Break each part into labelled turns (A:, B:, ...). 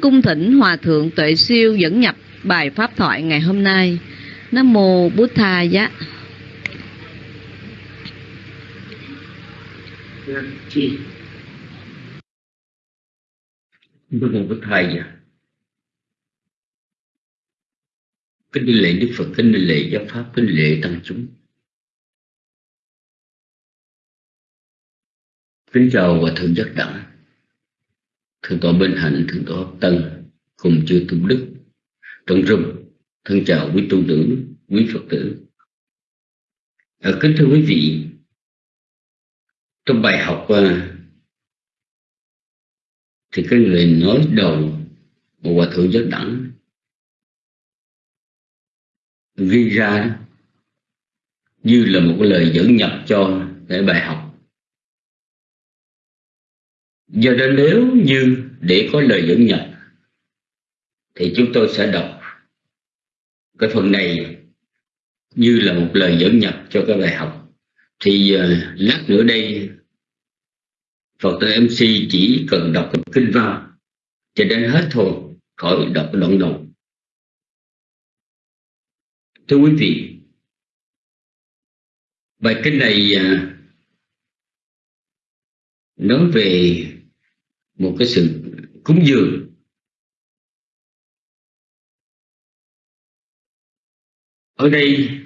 A: cung thỉnh Hòa Thượng Tuệ Siêu dẫn nhập bài Pháp thoại ngày hôm nay. Nam Mô Bút Tha Giá.
B: Nam Mô Bút Tha Giá. Kính đi lễ Đức Phật, kính đi lễ giáo Pháp, kính lễ Tăng chúng. Kính chào và Thượng Giác Đẳng Thượng tọa Bên Hạnh, Thượng tọa Hợp Tân Cùng chư tu Đức. Trong rừng Thân chào quý tu nữ, quý Phật tử. À, Kính thưa quý vị Trong bài học à, Thì cái người nói đầu Một Hòa Thượng Giác Đẳng Ghi ra Như là một cái lời dẫn nhập cho cái bài học. Do đó nếu như để có lời dẫn nhập Thì chúng tôi sẽ đọc Cái phần này Như là một lời dẫn nhập cho cái bài học. Thì uh, lát nữa đây Phật tử MC chỉ cần đọc cái kinh văn Cho đến hết thôi Khỏi đọc đoạn đầu. Thưa quý vị Bài kinh này uh, Nói về một cái sự cúng dường. Ở đây,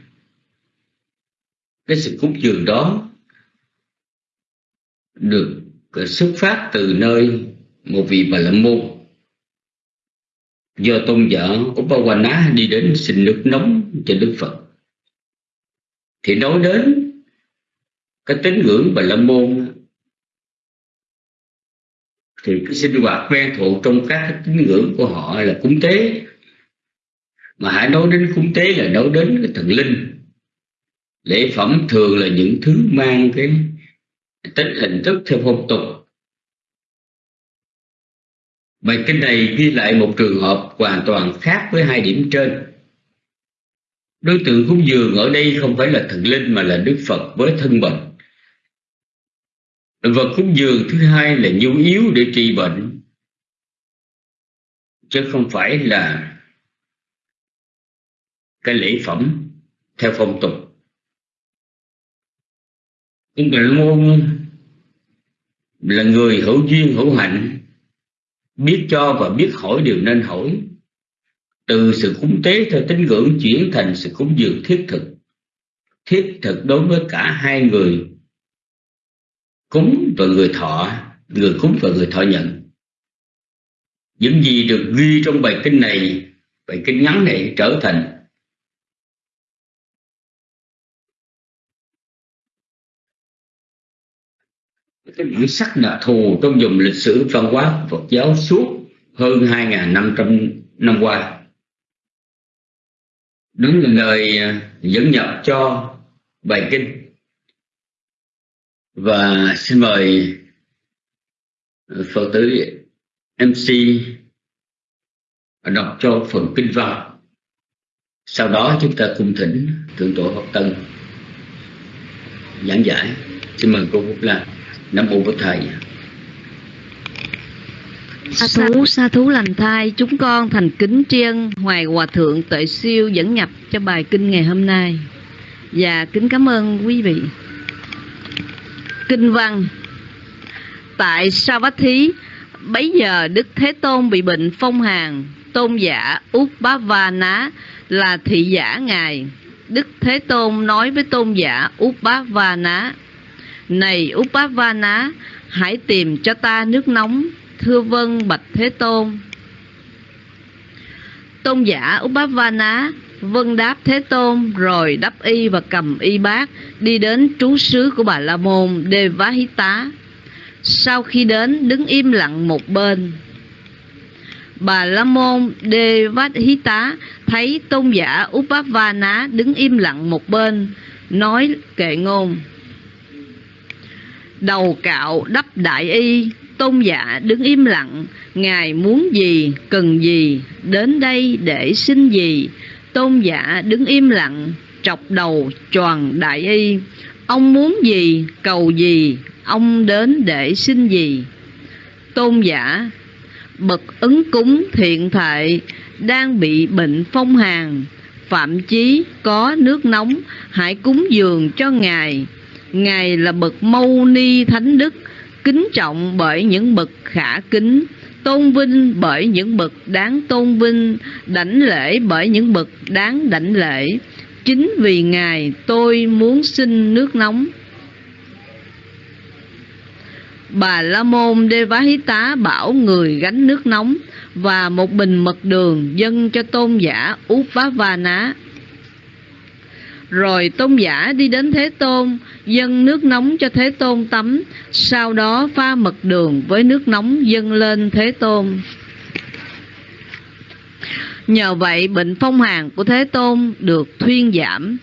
B: cái sự cúng dường đó được ờ, xuất phát từ nơi một vị bà la môn. Do tôn giả Upawana đi đến xin nước nóng cho Đức Phật. Thì nói đến cái tín ngưỡng bà la môn thì cái sinh hoạt quen thuộc trong các cái tín ngưỡng của họ là cúng tế. Mà hãy nói đến cúng tế là nói đến cái thần linh. Lễ phẩm thường là những thứ mang cái tính hình thức theo phong tục. Bài kinh này ghi lại một trường hợp hoàn toàn khác với hai điểm trên. Đối tượng cúng dường ở đây không phải là thần linh mà là đức phật với thân bệnh vật cúng dường thứ hai là nhu yếu để trị bệnh. Chứ không phải là cái lễ phẩm theo phong tục. Cũng là môn là người hữu duyên, hữu hạnh, biết cho và biết hỏi điều nên hỏi. Từ sự cúng tế theo tín ngưỡng chuyển thành sự cúng dường thiết thực. Thiết thực đối với cả hai người cúng và người thọ, người cúng và người thọ nhận những gì được ghi trong bài kinh này, bài kinh ngắn này trở thành cái bản sắc đặc thù trong dùng lịch sử văn hóa Phật giáo suốt hơn 2.500 năm qua. Đúng là lời dẫn nhập cho bài kinh và xin mời ờ, phật tử MC đọc cho phần kinh văn. Sau đó chúng ta cùng thỉnh thượng tổ Pháp Tân giảng giải. Xin mời cô Phúc Lan Nam Mô Bổn Thầy.
A: Sa thú sa thú lành thai, chúng con thành kính tri ân Hoài Hòa Thượng Tuệ Siêu dẫn nhập cho bài kinh ngày hôm nay. Và kính cảm ơn quý vị. Kinh văn. Tại Savatthi Bấy giờ Đức Thế Tôn bị bệnh phong hàn, Tôn giả Út Bá Va Ná là thị giả Ngài. Đức Thế Tôn nói với tôn giả Út Bá Va Ná, Này Út Bá Va Ná, Hãy tìm cho ta nước nóng, Thưa vân Bạch Thế Tôn. Tôn giả Út Bá Va Ná vâng đáp Thế Tôn rồi đắp y và cầm y bát đi đến trú xứ của Bà La Môn Đê Vá Hí Tá. Sau khi đến đứng im lặng một bên. Bà La Môn Đê Vá Hí Tá thấy tôn giả Upavana đứng im lặng một bên, nói kệ ngôn. Đầu cạo đắp đại y, tôn giả đứng im lặng, Ngài muốn gì, cần gì, đến đây để xin gì, Tôn giả đứng im lặng, trọc đầu tròn đại y. Ông muốn gì, cầu gì, ông đến để xin gì. Tôn giả, bậc ứng cúng thiện thệ đang bị bệnh phong hàn phạm chí có nước nóng hãy cúng dường cho ngài ngài là bậc mâu ni thánh đức kính trọng bởi những bậc khả kính tôn vinh bởi những bậc đáng tôn vinh, đảnh lễ bởi những bậc đáng đảnh lễ. Chính vì ngài tôi muốn xin nước nóng. Bà la môn đê vá hí tá bảo người gánh nước nóng và một bình mật đường dâng cho tôn giả út va ná rồi tôn giả đi đến thế tôn dâng nước nóng cho thế tôn tắm sau đó pha mật đường với nước nóng dâng lên thế tôn nhờ vậy bệnh phong hàn của thế tôn được thuyên giảm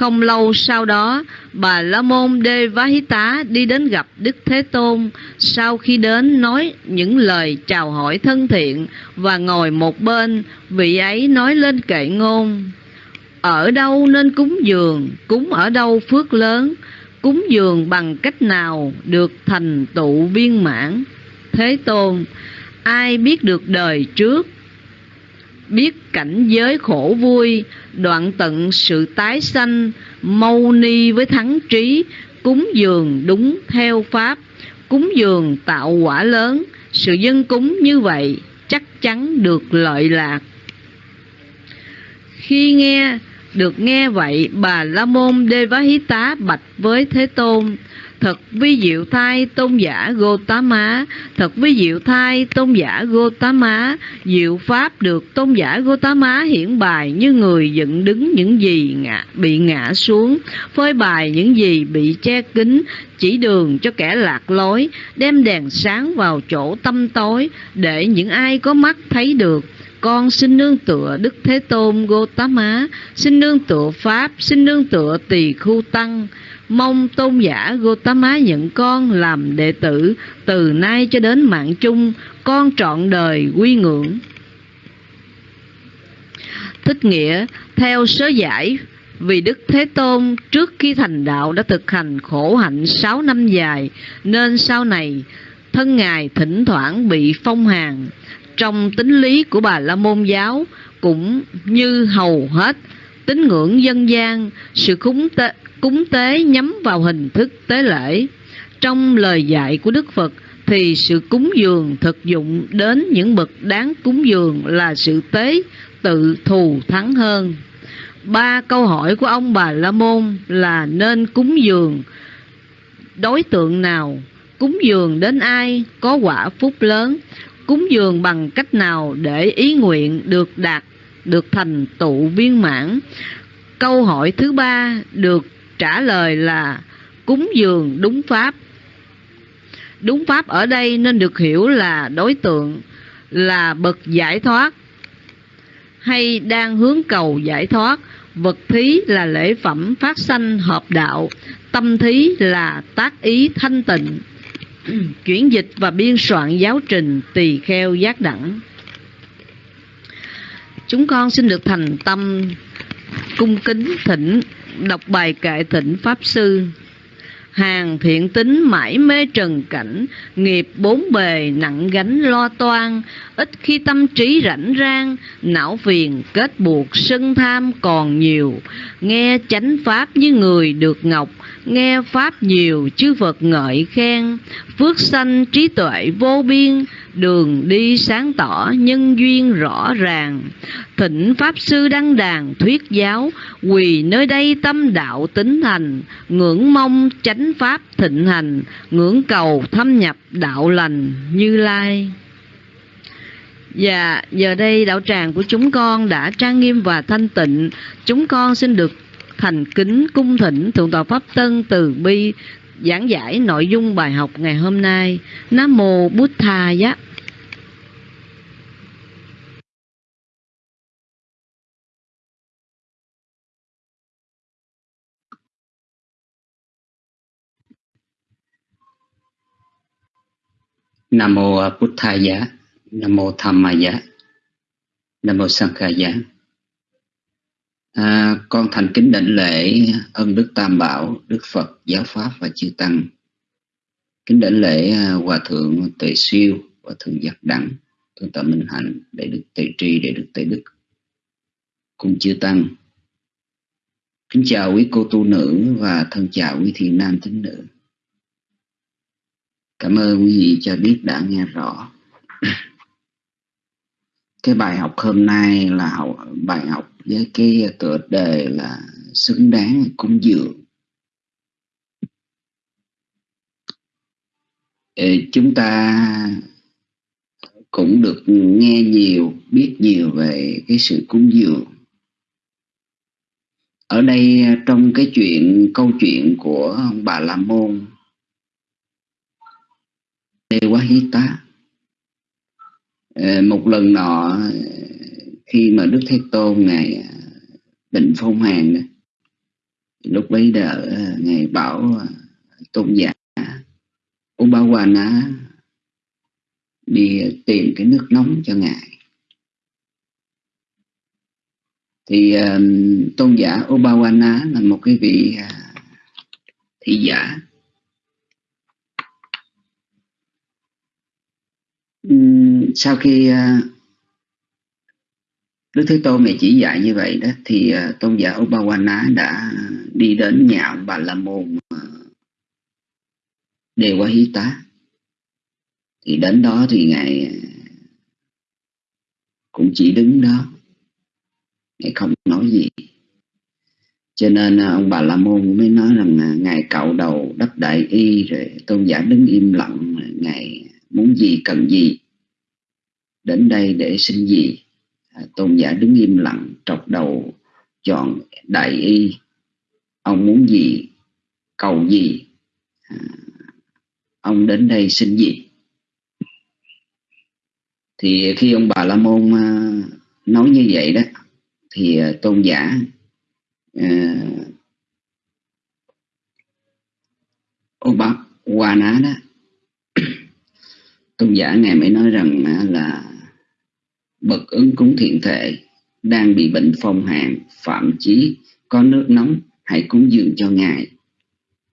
A: không lâu sau đó, bà La Môn Đê Vá Hí Tá đi đến gặp Đức Thế Tôn. Sau khi đến nói những lời chào hỏi thân thiện và ngồi một bên, vị ấy nói lên kệ ngôn. Ở đâu nên cúng dường, cúng ở đâu phước lớn, cúng dường bằng cách nào được thành tựu viên mãn. Thế Tôn, ai biết được đời trước, biết cảnh giới khổ vui, đoạn tận sự tái sanh, mâu ni với thắng trí, cúng dường đúng theo pháp, cúng dường tạo quả lớn, sự dân cúng như vậy chắc chắn được lợi lạc. Khi nghe được nghe vậy, bà La Môn Đê Vá Hí Tá bạch với Thế Tôn, Thật vi diệu thai tôn giả Gotama, thật vi diệu thai tôn giả Gotama, diệu pháp được tôn giả Gotama hiển bài như người dựng đứng những gì ngã, bị ngã xuống, phơi bài những gì bị che kín, chỉ đường cho kẻ lạc lối, đem đèn sáng vào chỗ tâm tối, để những ai có mắt thấy được con xin nương tựa Đức Thế Tôn Gotama, xin nương tựa Pháp, xin nương tựa Tỳ Khu Tăng, mong tôn giả Gotama nhận con làm đệ tử từ nay cho đến mạng chung, con trọn đời quy ngưỡng. Thích nghĩa theo sớ giải vì Đức Thế Tôn trước khi thành đạo đã thực hành khổ hạnh sáu năm dài, nên sau này thân Ngài thỉnh thoảng bị phong hàn. Trong tính lý của bà La Môn giáo cũng như hầu hết tín ngưỡng dân gian, sự cúng tế, cúng tế nhắm vào hình thức tế lễ. Trong lời dạy của Đức Phật thì sự cúng dường thực dụng đến những bậc đáng cúng dường là sự tế tự thù thắng hơn. Ba câu hỏi của ông bà La Môn là nên cúng dường đối tượng nào, cúng dường đến ai có quả phúc lớn, cúng dường bằng cách nào để ý nguyện được đạt, được thành tựu viên mãn. Câu hỏi thứ ba được trả lời là cúng dường đúng pháp. Đúng pháp ở đây nên được hiểu là đối tượng là bậc giải thoát hay đang hướng cầu giải thoát. Vật thí là lễ phẩm phát sanh hợp đạo, tâm thí là tác ý thanh tịnh. Chuyển dịch và biên soạn giáo trình tỳ kheo giác đẳng. Chúng con xin được thành tâm cung kính thỉnh đọc bài kệ thỉnh Pháp Sư Hàng thiện tính mãi mê trần cảnh, nghiệp bốn bề nặng gánh lo toan, ít khi tâm trí rảnh rang, não phiền kết buộc sân tham còn nhiều. Nghe chánh pháp như người được ngọc, nghe pháp nhiều chư Phật ngợi khen, phước sanh trí tuệ vô biên, đường đi sáng tỏ nhân duyên rõ ràng. Thịnh pháp sư đăng đàn thuyết giáo quỳ nơi đây tâm đạo tính thành ngưỡng mong chánh pháp thịnh hành ngưỡng cầu thâm nhập đạo lành như lai. Và giờ đây đạo tràng của chúng con đã trang nghiêm và thanh tịnh. Chúng con xin được thành kính cung thỉnh thượng tọa pháp tân từ bi giảng giải nội dung bài học ngày hôm nay. Nam mô bút tha giá.
B: Nam mô Bụt tha Giá, Nam mô Tham Ma Giá, Nam mô Sang Kha Giá. À, con thành kính đảnh lễ ân đức Tam Bảo, Đức Phật, Giáo Pháp và Chư Tăng. Kính đảnh lễ à, Hòa Thượng Tuệ Siêu,
C: và thượng giác đẳng thượng tọa minh hạnh để được tề tri để được tề đức cùng chư tăng. Kính chào quý cô tu nữ và thân chào quý thiện nam tín nữ. Cảm ơn quý vị cho biết đã nghe rõ cái bài học hôm nay là học, bài học với cái tựa đề là xứng đáng cúng dường. Chúng ta cũng được nghe nhiều biết nhiều về cái sự cúng dường. Ở đây trong cái chuyện câu chuyện của ông bà la môn Đề Quá Hí Tá. Ờ, một lần nọ khi mà Đức Thế Tôn ngài à, định phong hàn lúc bấy giờ à, ngài bảo à, tôn giả Ubawana đi tìm cái nước nóng cho ngài. Thì um, tôn giả Obawana là một cái vị uh, thị giả um, sau khi ờ, Đức Thế Tôn này chỉ dạy như vậy đó, thì ờ, tôn giả Upawana đã đi đến nhà ông Bà La Môn Đề Hí Tá thì đến đó thì ngài ờ, cũng chỉ đứng đó. Ngài không nói gì. Cho nên ông bà la môn mới nói rằng ngài cạo đầu đắp đại y, rồi tôn giả đứng im lặng ngài muốn gì cần gì đến đây để xin gì? À, tôn giả đứng im lặng trọc đầu chọn đại y. Ông muốn gì? Cầu gì? À, ông đến đây xin gì? Thì khi ông bà la môn à, nói như vậy đó thì à, tôn giả uh, ô bác qua ná đó tôn giả ngài mới nói rằng là bậc ứng cúng thiện thể đang bị bệnh phong hàn phạm chí có nước nóng hãy cúng dường cho ngài.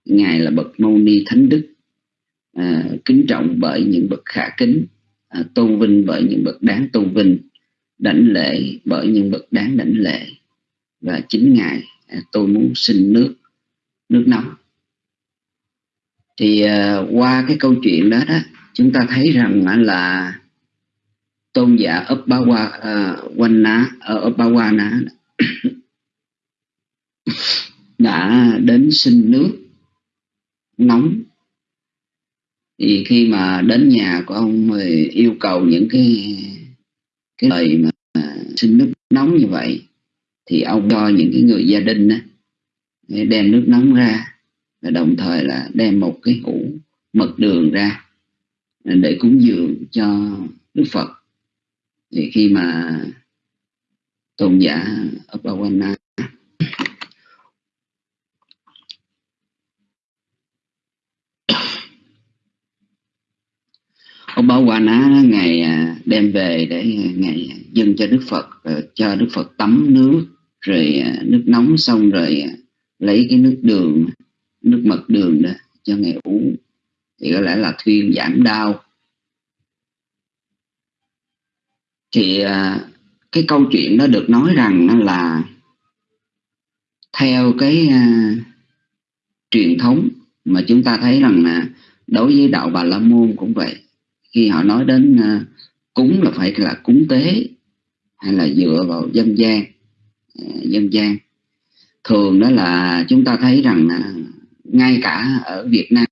C: Ngài là bậc mâu ni thánh đức. À, kính trọng bởi những bậc khả kính à, tôn vinh bởi những bậc đáng tôn vinh đảnh lễ bởi những bậc đáng đảnh lễ. Và chính ngài à, tôi muốn xin nước nước nóng. Thì à, qua cái câu chuyện đó đó chúng ta thấy rằng là tôn giả ấp ba qua uh, quanh ở ba qua đã đến xin nước nóng. Thì khi mà đến nhà của ông thì yêu cầu những cái cái lời mà xin nước nóng như vậy thì ông cho những cái người gia đình đó đem nước nóng ra và đồng thời là đem một cái hũ mật đường ra để cúng dường cho Đức Phật thì khi mà tôn giả Upawana ông bảo quả ná ngày à, đem về để ngày dâng cho đức phật à, cho đức phật tắm nước rồi à, nước nóng xong rồi lấy cái nước đường, nước mật đường đó cho ngày uống. Thì có lẽ là thuyên giảm đau. Thì à, cái câu chuyện nó được nói rằng là theo cái uh, truyền thống mà chúng ta thấy rằng là đối với đạo bà la môn cũng vậy. Khi họ nói đến uh, cúng là phải là cúng tế hay là dựa vào dân gian uh, dân gian. Thường đó là chúng ta thấy rằng uh, ngay cả ở Việt Nam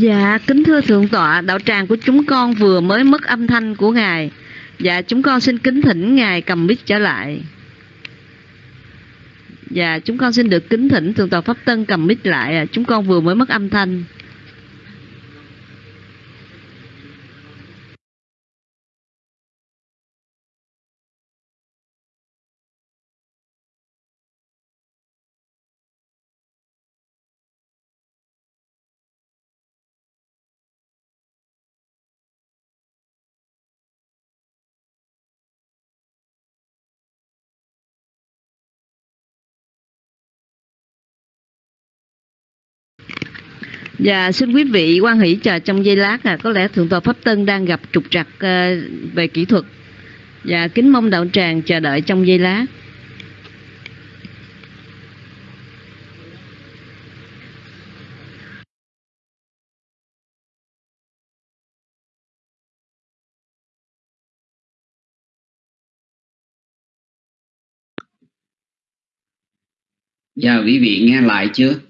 A: Dạ, kính thưa Thượng tọa, đạo tràng của chúng con vừa mới mất âm thanh của Ngài. Dạ, chúng con xin kính thỉnh Ngài cầm mic trở lại. Dạ, chúng con xin được kính thỉnh Thượng tọa Pháp Tân cầm mic lại. Chúng con vừa mới mất âm thanh. Dạ xin quý vị quan hỷ chờ trong giây lát à, có lẽ thượng tọa pháp tân đang gặp trục trặc à, về kỹ thuật. Dạ kính mong đạo tràng chờ đợi trong giây lát.
C: Dạ quý vị nghe lại chưa?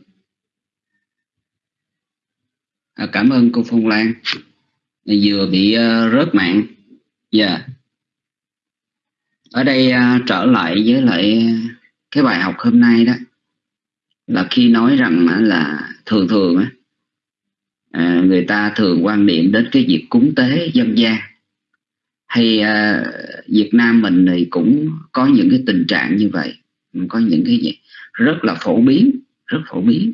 C: À, cảm ơn cô Phong Lan. Vừa bị uh, rớt mạng. Dạ. Ở đây uh, trở lại với lại cái bài học hôm nay đó là khi nói rằng uh, là thường thường uh, à, người ta thường quan niệm đến cái việc cúng tế dân gian. Hay uh, Việt Nam mình thì cũng có những cái tình trạng như vậy. Có những cái gì? Rất là phổ biến rất phổ biến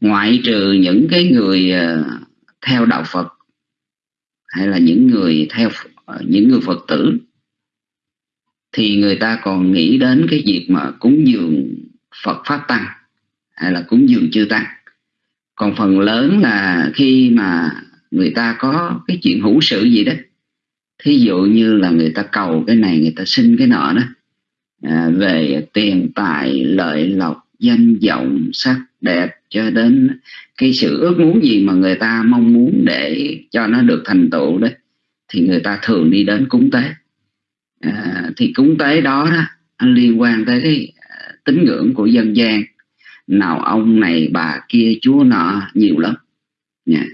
C: ngoại trừ những cái người ờ, theo đạo Phật hay là những người theo ờ, những người Phật tử thì người ta còn nghĩ đến cái việc mà cúng dường Phật pháp tăng hay là cúng dường chư tăng. Còn phần lớn là khi mà người ta có cái chuyện hữu sự gì đó thí dụ như là người ta cầu cái này người ta xin cái nọ đó à, về tiền tài lợi lộc danh vọng sắc đẹp cho đến cái sự ước muốn gì mà người ta mong muốn để cho nó được thành tựu đấy thì người ta thường đi đến cúng tế. À, thì cúng tế đó đó liên quan tới cái à, tín ngưỡng của dân gian. Nào ông này bà kia chúa nọ nhiều lắm. Nha.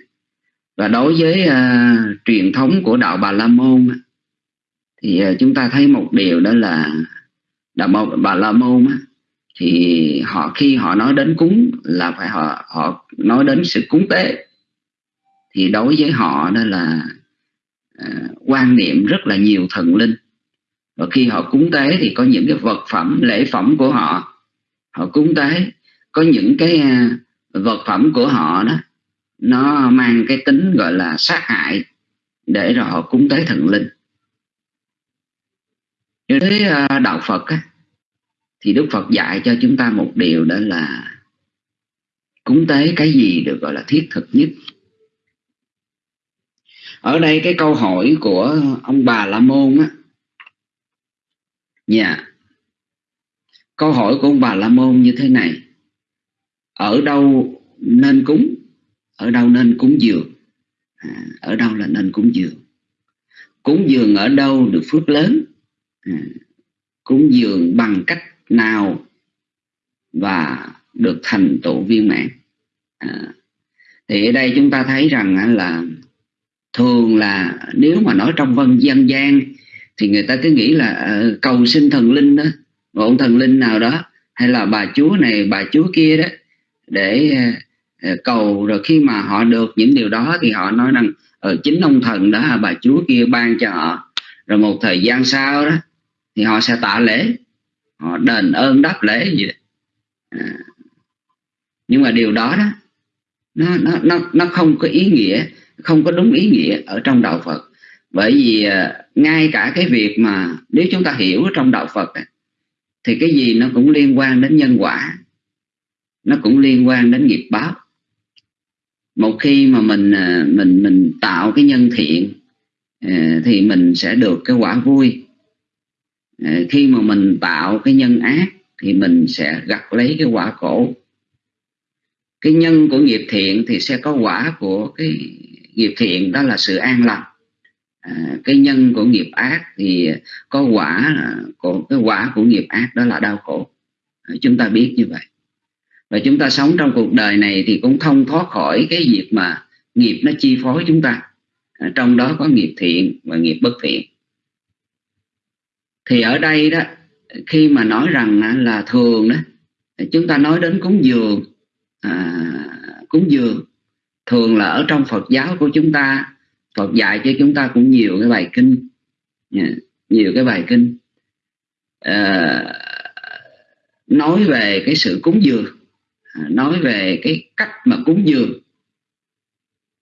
C: Và đối với uh, truyền thống của đạo bà la môn thì uh, chúng ta thấy một điều đó là đạo bà la môn thì họ khi họ nói đến cúng là phải họ họ nói đến sự cúng tế. Thì đối với họ đó là uh, quan niệm rất là nhiều thần linh. Và khi họ cúng tế thì có những cái vật phẩm lễ phẩm của họ họ cúng tế. Có những cái uh, vật phẩm của họ đó nó mang cái tính gọi là sát hại để rồi họ cúng tế thần linh. Với uh, à, đạo Phật á, thì Đức Phật dạy cho chúng ta một điều đó là cúng tế cái gì được gọi là thiết thực nhất. Ở đây cái câu hỏi của ông bà la môn á. Dạ. Yeah. câu hỏi của ông bà la môn như thế này. Ở đâu nên cúng? Ở đâu nên cúng dường? À, ở đâu là nên cúng dường? Cúng dường ở đâu được phước lớn? À, cúng dường bằng cách nào và được thành tựu viên mãn. À, thì ở đây chúng ta thấy rằng là thường là nếu mà nói trong vân dân gian thì người ta cứ nghĩ là uh, cầu xin thần linh đó một ông thần linh nào đó hay là bà chúa này bà chúa kia đó để uh, cầu rồi khi mà họ được những điều đó thì họ nói rằng ở chính ông thần đó bà chúa kia ban cho họ. Rồi một thời gian sau đó thì họ sẽ tạ lễ họ đền ơn đáp lễ gì đó. À. nhưng mà điều đó đó, nó nó nó nó không có ý nghĩa, không có đúng ý nghĩa ở trong đạo Phật bởi vì à, ngay cả cái việc mà nếu chúng ta hiểu trong đạo Phật thì cái gì nó cũng liên quan đến nhân quả, nó cũng liên quan đến nghiệp báo một khi mà mình à, mình mình tạo cái nhân thiện à, thì mình sẽ được cái quả vui Ờ, khi mà mình tạo cái nhân ác thì mình sẽ gặt lấy cái quả khổ cái nhân của nghiệp thiện thì sẽ có quả của cái nghiệp thiện đó là sự an lành. À, cái nhân của nghiệp ác thì có quả của cái quả của nghiệp ác đó là đau khổ. À, chúng ta biết như vậy. Và chúng ta sống trong cuộc đời này thì cũng không thoát khỏi cái việc mà nghiệp nó chi phối chúng ta. À, trong đó có nghiệp thiện và nghiệp bất thiện thì ở đây đó khi mà nói rằng à, là thường đó chúng ta nói đến cúng dường à, cúng dường. Thường là ở trong Phật giáo của chúng ta Phật dạy cho chúng ta cũng nhiều cái bài kinh à, nhiều cái bài kinh à, nói về cái sự cúng dường à, nói về cái cách mà cúng dường.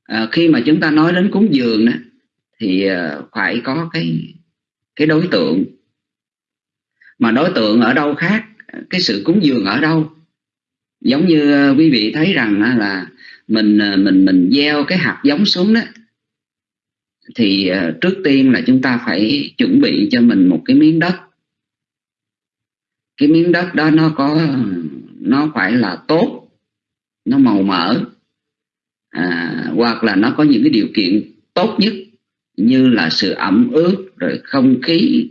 C: À, khi mà chúng ta nói đến cúng dường đó, thì phải có cái cái đối tượng mà đối tượng ở đâu khác? Cái sự cúng dường ở đâu? Giống như ờ, quý vị thấy rằng là mình ờ, mình mình gieo cái hạt giống xuống đó thì ờ, trước tiên là chúng ta phải chuẩn bị cho mình một cái miếng đất. Cái miếng đất đó nó có nó phải là tốt nó màu mỡ à, hoặc là nó có những cái điều kiện tốt nhất như là sự ẩm ướt rồi không khí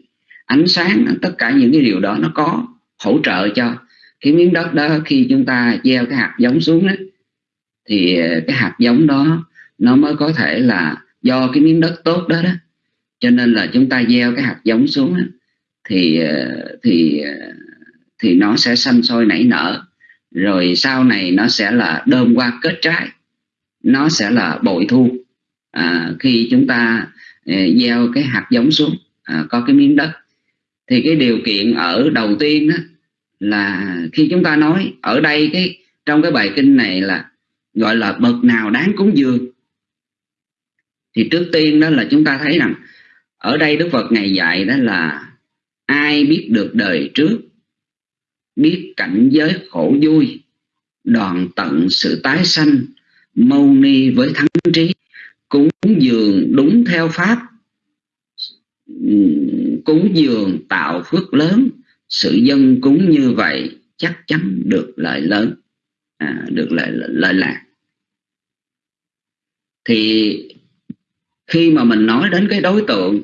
C: ánh sáng tất cả những cái điều đó nó có hỗ trợ cho cái miếng đất đó. Khi chúng ta gieo cái hạt giống xuống đó, thì cái hạt giống đó nó mới có thể là do cái miếng đất tốt đó đó. Cho nên là chúng ta gieo cái hạt giống xuống đó, thì thì thì nó sẽ xanh sôi nảy nở. Rồi sau này nó sẽ là đơm qua kết trái nó sẽ là bội thu. À, khi chúng ta à, gieo cái hạt giống xuống à, có cái miếng đất thì cái điều kiện ở đầu tiên đó là khi chúng ta nói ở đây cái, trong cái bài kinh này là gọi là bậc nào đáng cúng dường. Thì trước tiên đó là chúng ta thấy rằng ở đây Đức Phật ngày dạy đó là ai biết được đời trước, biết cảnh giới khổ vui, đoàn tận sự tái sanh, mâu ni với thắng trí, cúng dường đúng theo pháp cúng dường tạo phước lớn sự dân cúng như vậy chắc chắn được lợi lớn à, được lợi lợi lạc. Thì khi mà mình nói đến cái đối tượng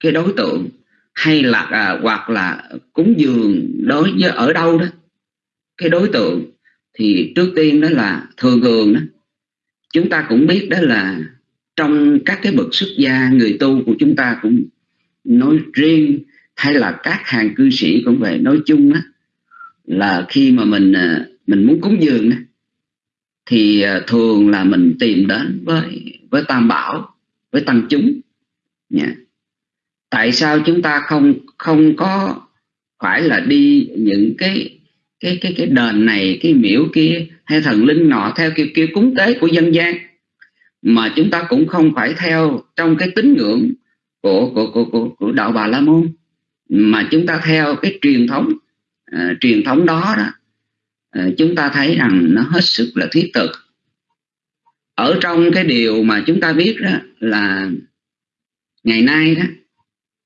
C: cái đối tượng hay là à, hoặc là cúng dường đối với ở đâu đó cái đối tượng thì trước tiên đó là thường thường đó chúng ta cũng biết đó là trong các cái bậc xuất gia người tu của chúng ta cũng nói riêng hay là các hàng cư sĩ cũng vậy, nói chung á, là khi mà mình à, mình muốn cúng dường thì à, thường là mình tìm đến với với tam bảo, với tăng chúng. Nha tại sao chúng ta không không có phải là đi những cái cái cái cái đền này, cái miễu kia hay thần linh nọ theo kiểu kiểu cúng tế của dân gian, mà chúng ta cũng không phải theo trong cái tín ngưỡng của của của của, của đạo bà la môn. Mà chúng ta theo cái truyền thống uh, truyền thống đó đó uh, chúng ta thấy rằng nó hết sức là thiết thực. Ở trong cái điều mà chúng ta biết đó là ngày nay đó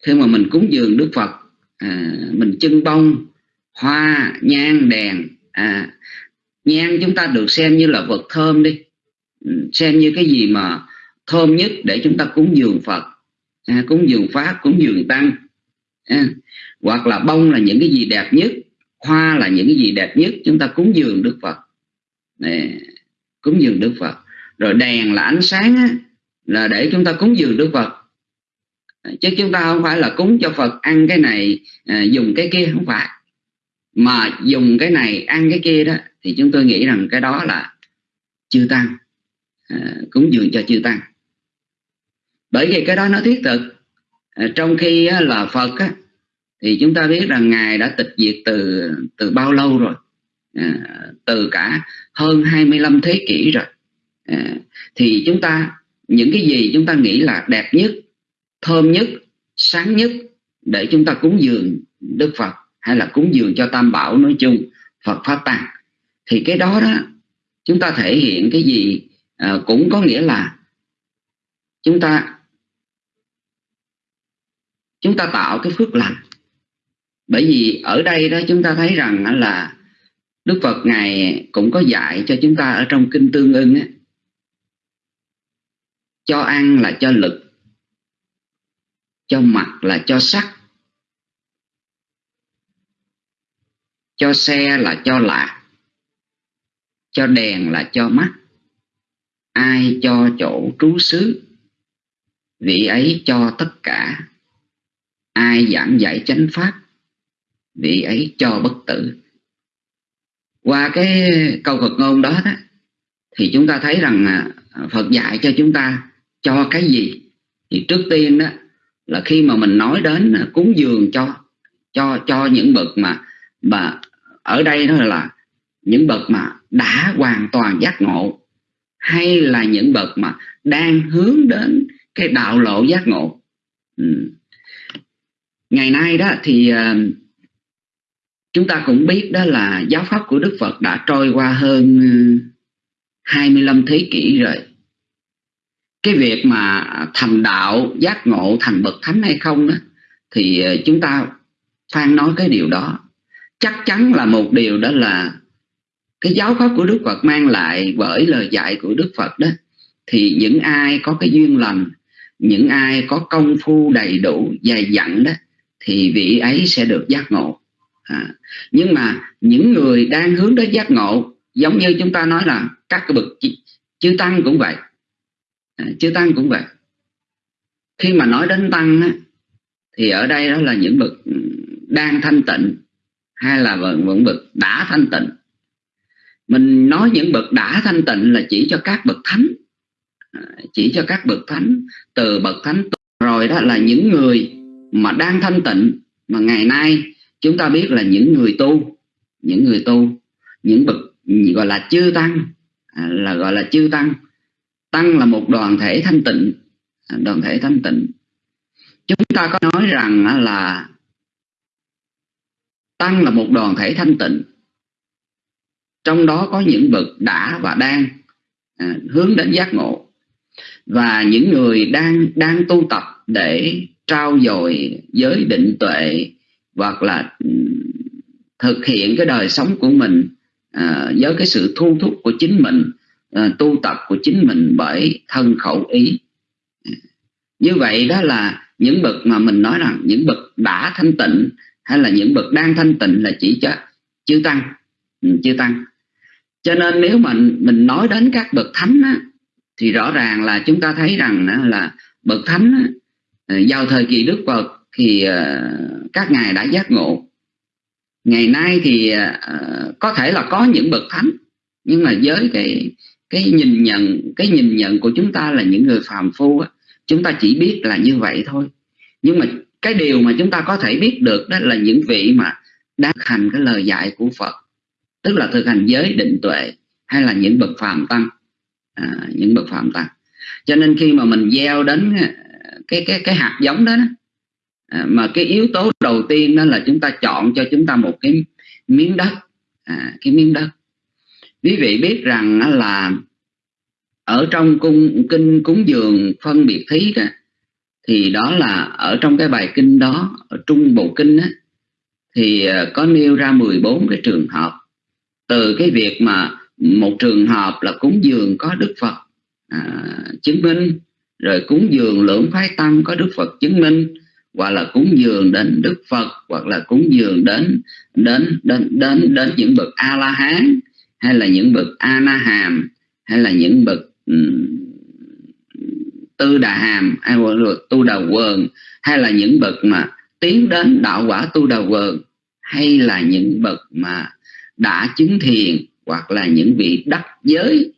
C: khi mà mình cúng dường Đức Phật à, mình trưng bông hoa nhang đèn à, nhang chúng ta được xem như là vật thơm đi. Ừ, xem như cái gì mà thơm nhất để chúng ta cúng dường Phật à, cúng dường Pháp cúng dường Tăng. À, hoặc là bông là những cái gì đẹp nhất hoa là những cái gì đẹp nhất chúng ta cúng dường Đức Phật. À, cúng dường Đức Phật. Rồi đèn là ánh sáng á, là để chúng ta cúng dường Đức Phật. À, chứ chúng ta không phải là cúng cho Phật ăn cái này à, dùng cái kia không phải. Mà dùng cái này ăn cái kia đó thì chúng tôi nghĩ rằng cái đó là chư tăng. À, cúng dường cho chư tăng bởi vì cái đó nó thiết thực. À, trong khi là Phật á, thì chúng ta biết rằng ngài đã tịch diệt từ từ bao lâu rồi? À, từ cả hơn 25 thế kỷ rồi. À, thì chúng ta những cái gì chúng ta nghĩ là đẹp nhất thơm nhất sáng nhất để chúng ta cúng dường Đức Phật hay là cúng dường cho Tam Bảo nói chung Phật Pháp Tăng thì cái đó đó chúng ta thể hiện cái gì? À, cũng có nghĩa là chúng ta chúng ta tạo cái phước lành. Bởi vì ở đây đó chúng ta thấy rằng là Đức Phật Ngài cũng có dạy cho chúng ta ở trong Kinh Tương ưng á, cho ăn là cho lực cho mặt là cho sắc cho xe là cho lạc cho đèn là cho mắt ai cho chỗ trú xứ vị ấy cho tất cả ai giảng dạy chánh pháp vị ấy cho bất tử. Qua cái câu Phật ngôn đó, đó thì chúng ta thấy rằng à, Phật dạy cho chúng ta cho cái gì? Thì trước tiên đó là khi mà mình nói đến à, cúng dường cho cho cho những bậc mà mà ở đây đó là những bậc mà đã hoàn toàn giác ngộ hay là những bậc mà đang hướng đến cái đạo lộ giác ngộ. Ừ ngày nay đó thì uh, chúng ta cũng biết đó là giáo pháp của Đức Phật đã trôi qua hơn ờ, 25 thế kỷ rồi. Cái việc mà thành đạo giác ngộ thành bậc thánh hay không đó thì ờ, chúng ta phan nói cái điều đó. Chắc chắn là một điều đó là cái giáo pháp của Đức Phật mang lại bởi lời dạy của Đức Phật đó thì những ai có cái duyên lành những ai có công phu đầy đủ dày dặn đó thì vị ấy sẽ được giác ngộ. À, nhưng mà những người đang hướng đến giác ngộ giống như chúng ta nói là các cái bậc chư tăng cũng vậy. À, chư tăng cũng vậy. Khi mà nói đến tăng á, thì ở đây đó là những bậc ừ, đang thanh tịnh hay là vẫn bậc đã thanh tịnh. Mình nói những bậc đã thanh tịnh là chỉ cho các bậc thánh. À, chỉ cho các bậc thánh từ bậc thánh rồi đó là những người mà đang thanh tịnh, mà ngày nay chúng ta biết là những người tu, những người tu, những bậc, gọi là chư tăng à, là gọi là chư tăng. Tăng là một đoàn thể thanh tịnh à, đoàn thể thanh tịnh. Chúng ta có nói rằng là tăng là một đoàn thể thanh tịnh. Trong đó có những bậc đã và đang à, hướng đến giác ngộ. Và những người đang đang tu tập để trao dồi giới định tuệ hoặc là ừ, thực hiện cái đời sống của mình à, với cái sự thu thúc của chính mình à, tu tập của chính mình bởi thân khẩu ý. Như vậy đó là những bậc mà mình nói rằng những bậc đã thanh tịnh hay là những bậc đang thanh tịnh là chỉ cho chư tăng. Chưa chư tăng. Cho nên nếu mà mình nói đến các bậc thánh á, thì rõ ràng là chúng ta thấy rằng là bậc thánh á, Ờ, vào thời kỳ đức phật thì ờ, các ngài đã giác ngộ. Ngày nay thì ờ, có thể là có những bậc thánh nhưng mà với cái cái nhìn nhận cái nhìn nhận của chúng ta là những người phàm phu á, chúng ta chỉ biết là như vậy thôi. Nhưng mà cái điều mà chúng ta có thể biết được đó là những vị mà đang hành cái lời dạy của Phật tức là thực hành giới định tuệ hay là những bậc phàm tăng. À, những bậc phàm tăng. Cho nên khi mà mình gieo đến cái cái cái hạt giống đó, đó. À, mà cái yếu tố đầu tiên đó là chúng ta chọn cho chúng ta một cái miếng đất. À, cái miếng đất. Quý vị biết rằng là ở trong cung kinh cúng dường phân biệt thí đó thì đó là ở trong cái bài kinh đó ở trung bộ kinh á, thì à, có nêu ra 14 cái trường hợp. Từ cái việc mà một trường hợp là cúng dường có Đức Phật à, chứng minh rồi cúng dường lưỡng phái tăng có Đức Phật chứng minh hoặc là cúng dường đến Đức Phật hoặc là cúng dường đến đến đến đến đến những bậc A La Hán hay là những bậc A Na Hàm hay là những bậc um, tư đà hàm hay là tu đà quần hay là những bậc mà tiến đến đạo quả tu đà quần hay là những bậc mà đã chứng thiền hoặc là những vị đắc giới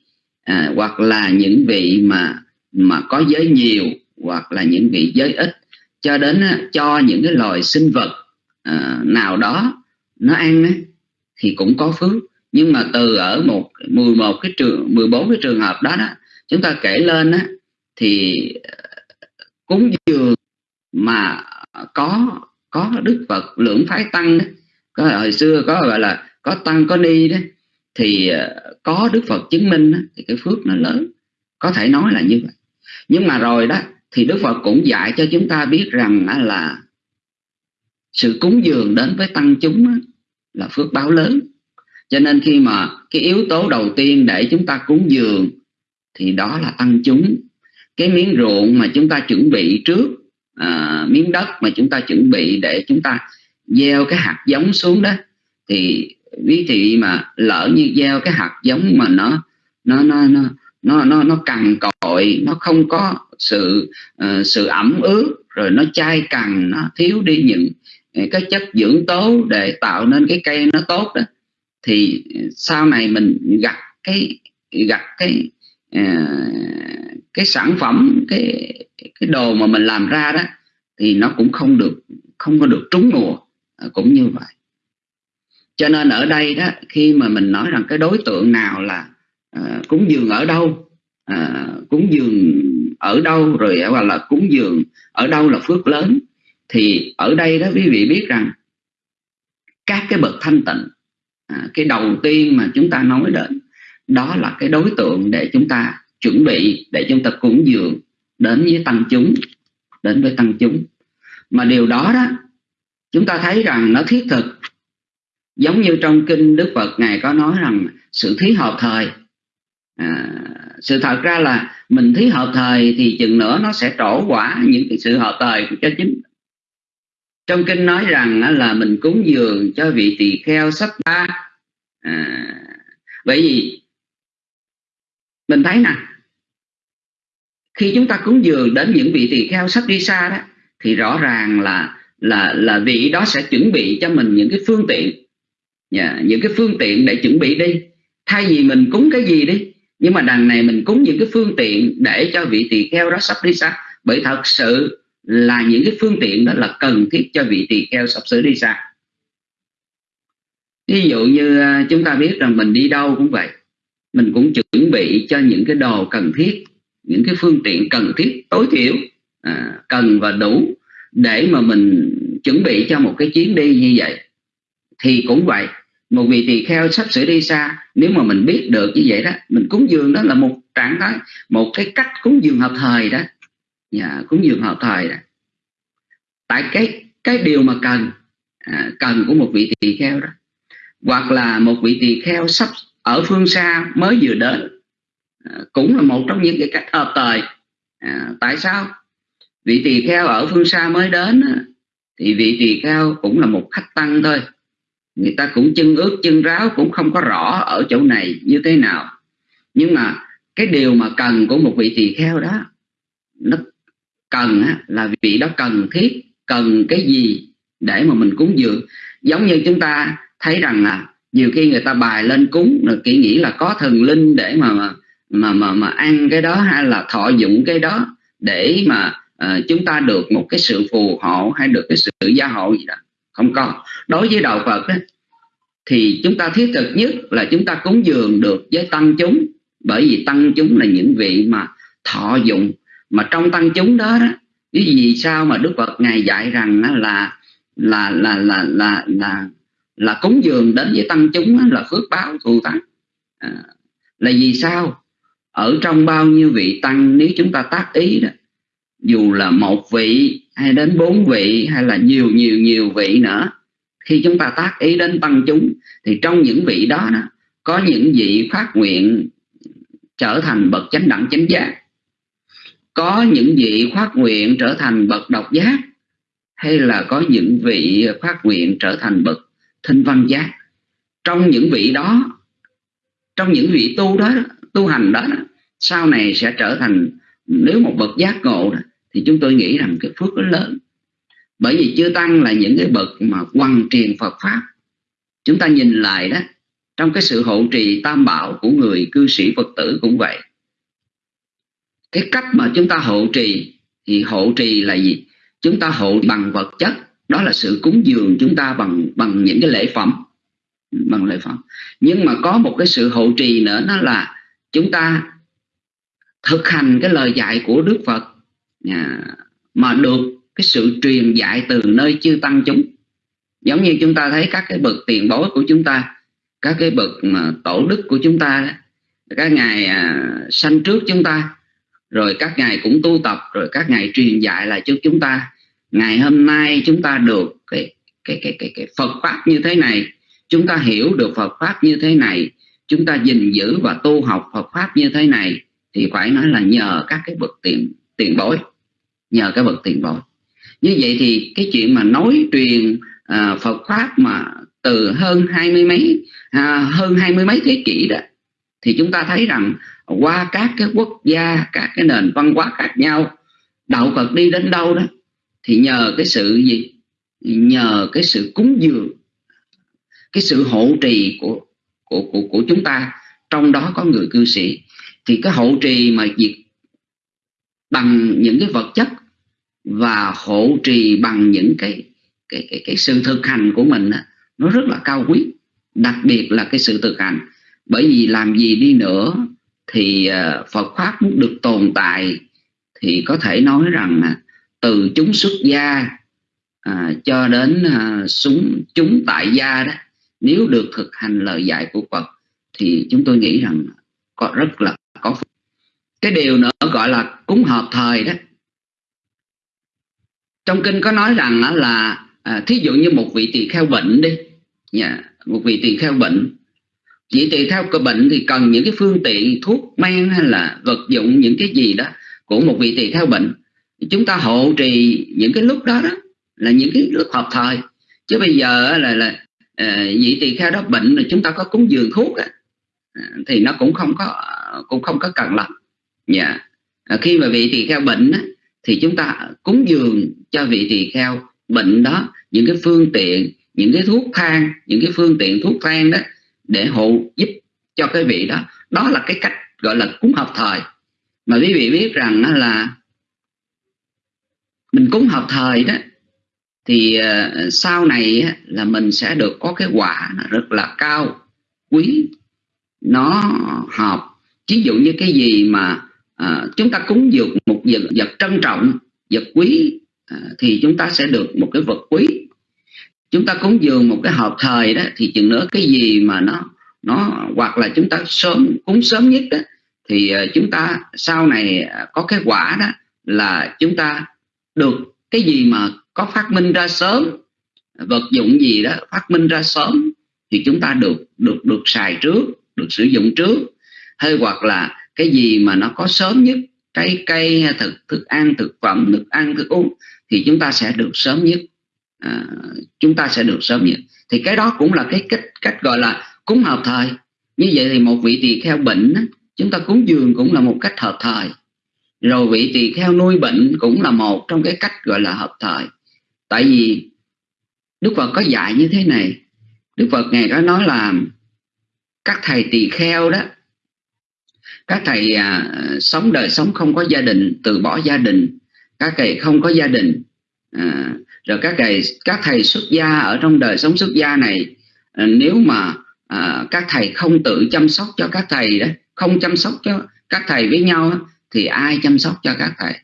C: à, hoặc là những vị mà mà có giới nhiều hoặc là những vị giới ít. Cho đến cho những cái loài sinh vật à, nào đó nó ăn thì cũng có phước. Nhưng mà từ ở một 11 cái trường 14 cái trường hợp đó đó chúng ta kể lên á thì ờ, cúng dường mà có có đức phật lưỡng phái tăng đó, có hồi xưa có gọi là có tăng có ni đó thì ờ, có đức phật chứng minh đó, thì cái phước nó lớn. Có thể nói là như vậy nhưng mà rồi đó thì đức phật cũng dạy cho chúng ta biết rằng là sự cúng dường đến với tăng chúng là phước báo lớn. Cho nên khi mà cái yếu tố đầu tiên để chúng ta cúng dường thì đó là tăng chúng. Cái miếng ruộng mà chúng ta chuẩn bị trước à, miếng đất mà chúng ta chuẩn bị để chúng ta gieo cái hạt giống xuống đó thì quý thị mà lỡ như gieo cái hạt giống mà nó nó nó nó nó nó nó cằn cội nó không có sự uh, sự ẩm ướt rồi nó chai cằn nó thiếu đi những cái chất dưỡng tố để tạo nên cái cây nó tốt đó. Thì sau này mình gặt cái gặt cái uh, cái sản phẩm cái cái đồ mà mình làm ra đó thì nó cũng không được không có được trúng mùa ờ, cũng như vậy. Cho nên ở đây đó khi mà mình nói rằng cái đối tượng nào là à, cúng dường ở đâu? À, cúng dường ở đâu? Rồi hoặc là cúng dường ở đâu là phước lớn. Thì ở đây đó quý vị biết rằng các cái bậc thanh tịnh à, cái đầu tiên mà chúng ta nói đến đó là cái đối tượng để chúng ta chuẩn bị để chúng ta cúng dường đến với tăng chúng đến với tăng chúng. Mà điều đó đó chúng ta thấy rằng nó thiết thực. Giống như trong kinh đức phật ngài có nói rằng sự thí hợp thời à, sự thật ra là mình thí hợp thời thì chừng nữa nó sẽ trổ quả những cái sự hợp thời cho chính trong kinh nói rằng là mình cúng dường cho vị tỳ kheo sắp ba. À, bởi vì mình thấy nè khi chúng ta cúng dường đến những vị tỳ kheo sắp đi xa đó thì rõ ràng là là là vị đó sẽ chuẩn bị cho mình những cái phương tiện. Yeah, những cái phương tiện để chuẩn bị đi. Thay vì mình cúng cái gì đi nhưng mà đằng này mình cúng những cái phương tiện để cho vị tỳ kheo đó sắp đi xa. Bởi thật sự là những cái phương tiện đó là cần thiết cho vị tỳ kheo sắp sửa đi xa. Ví dụ như à, chúng ta biết rằng mình đi đâu cũng vậy. Mình cũng chuẩn bị cho những cái đồ cần thiết những cái phương tiện cần thiết tối thiểu à, cần và đủ để mà mình chuẩn bị cho một cái chuyến đi như vậy. Thì cũng vậy một vị tỳ kheo sắp sửa đi xa nếu mà mình biết được như vậy đó mình cúng dường đó là một trạng thái một cái cách cúng dường hợp thời đó. Nhà cúng dường hợp thời đó. Tại cái cái điều mà cần à, cần của một vị tỳ kheo đó. Hoặc là một vị tỳ kheo sắp ở phương xa mới vừa đến à, cũng là một trong những cái cách hợp thời. À, tại sao? Vị tỳ kheo ở phương xa mới đến thì vị tỳ kheo cũng là một khách tăng thôi người ta cũng chân ướt chân ráo cũng không có rõ ở chỗ này như thế nào. Nhưng mà cái điều mà cần của một vị tỳ kheo đó nó cần á, là vị đó cần thiết cần cái gì để mà mình cúng dường. Giống như chúng ta thấy rằng là nhiều khi người ta bài lên cúng rồi kỹ nghĩ là có thần linh để mà mà mà mà ăn cái đó hay là thọ dụng cái đó để mà uh, chúng ta được một cái sự phù hộ hay được cái sự gia hộ gì đó không có. Đối với đạo Phật ấy, thì chúng ta thiết thực nhất là chúng ta cúng dường được với tăng chúng. Bởi vì tăng chúng là những vị mà thọ dụng. Mà trong tăng chúng đó đó gì sao mà Đức Phật ngài dạy rằng là là là là là là là, là cúng dường đến với tăng chúng là phước báo thù thắng. À, là vì sao? Ở trong bao nhiêu vị tăng nếu chúng ta tác ý đó dù là một vị hay đến bốn vị hay là nhiều nhiều nhiều vị nữa. Khi chúng ta tác ý đến tăng chúng thì trong những vị đó, đó có những vị phát nguyện trở thành bậc chánh đẳng chánh giác. Có những vị phát nguyện trở thành bậc độc giác hay là có những vị phát nguyện trở thành bậc thinh văn giác. Trong những vị đó trong những vị tu đó tu hành đó, đó sau này sẽ trở thành nếu một bậc giác ngộ đó, thì chúng tôi nghĩ rằng cái phước nó lớn. Bởi vì chưa tăng là những cái bậc mà quăng truyền Phật pháp. Chúng ta nhìn lại đó, trong cái sự hộ trì tam bảo của người cư sĩ Phật tử cũng vậy. Cái cách mà chúng ta hộ trì thì hộ trì là gì? Chúng ta hộ bằng vật chất. Đó là sự cúng dường chúng ta bằng bằng những cái lễ phẩm. Bằng lễ phẩm. Nhưng mà có một cái sự hộ trì nữa đó là chúng ta thực hành cái lời dạy của Đức Phật. À, mà được cái sự truyền dạy từ nơi chư tăng chúng. Giống như chúng ta thấy các cái bậc tiền bối của chúng ta các cái bậc mà tổ đức của chúng ta các ngài à, sanh trước chúng ta rồi các ngài cũng tu tập rồi các ngài truyền dạy lại cho chúng ta. Ngày hôm nay chúng ta được cái cái cái cái, cái Phật pháp như thế này chúng ta hiểu được Phật pháp như thế này chúng ta gìn giữ và tu học Phật pháp như thế này thì phải nói là nhờ các cái bậc tiền tiền bối nhờ cái bậc tiền bối như vậy thì cái chuyện mà nói truyền à, Phật pháp mà từ hơn hai mươi mấy à, hơn hai mươi mấy thế kỷ đó thì chúng ta thấy rằng qua các cái quốc gia các cái nền văn hóa khác nhau đạo Phật đi đến đâu đó thì nhờ cái sự gì? Nhờ cái sự cúng dường cái sự hộ trì của của của, của chúng ta trong đó có người cư sĩ. Thì cái hộ trì mà việc bằng những cái vật chất và hộ trì bằng những cái cái cái, cái sự thực hành của mình đó, nó rất là cao quý. Đặc biệt là cái sự thực hành. Bởi vì làm gì đi nữa thì ờ, Phật pháp muốn được tồn tại thì có thể nói rằng từ chúng xuất gia à, cho đến ờ, à, súng chúng tại gia đó nếu được thực hành lời dạy của Phật thì chúng tôi nghĩ rằng có rất là cái điều nữa gọi là cúng hợp thời đó. Trong kinh có nói rằng là à, thí dụ như một vị tỳ kheo bệnh đi yeah, một vị tỳ kheo bệnh. Vị tỳ kheo có bệnh thì cần những cái phương tiện thuốc men hay là vật dụng những cái gì đó của một vị tỳ kheo bệnh. Chúng ta hộ trì những cái lúc đó đó là những cái lúc hợp thời. Chứ bây giờ là là à, vị tỳ kheo đó bệnh là chúng ta có cúng dường thuốc à, thì nó cũng không có cũng không có cần lắm dạ. Yeah. à, khi mà vị tỳ kheo bệnh á, thì chúng ta cúng dường cho vị tỳ kheo bệnh đó những cái phương tiện những cái thuốc thang những cái phương tiện thuốc thang đó để hộ giúp cho cái vị đó. Đó là cái cách gọi là cúng hợp thời. Mà quý vị biết rằng là mình cúng hợp thời đó thì à, sau này là mình sẽ được có cái quả rất là cao quý nó hợp. Ví dụ như cái gì mà à, chúng ta cúng dược một vật, vật trân trọng vật quý à, thì chúng ta sẽ được một cái vật quý. Chúng ta cúng dường một cái hợp thời đó thì chừng nữa cái gì mà nó nó hoặc là chúng ta sớm cúng sớm nhất đó thì à, chúng ta sau này à, có cái quả đó là chúng ta được cái gì mà có phát minh ra sớm vật dụng gì đó phát minh ra sớm thì chúng ta được được được xài trước được sử dụng trước. Hay hoặc là cái gì mà nó có sớm nhất trái cây hay thực thức ăn thực phẩm thức ăn thức uống thì chúng ta sẽ được sớm nhất. À, chúng ta sẽ được sớm nhất. Thì cái đó cũng là cái cách cách gọi là cúng hợp thời. Như vậy thì một vị tỳ kheo bệnh chúng ta cúng dường cũng là một cách hợp thời. Rồi vị tỳ kheo nuôi bệnh cũng là một trong cái cách gọi là hợp thời. Tại vì Đức Phật có dạy như thế này. Đức Phật ngày có nói là các thầy tỳ kheo đó các thầy à, sống đời sống không có gia đình từ bỏ gia đình. Các thầy không có gia đình. À, rồi các thầy các thầy xuất gia ở trong đời sống xuất gia này à, nếu mà à, các thầy không tự chăm sóc cho các thầy đó không chăm sóc cho các thầy với nhau thì ai chăm sóc cho các thầy?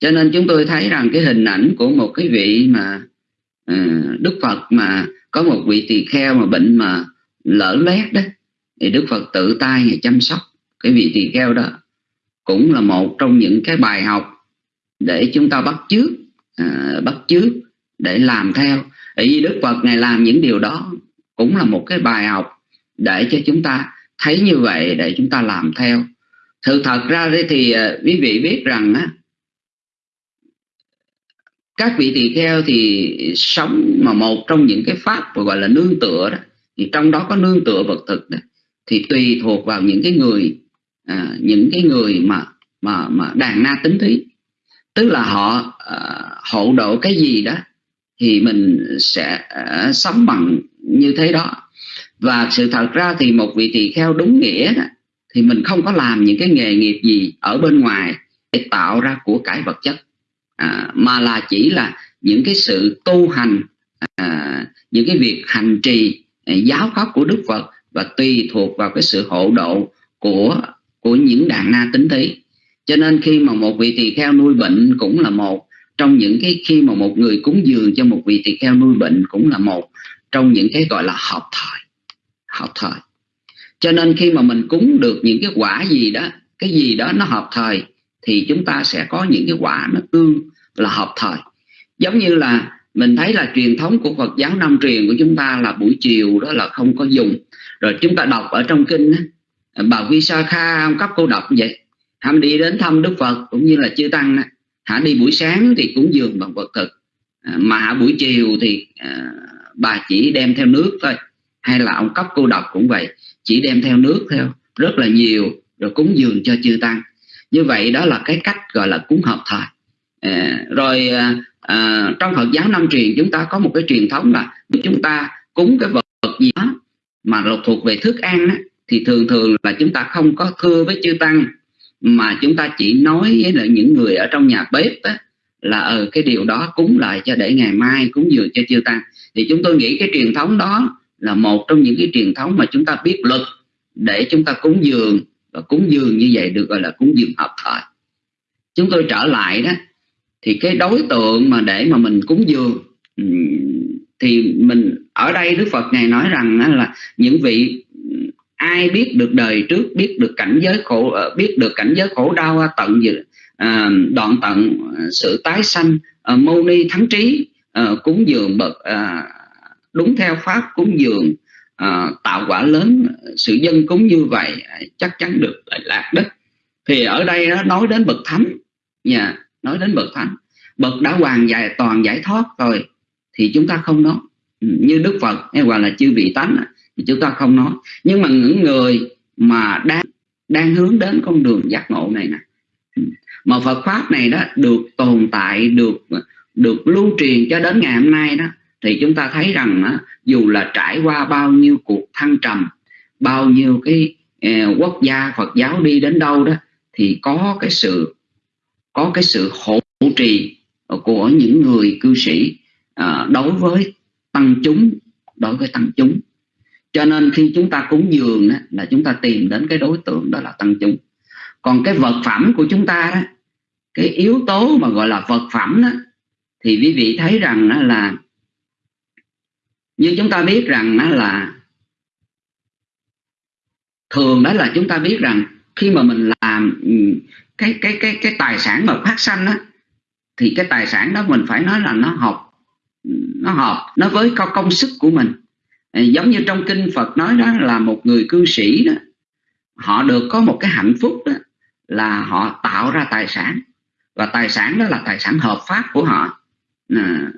C: Cho nên chúng tôi thấy rằng cái hình ảnh của một cái vị mà uh, Đức Phật mà có một vị tỳ kheo mà bệnh mà lỡ lét đó thì Đức Phật tự tay chăm sóc cái vị tỳ kheo đó cũng là một trong những cái bài học để chúng ta bắt chước à, bắt chước để làm theo. Bởi vì Đức Phật ngài làm những điều đó cũng là một cái bài học để cho chúng ta thấy như vậy để chúng ta làm theo. Sự thật ra đấy thì à, quý vị biết rằng á các vị tỳ kheo thì sống mà một trong những cái pháp gọi là nương tựa đó thì trong đó có nương tựa vật thực đó thì tùy thuộc vào những cái người à, những cái người mà mà mà đàn na tính thí tức là họ à, hộ độ cái gì đó thì mình sẽ à, sống bằng như thế đó. Và sự thật ra thì một vị tỳ kheo đúng nghĩa đó, thì mình không có làm những cái nghề nghiệp gì ở bên ngoài để tạo ra của cải vật chất. À, mà là chỉ là những cái sự tu hành à, những cái việc hành trì à, giáo pháp của Đức Phật và tùy thuộc vào cái sự hộ độ của của những đàn na tính thí cho nên khi mà một vị tỳ kheo nuôi bệnh cũng là một, trong những cái khi mà một người cúng dường cho một vị tỳ kheo nuôi bệnh cũng là một, trong những cái gọi là hợp thời hợp thời. Cho nên khi mà mình cúng được những cái quả gì đó, cái gì đó nó hợp thời, thì chúng ta sẽ có những cái quả nó tương là hợp thời. Giống như là mình thấy là truyền thống của Phật giáo Nam truyền của chúng ta là buổi chiều đó là không có dùng. Rồi chúng ta đọc ở trong kinh bà Visakha ông cấp cô độc như vậy? Hãy đi đến thăm Đức Phật cũng như là chư tăng hả đi buổi sáng thì cũng dường bằng vật thực. À, mà buổi chiều thì à, bà chỉ đem theo nước thôi. Hay là ông cấp cô độc cũng vậy chỉ đem theo nước theo rất là nhiều rồi cúng dường cho chư tăng. Như vậy đó là cái cách gọi là cúng hợp thời. À, rồi à, à trong Phật giáo Nam truyền chúng ta có một cái truyền thống là chúng ta cúng cái vật gì đó mà thuộc về thức ăn á, thì thường thường là chúng ta không có thưa với chư tăng mà chúng ta chỉ nói với lại những người ở trong nhà bếp á, là ở ừ, cái điều đó cúng lại cho để ngày mai cúng dường cho chư tăng. Thì chúng tôi nghĩ cái truyền thống đó là một trong những cái truyền thống mà chúng ta biết luật để chúng ta cúng dường và cúng dường như vậy được gọi là cúng dường hợp thời. Chúng tôi trở lại đó thì cái đối tượng mà để mà mình cúng dường thì mình ở đây Đức Phật ngài nói rằng là những vị ai biết được đời trước biết được cảnh giới khổ ờ, biết được cảnh giới khổ đau à, tận à, đoạn tận à, sự tái sanh à, mâu ni thắng trí à, cúng dường bậc à, đúng theo pháp cúng dường à, tạo quả lớn sự dân cúng như vậy à, chắc chắn được lạc đất thì ở đây nó nói đến bậc thánh nha nói đến bậc thánh bậc đã hoàn giải toàn giải thoát rồi thì chúng ta không nói. Ừ, như đức phật hay hoặc là chư vị tánh thì chúng ta không nói. Nhưng mà những người mà đang đang hướng đến con đường giác ngộ này nè. Mà Phật pháp này đó được tồn tại được được lưu truyền cho đến ngày hôm nay đó thì chúng ta thấy rằng đó, dù là trải qua bao nhiêu cuộc thăng trầm bao nhiêu cái eh, quốc gia Phật giáo đi đến đâu đó thì có cái sự có cái sự hỗ trì của những người cư sĩ à, đối với tăng chúng đối với tăng chúng cho nên khi chúng ta cúng dường đó, là chúng ta tìm đến cái đối tượng đó là tăng chúng. Còn cái vật phẩm của chúng ta đó cái yếu tố mà gọi là vật phẩm đó thì quý vị thấy rằng đó là như chúng ta biết rằng đó là thường đó là chúng ta biết rằng khi mà mình làm cái cái cái cái tài sản mà phát sanh đó thì cái tài sản đó mình phải nói là nó hợp nó hợp nó với công sức của mình. Ờ, giống như trong kinh Phật nói đó là một người cư sĩ đó họ được có một cái hạnh phúc đó là họ tạo ra tài sản. Và tài sản đó là tài sản hợp pháp của họ. À,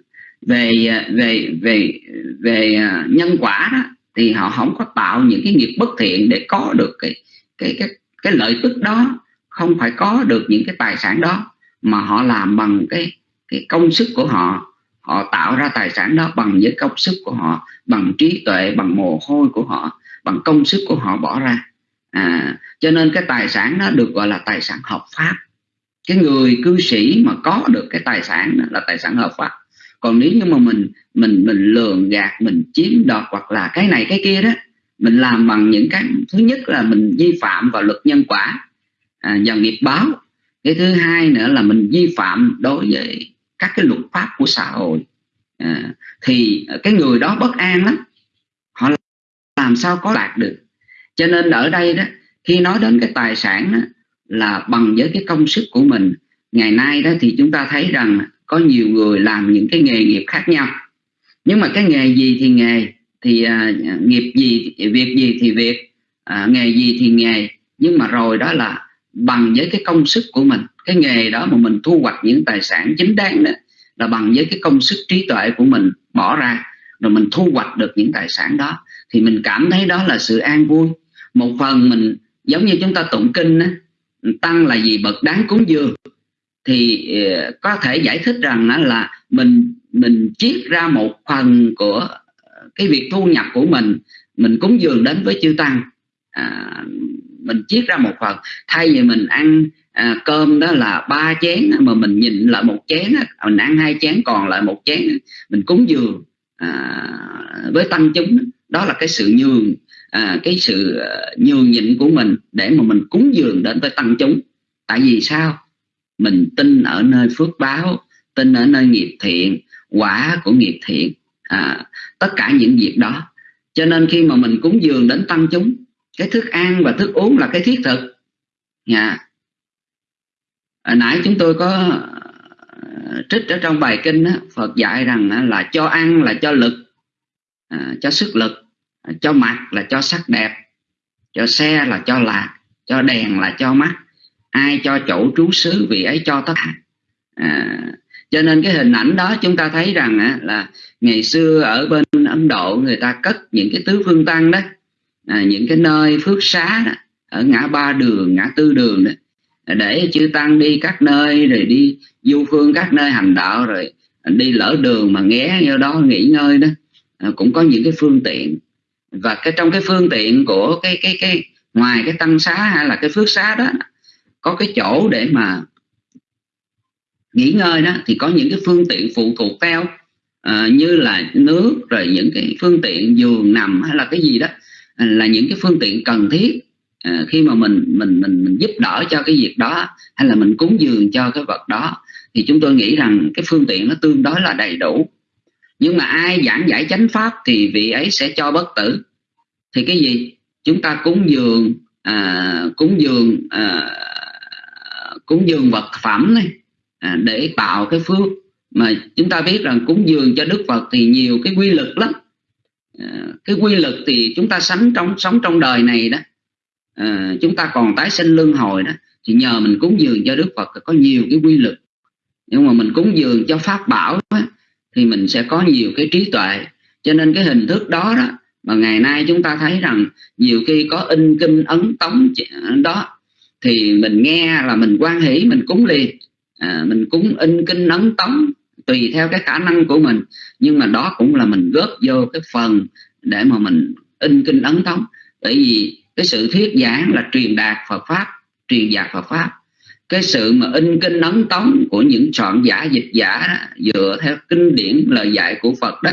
C: về về về về nhân quả đó thì họ không có tạo những cái nghiệp bất thiện để có được cái cái cái cái lợi tức đó không phải có được những cái tài sản đó mà họ làm bằng cái cái công sức của họ họ tạo ra tài sản đó bằng với công sức của họ bằng trí tuệ bằng mồ hôi của họ bằng công sức của họ bỏ ra. À, cho nên cái tài sản đó được gọi là tài sản hợp pháp. Cái người cư sĩ mà có được cái tài sản đó là tài sản hợp pháp. Còn nếu như mà mình mình mình lường gạt mình chiếm đoạt hoặc là cái này cái kia đó mình làm bằng những cái thứ nhất là mình vi phạm vào luật nhân quả à, và nghiệp báo. Cái thứ hai nữa là mình vi phạm đối với các cái luật pháp của xã hội. À, thì cái người đó bất an lắm. Họ làm sao có đạt được. Cho nên ở đây đó khi nói đến cái tài sản đó, là bằng với cái công sức của mình. Ngày nay đó thì chúng ta thấy rằng có nhiều người làm những cái nghề nghiệp khác nhau. Nhưng mà cái nghề gì thì nghề thì à, nghiệp gì việc gì thì việc. À, nghề gì thì nghề. Nhưng mà rồi đó là bằng với cái công sức của mình cái nghề đó mà mình thu hoạch những tài sản chính đáng đó là bằng với cái công sức trí tuệ của mình bỏ ra rồi mình thu hoạch được những tài sản đó thì mình cảm thấy đó là sự an vui. Một phần mình giống như chúng ta tụng kinh đó, tăng là gì bậc đáng cúng dường thì ờ, có thể giải thích rằng đó là mình mình chiết ra một phần của cái việc thu nhập của mình mình cúng dường đến với chư tăng. À, mình chiết ra một phần thay vì mình ăn à, cơm đó là ba chén mà mình nhìn lại một chén mình ăn hai chén còn lại một chén mình cúng dường à, với tăng chúng đó. Là cái sự nhường à, cái sự à, nhường nhịn của mình để mà mình cúng dường đến với tăng chúng. Tại vì sao? Mình tin ở nơi phước báo tin ở nơi nghiệp thiện quả của nghiệp thiện à, tất cả những việc đó. Cho nên khi mà mình cúng dường đến tăng chúng cái thức ăn và thức uống là cái thiết thực. Nha hồi nãy chúng tôi có à, trích ở trong bài kinh đó, Phật dạy rằng là cho ăn là cho lực à, cho sức lực à, cho mặt là cho sắc đẹp cho xe là cho lạc cho đèn là cho mắt ai cho chỗ trú xứ vì ấy cho tất cả. À, cho nên cái hình ảnh đó chúng ta thấy rằng á, là ngày xưa ở bên Ấn Độ người ta cất những cái tứ phương tăng đó à, những cái nơi phước xá đó, ở ngã ba đường ngã tư đường đó để chư tăng đi các nơi rồi đi du phương các nơi hành đạo rồi đi lỡ đường mà ghé vô đó nghỉ ngơi đó. À, cũng có những cái phương tiện. Và cái trong cái phương tiện của cái cái cái ngoài cái tăng xá hay là cái phước xá đó có cái chỗ để mà nghỉ ngơi đó thì có những cái phương tiện phụ thuộc theo uh, như là nước rồi những cái phương tiện giường nằm hay là cái gì đó à, là những cái phương tiện cần thiết à, khi mà mình mình mình mình giúp đỡ cho cái việc đó hay là mình cúng dường cho cái vật đó thì chúng tôi nghĩ rằng cái phương tiện nó tương đối là đầy đủ. Nhưng mà ai giảng giải chánh pháp thì vị ấy sẽ cho bất tử. Thì cái gì? Chúng ta cúng dường à, cúng dường à, cúng dường vật phẩm này à, để tạo cái phước. Mà chúng ta biết rằng cúng dường cho Đức Phật thì nhiều cái quy lực lắm. À, cái quy lực thì chúng ta sống trong sống trong đời này đó à, chúng ta còn tái sinh luân hồi đó. Thì nhờ mình cúng dường cho Đức Phật có nhiều cái quy lực nhưng mà mình cúng dường cho pháp bảo đó, thì mình sẽ có nhiều cái trí tuệ. Cho nên cái hình thức đó đó mà ngày nay chúng ta thấy rằng nhiều khi có in kinh ấn tống đó thì mình nghe là mình quan hỷ mình cúng liền. À, mình cúng in kinh ấn tống tùy theo cái khả năng của mình. Nhưng mà đó cũng là mình góp vô cái phần để mà mình in kinh ấn tống. Bởi vì cái sự thuyết giảng là truyền đạt Phật pháp truyền đạt Phật pháp. Cái sự mà in kinh ấn tống của những soạn giả dịch giả đó, dựa theo kinh điển lời dạy của Phật đó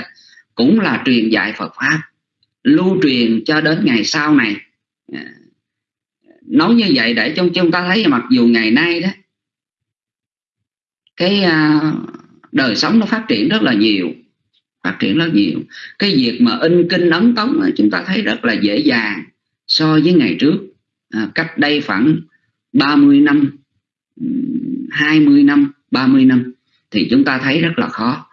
C: cũng là truyền dạy Phật pháp. Lưu truyền cho đến ngày sau này. À, nói như vậy để cho chúng ta thấy mặc dù ngày nay đó cái à, đời sống nó phát triển rất là nhiều phát triển rất nhiều. Cái việc mà in kinh ấn tống chúng ta thấy rất là dễ dàng so với ngày trước à, cách đây khoảng 30 năm 20 năm 30 năm thì chúng ta thấy rất là khó.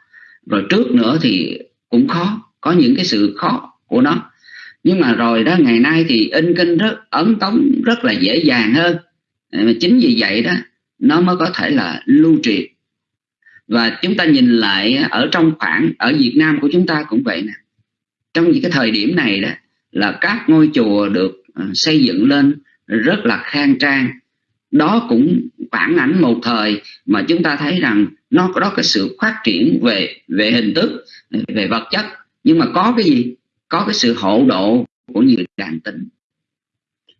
C: Rồi trước nữa thì cũng khó có những cái sự khó của nó. Nhưng mà rồi đó ngày nay thì in kinh rất ấn tống rất là dễ dàng hơn. À, mà chính vì vậy đó nó mới có thể là lưu truyền. Và chúng ta nhìn lại ở trong khoảng ở Việt Nam của chúng ta cũng vậy nè. Trong những cái thời điểm này đó là các ngôi chùa được ờ, xây dựng lên rất là khang trang. Đó cũng phản ảnh một thời mà chúng ta thấy rằng nó có, đó cái sự phát triển về về hình thức, về vật chất. Nhưng mà có cái gì? Có cái sự hộ độ của người đàn tính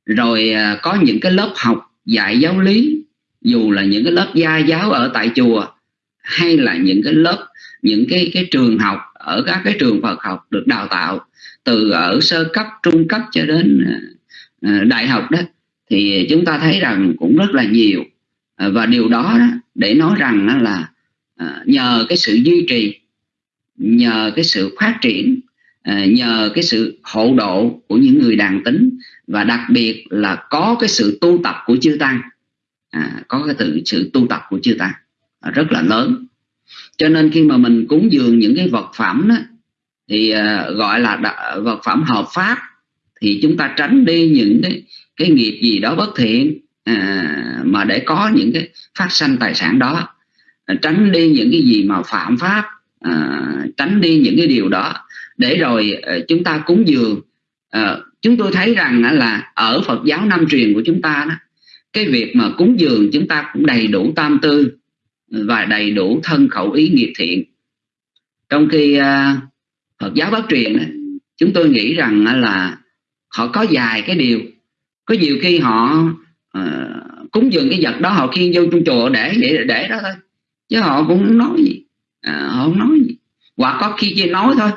C: rồi ờ, có những cái lớp học dạy giáo lý, dù là những cái lớp gia giáo ở tại chùa, hay là những cái lớp, những cái cái trường học, ở các cái trường Phật học được đào tạo từ ở sơ cấp trung cấp cho đến à, à, đại học đó thì chúng ta thấy rằng cũng rất là nhiều. À, và điều đó, đó để nói rằng là nhờ cái sự duy trì nhờ cái sự phát triển nhờ cái sự hộ độ của những người đàn tính và đặc biệt là có cái sự tu tập của chư tăng. À, có cái tự sự tu tập của chư tăng rất là lớn. Cho nên khi mà mình cúng dường những cái vật phẩm đó, thì uh, gọi là vật phẩm hợp pháp thì chúng ta tránh đi những cái cái nghiệp gì đó bất thiện à, mà để có những cái phát sanh tài sản đó. À, tránh đi những cái gì mà phạm pháp à, tránh đi những cái điều đó. Để rồi à, chúng ta cúng dường. À, chúng tôi thấy rằng là ở Phật giáo Nam truyền của chúng ta đó cái việc mà cúng dường chúng ta cũng đầy đủ tam tư và đầy đủ thân khẩu ý nghiệp thiện. Trong khi uh, Phật giáo Bắc truyền chúng tôi nghĩ rằng là họ có vài cái điều. Có nhiều khi họ uh, cúng dường cái vật đó họ khiêng vô trong chùa để để để đó thôi. Chứ họ cũng không nói gì. À, họ không nói gì. Hoặc có khi chỉ nói thôi.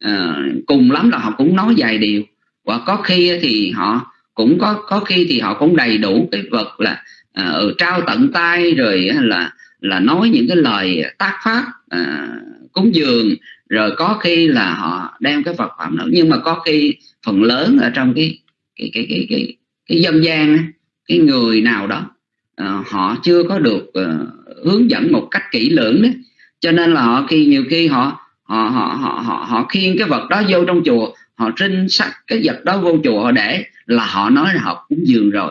C: À, cùng lắm là họ cũng nói vài điều. Hoặc có khi thì họ cũng có có khi thì họ cũng đầy đủ cái vật là à, trao tận tay rồi là là nói những cái lời tác pháp à, cúng dường rồi có khi là họ đem cái vật phẩm đó nhưng mà có khi phần lớn ở trong cái cái cái cái cái, cái dân gian cái người nào đó uh, họ chưa có được uh, hướng dẫn một cách kỹ lưỡng đấy cho nên là họ khi nhiều khi họ họ họ họ họ, họ khiêng cái vật đó vô trong chùa họ trinh sắc cái vật đó vô chùa họ để là họ nói là họ cúng dường rồi.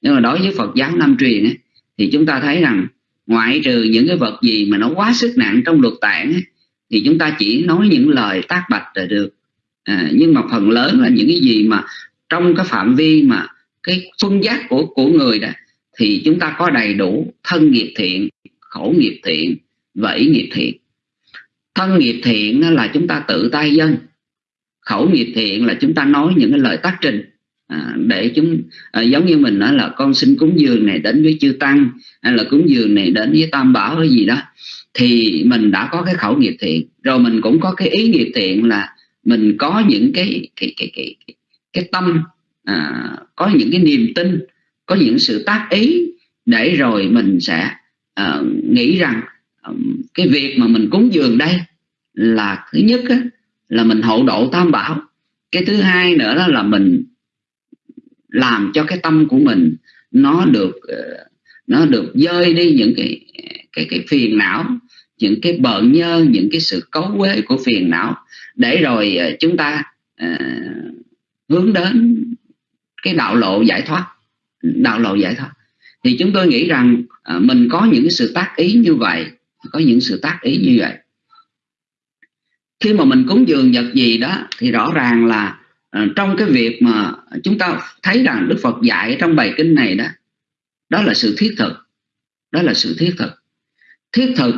C: Nhưng mà đối với Phật giáo Nam truyền ấy, thì chúng ta thấy rằng ngoại trừ những cái vật gì mà nó quá sức nặng trong luật tạng ấy, thì chúng ta chỉ nói những lời tác bạch là được. À, nhưng mà phần lớn là những cái gì mà trong cái phạm vi mà cái phân giác của của người đó thì chúng ta có đầy đủ thân nghiệp thiện khẩu nghiệp thiện và ý nghiệp thiện. Thân nghiệp thiện là chúng ta tự tay dân. Khẩu nghiệp thiện là chúng ta nói những cái lời tác trình. À, để chúng à, giống như mình nói là con xin cúng dường này đến với chư tăng hay là cúng dường này đến với tam bảo hay gì đó thì mình đã có cái khẩu nghiệp thiện. Rồi mình cũng có cái ý nghiệp thiện là mình có những cái cái cái cái cái, cái tâm à, có những cái niềm tin có những sự tác ý để rồi mình sẽ à, nghĩ rằng à, cái việc mà mình cúng dường đây là thứ nhất á, là mình hậu độ tam bảo. Cái thứ hai nữa đó là mình làm cho cái tâm của mình nó được ờ, nó được dơi đi những cái cái cái phiền não những cái bợn nhơ những cái sự cấu quế của phiền não. Để rồi ờ, chúng ta uh, hướng đến cái đạo lộ giải thoát đạo lộ giải thoát. Thì chúng tôi nghĩ rằng uh, mình có những cái sự tác ý như vậy có những sự tác ý như vậy. Khi mà mình cúng dường vật gì đó thì rõ ràng là uh, trong cái việc mà chúng ta thấy rằng Đức Phật dạy trong bài kinh này đó đó là sự thiết thực đó là sự thiết thực thiết thực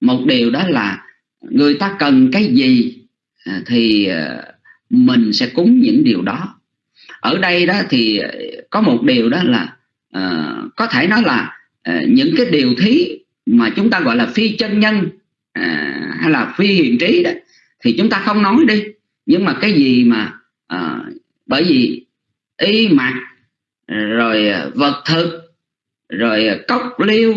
C: một điều đó là người ta cần cái gì à, thì à, mình sẽ cúng những điều đó. Ở đây đó thì có một điều đó là uh, có thể nói là uh, những cái điều thí mà chúng ta gọi là phi chân nhân uh, hay là phi hiện trí đó thì chúng ta không nói đi. Nhưng mà cái gì mà uh, bởi vì y mặt rồi vật thực rồi cốc liêu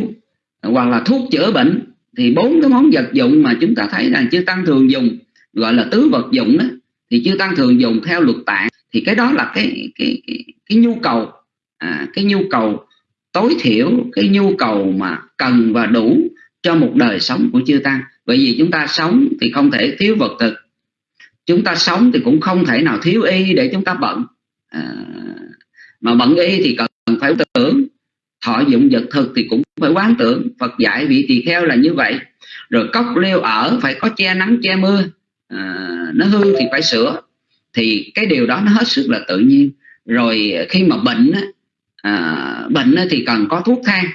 C: hoặc là thuốc chữa bệnh thì bốn cái món vật dụng mà chúng ta thấy rằng chư tăng thường dùng gọi là tứ vật dụng đó thì chư tăng thường dùng theo luật tạng. Thì cái đó là cái cái cái, cái nhu cầu à, cái nhu cầu tối thiểu cái nhu cầu mà cần và đủ cho một đời sống của chư tăng. Bởi vì chúng ta sống thì không thể thiếu vật thực. Chúng ta sống thì cũng không thể nào thiếu y để chúng ta bận. À, mà bận y thì cần phải tưởng thọ dụng vật thực thì cũng phải quán tưởng. Phật dạy vị tỳ kheo là như vậy. Rồi cốc leo ở phải có che nắng che mưa. À, nó hư thì phải sửa. Thì cái điều đó nó hết sức là tự nhiên. Rồi khi mà bệnh à, bệnh thì cần có thuốc thang.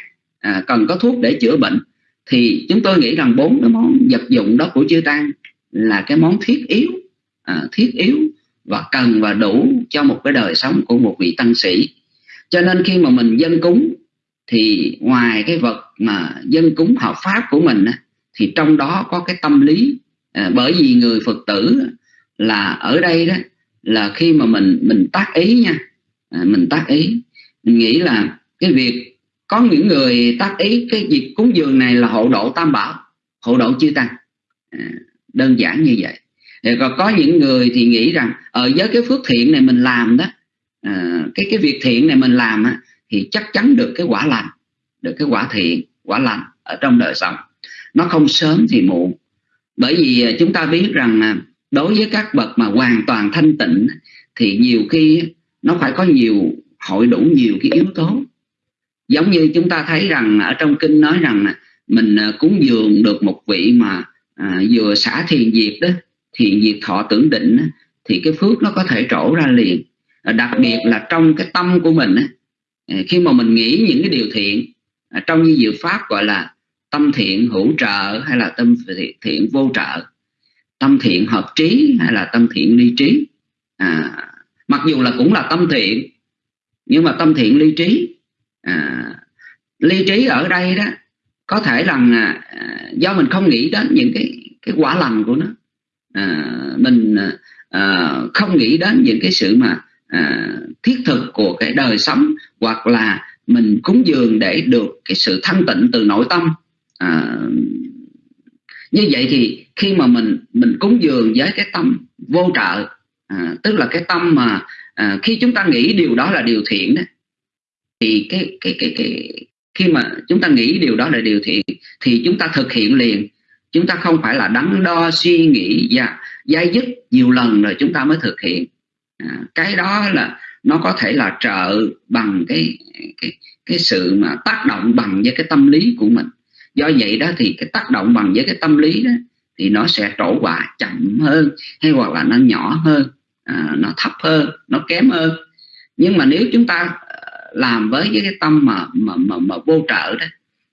C: À, cần có thuốc để chữa bệnh. Thì chúng tôi nghĩ rằng bốn cái món vật dụng đó của chư tăng là cái món thiết yếu. À, thiết yếu và cần và đủ cho một cái đời sống của một vị tăng sĩ. Cho nên khi mà mình dân cúng thì ngoài cái vật mà dân cúng hợp pháp của mình thì trong đó có cái tâm lý à, bởi vì người phật tử là ở đây đó là khi mà mình mình tác ý nha à, mình tác ý mình nghĩ là cái việc có những người tác ý cái việc cúng dường này là hộ độ tam bảo hộ độ chư tăng. À, đơn giản như vậy. Thì còn có những người thì nghĩ rằng ở với cái phước thiện này mình làm đó à, cái cái việc thiện này mình làm á, thì chắc chắn được cái quả lành được cái quả thiện quả lành ở trong đời sống. Nó không sớm thì muộn. Bởi vì à, chúng ta biết rằng à, đối với các bậc mà hoàn toàn thanh tịnh thì nhiều khi nó phải có nhiều hội đủ nhiều cái yếu tố. Giống như chúng ta thấy rằng ở trong kinh nói rằng à, mình cúng dường được một vị mà à, vừa xả thiền diệt đó thiền diệt thọ tưởng định thì cái phước nó có thể trổ ra liền. Đặc biệt là trong cái tâm của mình À, khi mà mình nghĩ những cái điều thiện à, trong như diệu pháp gọi là tâm thiện hữu trợ hay là tâm thiện vô trợ. Tâm thiện hợp trí hay là tâm thiện ly trí. À, mặc dù là cũng là tâm thiện nhưng mà tâm thiện ly trí à, ly trí ở đây đó có thể là à, do mình không nghĩ đến những cái cái quả lành của nó. À, mình à, à không nghĩ đến những cái sự mà à, thiết thực của cái đời sống hoặc là mình cúng dường để được cái sự thanh tịnh từ nội tâm. À, như vậy thì khi mà mình mình cúng dường với cái tâm vô trợ à, tức là cái tâm mà à, khi chúng ta nghĩ điều đó là điều thiện đó thì cái cái cái cái khi mà chúng ta nghĩ điều đó là điều thiện thì chúng ta thực hiện liền. Chúng ta không phải là đắn đo suy nghĩ và dai dứt nhiều lần rồi chúng ta mới thực hiện à, cái đó là nó có thể là trợ bằng cái cái cái sự mà tác động bằng với cái tâm lý của mình. Do vậy đó thì cái tác động bằng với cái tâm lý đó thì nó sẽ trổ quả chậm hơn hay hoặc là nó nhỏ hơn à, nó thấp hơn nó kém hơn. Nhưng mà nếu chúng ta ờ, làm với cái tâm mà mà mà, mà vô trợ đó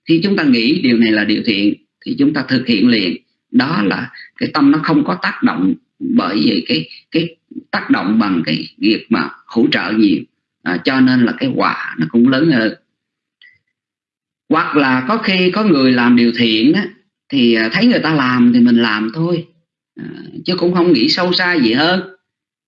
C: thì chúng ta nghĩ điều này là điều thiện thì chúng ta thực hiện liền. Đó là cái tâm nó không có tác động bởi vì cái cái tác động bằng cái việc mà hỗ trợ nhiều. À, cho nên là cái quả nó cũng lớn hơn. Hoặc là có khi có người làm điều thiện á, thì à, thấy người ta làm thì mình làm thôi. À, chứ cũng không nghĩ sâu xa gì hơn.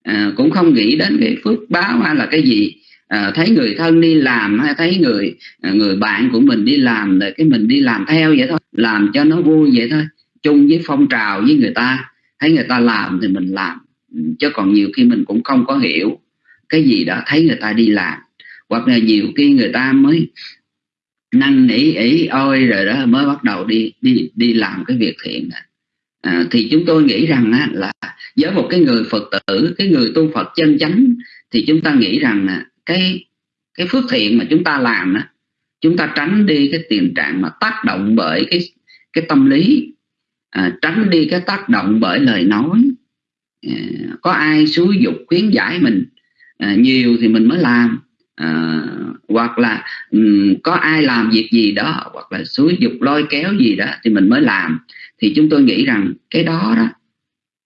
C: À, cũng không nghĩ đến cái phước báo hay là cái gì. À, thấy người thân đi làm hay thấy người à, người bạn của mình đi làm rồi cái mình đi làm theo vậy thôi. Làm cho nó vui vậy thôi. Chung với phong trào với người ta. Thấy người ta làm thì mình làm chứ còn nhiều khi mình cũng không có hiểu cái gì đó thấy người ta đi làm hoặc là nhiều khi người ta mới năn nỉ ý ôi rồi đó mới bắt đầu đi đi đi làm cái việc thiện này. À, thì chúng tôi nghĩ rằng á, là với một cái người phật tử cái người tu phật chân chánh thì chúng ta nghĩ rằng là cái cái phước thiện mà chúng ta làm á, chúng ta tránh đi cái tình trạng mà tác động bởi cái cái tâm lý à, tránh đi cái tác động bởi lời nói Ờ, có ai xúi dục khuyến giải mình? À, nhiều thì mình mới làm. À, hoặc là um, có ai làm việc gì đó hoặc là xúi dục lôi kéo gì đó thì mình mới làm. Thì chúng tôi nghĩ rằng cái đó đó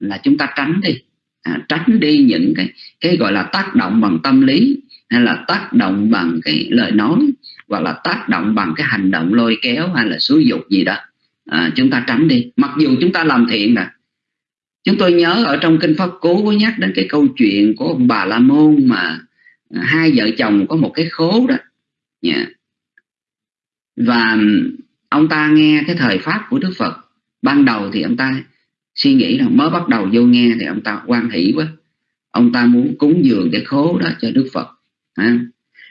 C: là chúng ta tránh đi. À, tránh đi những cái cái gọi là tác động bằng tâm lý hay là tác động bằng cái lời nói hoặc là tác động bằng cái hành động lôi kéo hay là xúi dục gì đó. À, chúng ta tránh đi. Mặc dù chúng ta làm thiện nè chúng tôi nhớ ở trong kinh pháp cú có nhắc đến cái câu chuyện của ông bà la môn mà à, hai vợ chồng có một cái khố đó yeah. và ông ta nghe cái thời pháp của đức phật ban đầu thì ông ta suy nghĩ rằng mới bắt đầu vô nghe thì ông ta quan hỷ quá ông ta muốn cúng dường cái khố đó cho đức phật ha.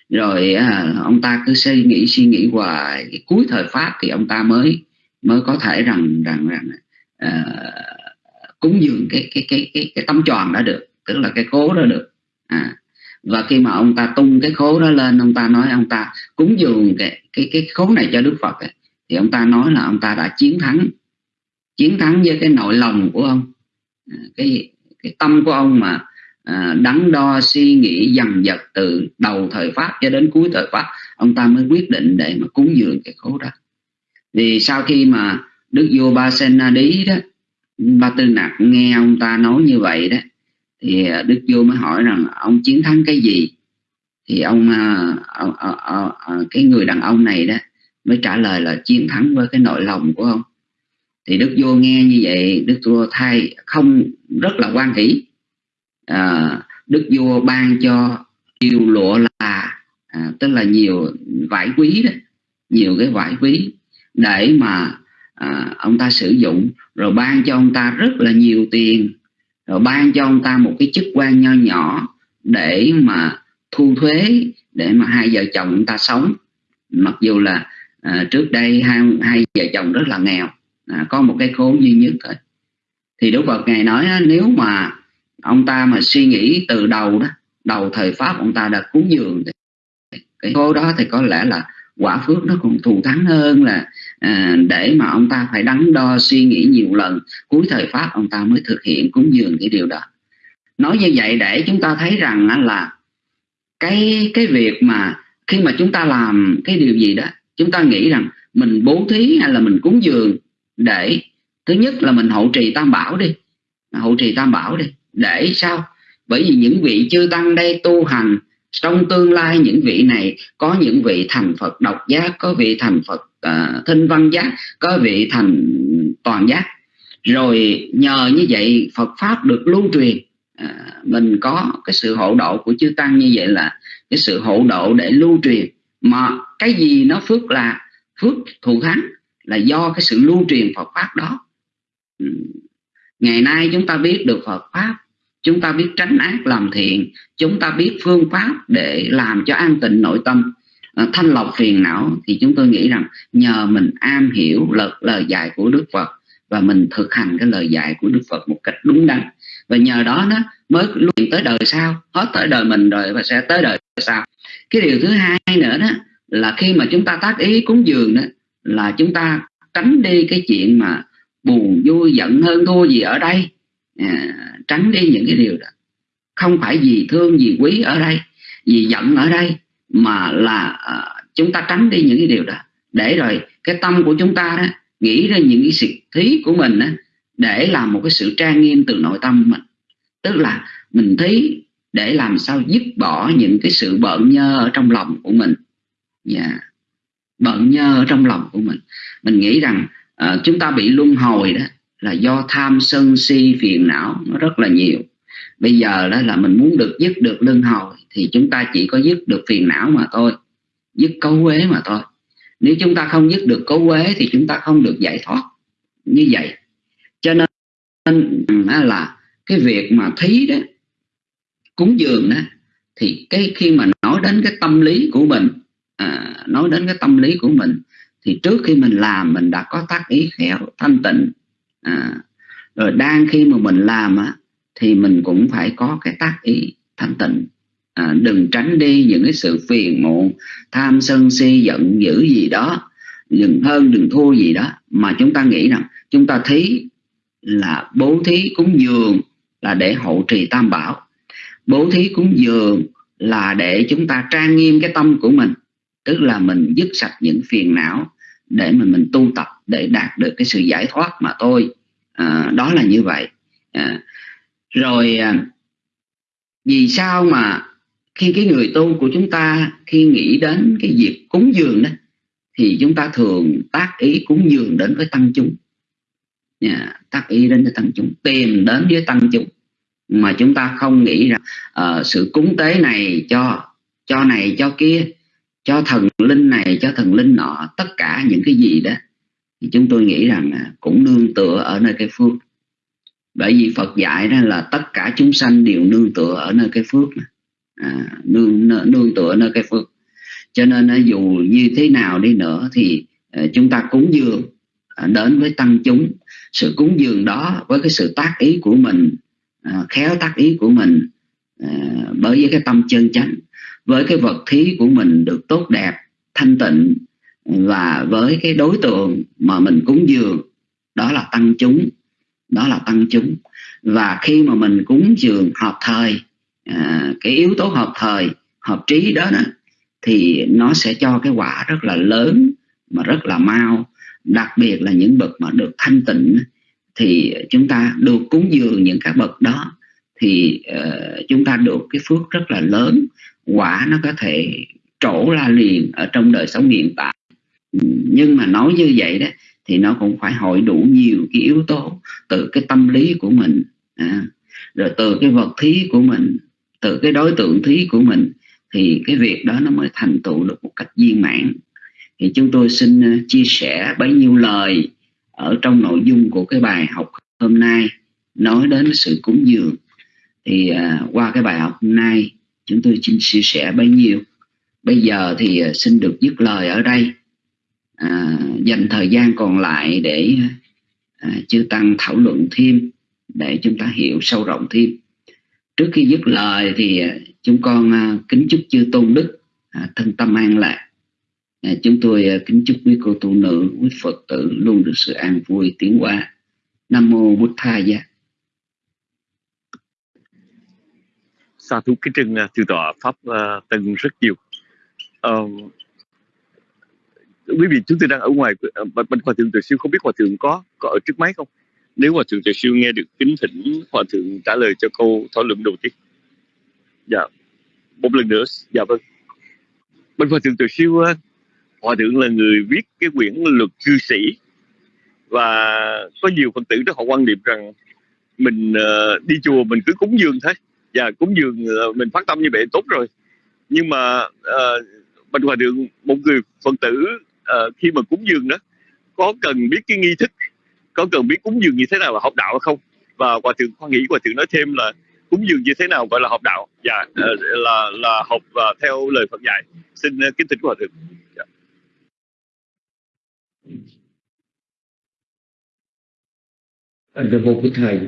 C: rồi à, ông ta cứ suy nghĩ suy nghĩ hoài cái cuối thời pháp thì ông ta mới mới có thể rằng rằng rằng à, cúng dường cái cái cái cái cái tấm tròn đã được tức là cái khố đó được. À, và khi mà ông ta tung cái khố đó lên ông ta nói ông ta cúng dường cái cái cái khố này cho đức phật ấy, thì ông ta nói là ông ta đã chiến thắng chiến thắng với cái nội lòng của ông. À, cái cái tâm của ông mà à, đắn đo suy nghĩ dằn vặt từ đầu thời pháp cho đến cuối thời pháp ông ta mới quyết định để mà cúng dường cái khố đó. Thì sau khi mà đức vua ba sen na đí đó ba tư nặc nghe ông ta nói như vậy đó thì à, đức vua mới hỏi rằng ông chiến thắng cái gì? Thì ông, à, à, à, à, cái người đàn ông này đó mới trả lời là chiến thắng với cái nội lòng của ông. Thì đức vua nghe như vậy đức vua thay không rất là quan hỷ. À, đức vua ban cho nhiều lụa là à, tức là nhiều vải quý đó nhiều cái vải quý để mà à, ông ta sử dụng rồi ban cho ông ta rất là nhiều tiền rồi ban cho ông ta một cái chức quan nho nhỏ để mà thu thuế để mà hai vợ chồng ông ta sống. Mặc dù là à, trước đây hai hai vợ chồng rất là nghèo à, có một cái khố duy nhất thôi. Thì Đức Phật ngài nói nếu mà ông ta mà suy nghĩ từ đầu đó đầu thời pháp ông ta đã cúng dường cái khố đó thì có lẽ là quả phước nó còn thù thắng hơn là à, để mà ông ta phải đắn đo suy nghĩ nhiều lần cuối thời pháp ông ta mới thực hiện cúng dường cái điều đó. Nói như vậy để chúng ta thấy rằng là cái cái việc mà khi mà chúng ta làm cái điều gì đó chúng ta nghĩ rằng mình bố thí hay là mình cúng dường để thứ nhất là mình hậu trì tam bảo đi hậu trì tam bảo đi để sao? Bởi vì những vị chư tăng đây tu hành trong tương lai những vị này có những vị thành Phật độc giác có vị thành Phật uh, thinh văn giác có vị thành toàn giác. Rồi nhờ như vậy Phật pháp được lưu truyền. À, mình có cái sự hộ độ của chư tăng như vậy là cái sự hộ độ để lưu truyền. Mà cái gì nó phước là phước thù thắng là do cái sự lưu truyền Phật pháp đó. Ừ. Ngày nay chúng ta biết được Phật pháp chúng ta biết tránh ác làm thiện. Chúng ta biết phương pháp để làm cho an tịnh nội tâm. Ờ, thanh lọc phiền não thì chúng tôi nghĩ rằng nhờ mình am hiểu lời, lời dạy của Đức Phật và mình thực hành cái lời dạy của Đức Phật một cách đúng đắn. Và nhờ đó nó mới luyện tới đời sau hết tới đời mình rồi và sẽ tới đời sau. Cái điều thứ hai nữa đó là khi mà chúng ta tác ý cúng dường đó là chúng ta tránh đi cái chuyện mà buồn vui giận hơn thua gì ở đây à, tránh đi những cái điều đó không phải vì thương vì quý ở đây vì giận ở đây mà là à, chúng ta tránh đi những cái điều đó để rồi cái tâm của chúng ta đó nghĩ ra những cái sự thí của mình đó, để làm một cái sự trang nghiêm từ nội tâm mình tức là mình thí để làm sao dứt bỏ những cái sự bợn nhơ ở trong lòng của mình yeah. Dạ. bợn nhơ ở trong lòng của mình mình nghĩ rằng uh, chúng ta bị luân hồi đó là do tham sân si phiền não nó rất là nhiều. Bây giờ đó là mình muốn được dứt được luân hồi thì chúng ta chỉ có dứt được phiền não mà thôi dứt cấu quế mà thôi. Nếu chúng ta không dứt được cấu quế thì chúng ta không được giải thoát. Như vậy cho nên ừ, là cái việc mà thí đó cúng dường đó thì cái khi mà nói đến cái tâm lý của mình à, nói đến cái tâm lý của mình thì trước khi mình làm mình đã có tác ý khéo thanh tịnh à, rồi đang khi mà mình làm á, thì mình cũng phải có cái tác ý thanh tịnh. À, đừng tránh đi những cái sự phiền muộn tham sân si giận dữ gì đó. Đừng hơn đừng thua gì đó. Mà chúng ta nghĩ rằng chúng ta thấy là bố thí cúng dường là để hậu trì tam bảo. Bố thí cúng dường là để chúng ta trang nghiêm cái tâm của mình tức là mình dứt sạch những phiền não để mà mình tu tập để đạt được cái sự giải thoát mà tôi à, đó là như vậy. À, rồi à, vì sao mà khi cái người tu của chúng ta khi nghĩ đến cái việc cúng dường đó thì chúng ta thường tác ý cúng dường đến với tăng chúng. Yeah, tác ý đến với tăng chúng tìm đến với tăng chúng. Mà chúng ta không nghĩ rằng uh, sự cúng tế này cho cho này cho kia cho thần linh này cho thần linh nọ tất cả những cái gì đó thì chúng tôi nghĩ rằng à, cũng nương tựa ở nơi cái phước. Bởi vì Phật dạy đó là tất cả chúng sanh đều nương tựa ở nơi cái phước à, nương nương tựa nơi cái phước. Cho nên à, dù như thế nào đi nữa thì à, chúng ta cúng dường đến với tăng chúng. Sự cúng dường đó với cái sự tác ý của mình khéo tác ý của mình bởi với cái tâm chân chánh với cái vật thí của mình được tốt đẹp thanh tịnh và với cái đối tượng mà mình cúng dường đó là tăng chúng đó là tăng chúng. Và khi mà mình cúng dường hợp thời à, cái yếu tố hợp thời hợp trí đó, đó thì nó sẽ cho cái quả rất là lớn mà rất là mau. Đặc biệt là những bậc mà được thanh tịnh thì chúng ta được cúng dường những các bậc đó thì uh, chúng ta được cái phước rất là lớn quả nó có thể trổ ra liền ở trong đời sống hiện tại. Ừ, nhưng mà nói như vậy đó thì nó cũng phải hội đủ nhiều cái yếu tố từ cái tâm lý của mình à, rồi từ cái vật thí của mình từ cái đối tượng thí của mình thì cái việc đó nó mới thành tựu được một cách viên mãn. Thì chúng tôi xin à, chia sẻ bấy nhiêu lời ở trong nội dung của cái bài học hôm nay nói đến sự cúng dường. Thì à, qua cái bài học hôm nay chúng tôi xin chia sẻ bấy nhiêu. Bây giờ thì à, xin được dứt lời ở đây. À, dành thời gian còn lại để à, chư tăng thảo luận thêm để chúng ta hiểu sâu rộng thêm. Trước khi dứt lời thì à, chúng con à, kính chúc chư tôn đức à, thân tâm an lạc. À, chúng tôi à, kính chúc quý cô tu nữ, quý Phật tử luôn được sự an vui tiến qua. Nam mô bút tha gia.
D: Sa thú kính trưng từ tọa pháp uh, tân rất nhiều. Uh, quý vị chúng tôi đang ở ngoài ờ, bên, bên hòa thượng tuệ siêu không biết hòa thượng có có ở trước máy không? Nếu hòa thượng tuệ siêu nghe được kính thỉnh hòa thượng trả lời cho câu thảo luận đầu tiên. Dạ, một lần nữa, dạ vâng. Bên hòa thượng tuệ siêu uh, hòa thượng là người viết cái quyển luật cư sĩ và có nhiều phần tử đó họ quan niệm rằng mình uh, đi chùa mình cứ cúng dường thôi Dạ, và cúng dường mình phát tâm như vậy tốt rồi. Nhưng mà ờ, uh, bên hòa thượng một người phật tử uh, khi mà cúng dường đó có cần biết cái nghi thức có cần biết cúng dường như thế nào là học đạo hay không? Và hòa thượng khoa nghĩ hòa thượng nói thêm là cúng dường như thế nào gọi là học đạo. Dạ uh, là là học uh, theo lời Phật dạy. Xin uh, kính thỉnh hòa thượng. Dạ.
B: Anh phải vô cái thầy.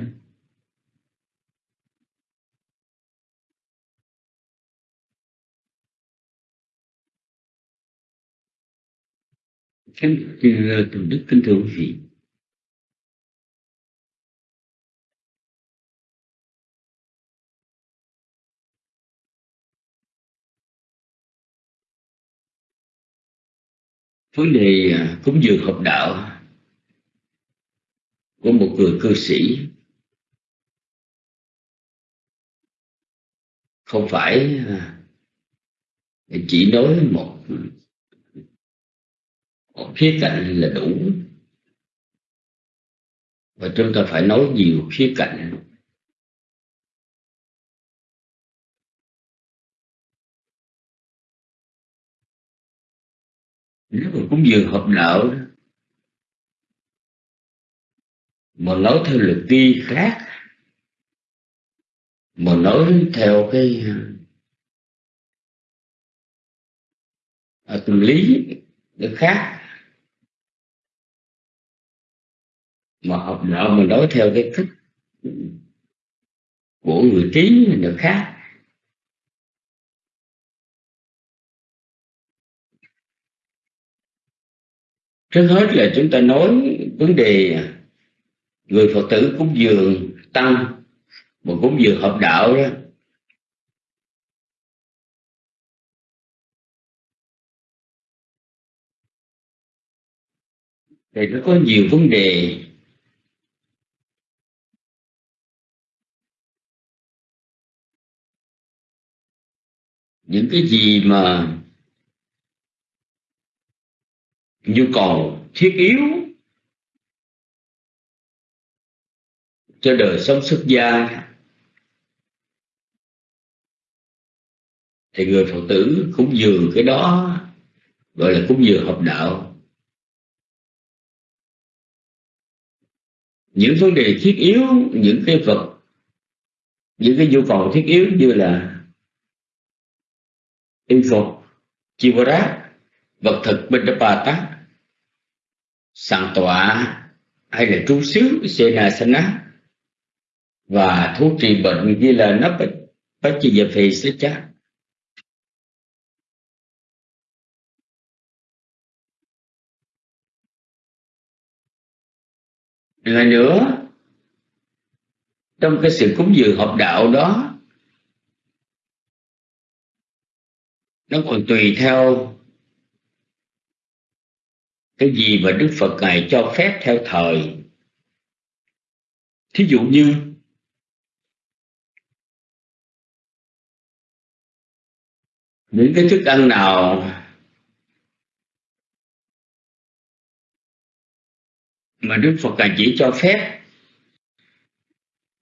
B: Kính từ đức kính thưa quý vị vấn đề à, cúng dường học đạo của một người cư sĩ không phải à, chỉ nói một khía cạnh là đủ. Và chúng ta phải nói nhiều khía cạnh. Nếu mà cúng dường hợp đạo mà nói theo luật ti khác mà nói theo cái à, tâm lý nó khác mà học đạo mình đối theo cái cách của người trí được khác. Trước hết là chúng ta nói vấn đề người phật tử cúng dường tăng mà cúng dường hợp đạo đó. Thì nó có nhiều vấn đề những cái gì mà nhu cầu thiết yếu cho đời sống xuất gia, thì người phật tử cúng dường cái đó, gọi là cúng dường hợp đạo. Những vấn đề thiết yếu, những cái vật, những cái nhu cầu thiết yếu như là y phục chi rác vật thực bên bà tá sàng tọa hay là trú xứ sena sana và thuốc trị bệnh như là nắp bách chi dập phì sẽ chắc lại nữa, trong cái sự cúng dường hợp đạo đó nó còn tùy theo cái gì mà Đức Phật Ngài cho phép theo thời. Thí dụ như, những cái thức ăn nào mà Đức Phật Ngài chỉ cho phép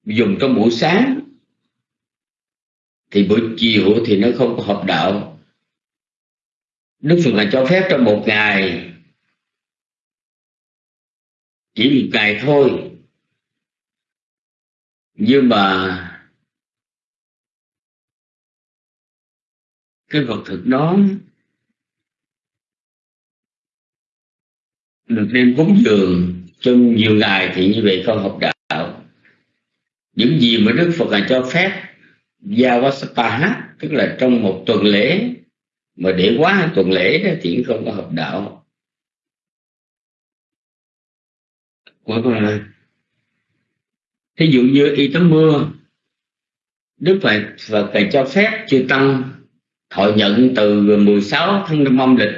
B: dùng trong buổi sáng, thì buổi chiều thì nó không có hợp đạo. Đức Phật là cho phép trong một ngày. Chỉ một ngày thôi. Nhưng mà cái vật thực đó được đem cúng dường trong nhiều ngày thì như vậy không học đạo. Những gì mà Đức Phật là cho phép giao Yavasapa tức là trong một tuần lễ mà để quá tuần lễ đó thì không có hợp đạo. Thí dụ như y tắm mưa, Đức Phật Phật phải cho phép chư tăng thọ nhận từ 16 tháng năm âm lịch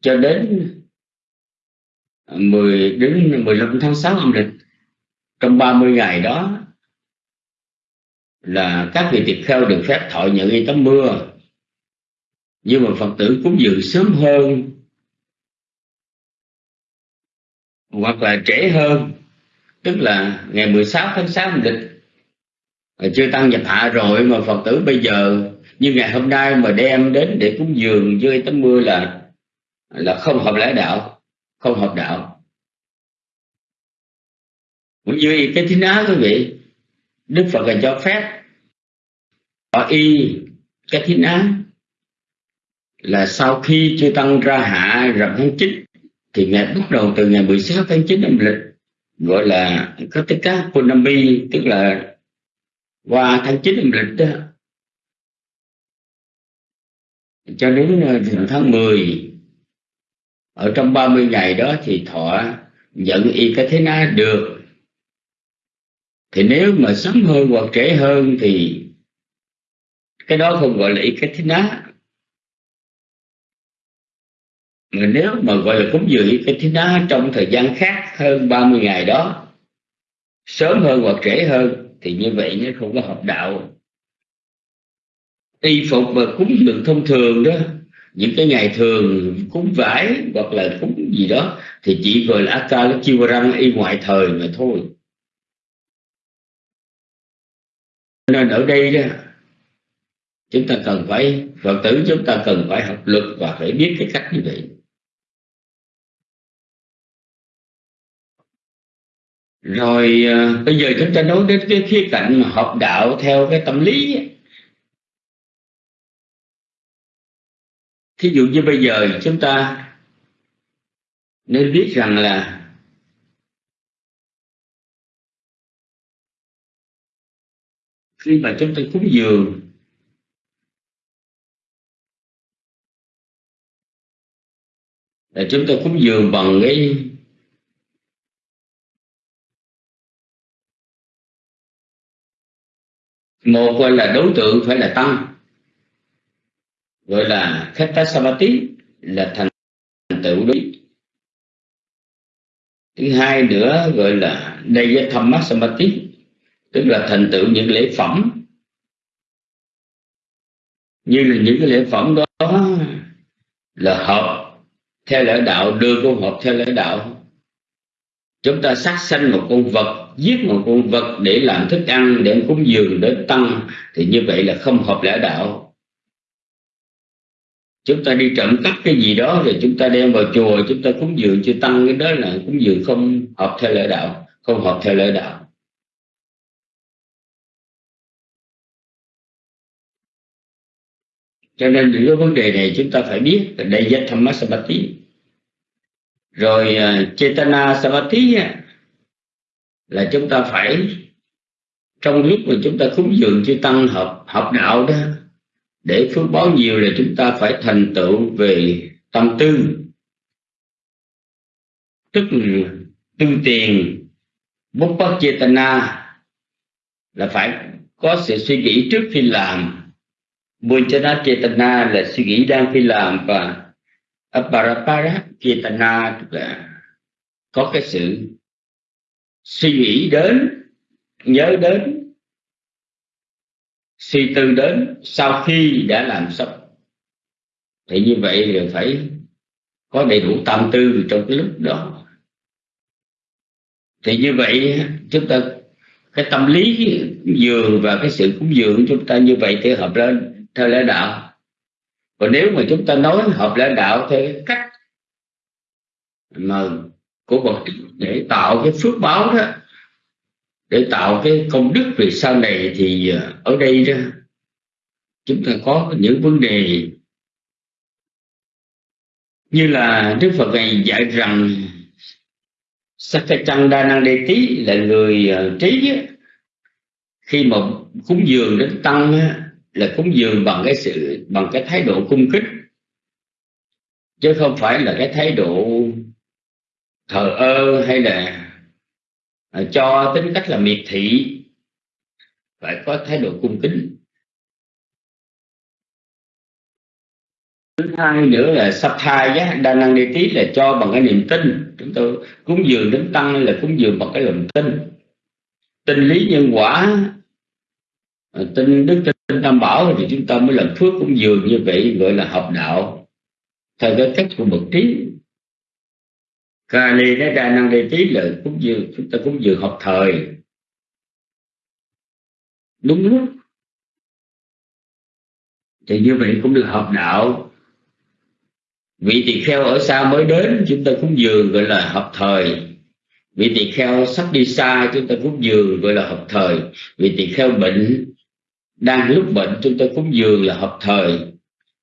B: cho đến 10 đến 15 tháng 6 âm lịch. Trong 30 ngày đó là các vị tỳ kheo được phép thọ nhận y tắm mưa nhưng mà Phật tử cúng dường sớm hơn, hoặc là trễ hơn. Tức là ngày 16 tháng 6 âm lịch. Chưa tăng nhập hạ rồi mà Phật tử bây giờ, như ngày hôm nay mà đem đến để cúng dường dưới tấm mưa là là không hợp lẽ đạo, không hợp đạo. Cũng như cái thứ ná quý vị, Đức Phật là cho phép họ y cái thứ ná là sau khi chưa tăng ra hạ rằm tháng 9 thì ngày bắt đầu từ ngày 16 tháng 9 âm lịch, gọi là Katika Punami tức là qua tháng 9 âm lịch đó. Cho đến ờ, tháng 10 ở trong 30 ngày đó thì thọ nhận y cái thế na được. Thì nếu mà sớm hơn hoặc trễ hơn thì cái đó không gọi là y cái thế na mà nếu mà gọi là cúng dường cái thứ đó trong thời gian khác hơn 30 ngày đó, sớm hơn hoặc trễ hơn, thì như vậy nó không có hợp đạo. Y phục và cúng dường thông thường đó, những cái ngày thường cúng vải hoặc là cúng gì đó, thì chỉ gọi là akala y ngoại thời mà thôi. Nên ở đây đó, chúng ta cần phải, phật tử chúng ta cần phải học luật và phải biết cái cách như vậy. Rồi à, bây giờ chúng ta nói đến cái khía cạnh mà học đạo theo cái tâm lý ấy. thí dụ như bây giờ chúng ta nên biết rằng là khi mà chúng ta cúng dường là chúng ta cúng dường bằng cái một gọi là đối tượng phải là tăng. Gọi là khetta samati là thành tựu đối thứ hai nữa gọi là đây tham samati tức là thành tựu những lễ phẩm. Như là những cái lễ phẩm đó là hợp theo lễ đạo, đưa vô hợp theo lễ đạo chúng ta sát sanh một con vật, giết một con vật để làm thức ăn, để cúng dường, để tăng, thì như vậy là không hợp lễ đạo. Chúng ta đi trộm cắp cái gì đó rồi chúng ta đem vào chùa, chúng ta cúng dường, chưa tăng cái đó là cúng dường không hợp theo lễ đạo, không hợp theo lễ đạo. Cho nên những cái vấn đề này chúng ta phải biết là đây giác tham sabati rồi à, chetana sabati là chúng ta phải, trong lúc mà chúng ta cúng dường chư tăng hợp hợp đạo đó, để phước báo nhiều là chúng ta phải thành tựu về tâm tư. Tức tư tiền, bút bất chetana là phải có sự suy nghĩ trước khi làm. Bunchana Chetana là suy nghĩ đang khi làm và Aparapara Chetana tức là có cái sự suy nghĩ đến, nhớ đến, suy tư đến sau khi đã làm xong. Thì như vậy thì phải có đầy đủ tâm tư trong cái lúc đó. Thì như vậy chúng ta, cái tâm lý dường và cái sự cúng dường chúng ta như vậy thì hợp lên theo lẽ đạo còn nếu mà chúng ta nói hợp lẽ đạo theo cái cách mà của bậc để tạo cái phước báo đó, để tạo cái công đức về sau này thì à, ở đây đó, chúng ta có những vấn đề như là Đức Phật này dạy rằng Sakachanda Tí là người à, trí khi mà cúng dường đến tăng là cúng dường bằng cái sự, bằng cái thái độ cung kính, chứ không phải là cái thái độ thờ ơ hay là à, cho tính cách là miệt thị. Phải có thái độ cung kính. Thứ hai nữa là sắp thai giá, đa năng đi tí là cho bằng cái niềm tin. Chúng tôi cúng dường đến tăng là cúng dường bằng cái lòng tin. Tin lý nhân quả à, tin đức tin tam bảo thì chúng ta mới làm phước cũng dường như vậy, gọi là học đạo. Theo cái cách của bậc trí. Kali nó đa năng đề tí là cũng dường chúng ta cũng dường học thời. Đúng lúc. Thì như vậy cũng được học đạo. Vị tỳ kheo ở xa mới đến, chúng ta cũng dường gọi là học thời. Vị tỳ kheo sắp đi xa, chúng ta cũng dường gọi là học thời. Vị tỳ kheo bệnh đang lúc bệnh, chúng ta cúng dường là hợp thời.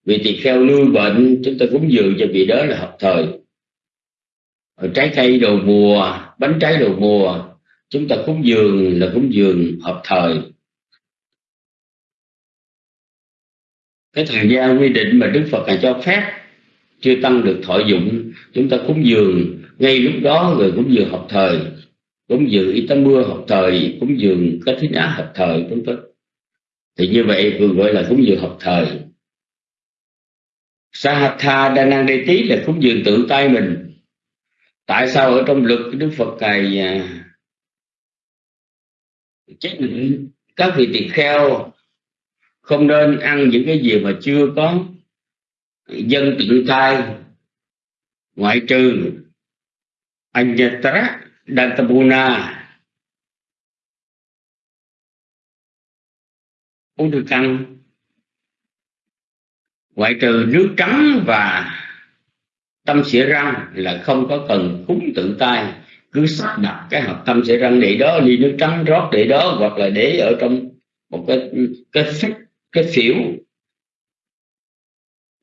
B: Vì tỳ kheo lưu bệnh, chúng ta cúng dường cho vị đó là hợp thời. Trái cây đầu mùa, bánh trái đầu mùa, chúng ta cúng dường là cúng dường hợp thời. Cái thời gian quy định mà đức phật là cho phép chưa tăng được thọ dụng, chúng ta cúng dường ngay lúc đó rồi cúng dường hợp thời. Cúng dường y mưa hợp thời, cúng dường cái thính á hợp thời, vân vân thì như vậy vừa gọi là cúng dường hợp thời. Sahatha đa năng đề tí là cúng dường tự tay mình. Tại sao ở trong luật đức phật này chết định các vị tỳ kheo không nên ăn những cái gì mà chưa có dân tự tay ngoại trừ Anyatra Dantabuna uống thức ăn. Ngoại trừ nước trắng và tâm xỉa răng là không có cần cúng tự tay. Cứ sắp đặt cái hộp tâm xỉa răng để đó, ly nước trắng rót để đó, hoặc là để ở trong một cái cái phích cái phiểu.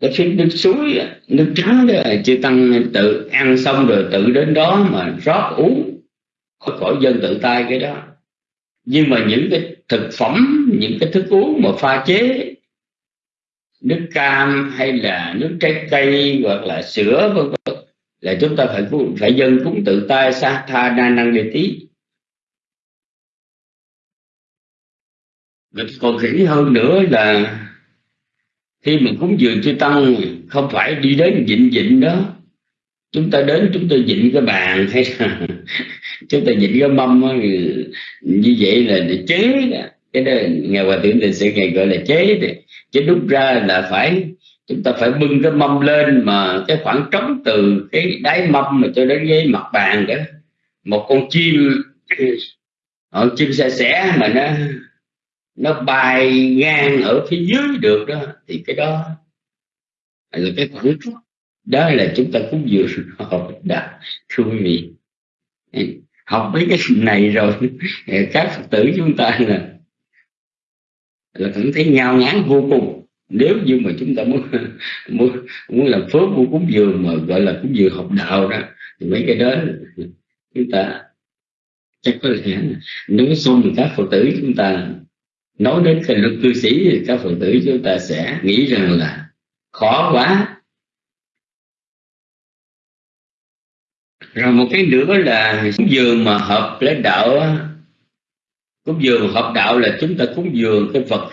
B: Cái phía nước suối, nước trắng đó, chư tăng tự ăn xong rồi tự đến đó mà rót uống. Khỏi dân tự tay cái đó nhưng mà những cái thực phẩm, những cái thức uống mà pha chế, nước cam hay là nước trái cây hoặc là sữa, vân vân, là chúng ta phải phải dân cúng tự tay, sa tha na năng đề tí. Còn kỹ hơn nữa là khi mình cúng dường chư tăng, không phải đi đến dịnh dịnh đó. Chúng ta đến, chúng ta dịnh cái bàn hay là chúng ta dịnh cái mâm như vậy là để chế cái đó ngày hòa thượng thì sẽ ngày gọi là chế thì. Chứ đúc ra là phải, chúng ta phải bưng cái mâm lên mà cái khoảng trống từ cái đáy mâm mà cho đến cái mặt bàn đó. Một con chim con chim xe xẻ mà nó nó bay ngang ở phía dưới được đó. Thì cái đó là cái khoảng đó là chúng ta cũng vừa học đạo thưa quý vị học mấy cái này rồi các phật tử chúng ta là là cảm thấy ngao ngán vô cùng. Nếu như mà chúng ta muốn muốn, muốn làm phước muốn cúng dường mà gọi là cúng dường học đạo đó thì mấy cái đó chúng ta chắc có lẽ nếu xong các phật tử chúng ta nói đến cái luật cư sĩ thì các phật tử chúng ta sẽ nghĩ rằng là khó quá. Rồi một cái nữa là cúng dường mà hợp lễ đạo cúng dường hợp đạo là chúng ta cúng dường cái vật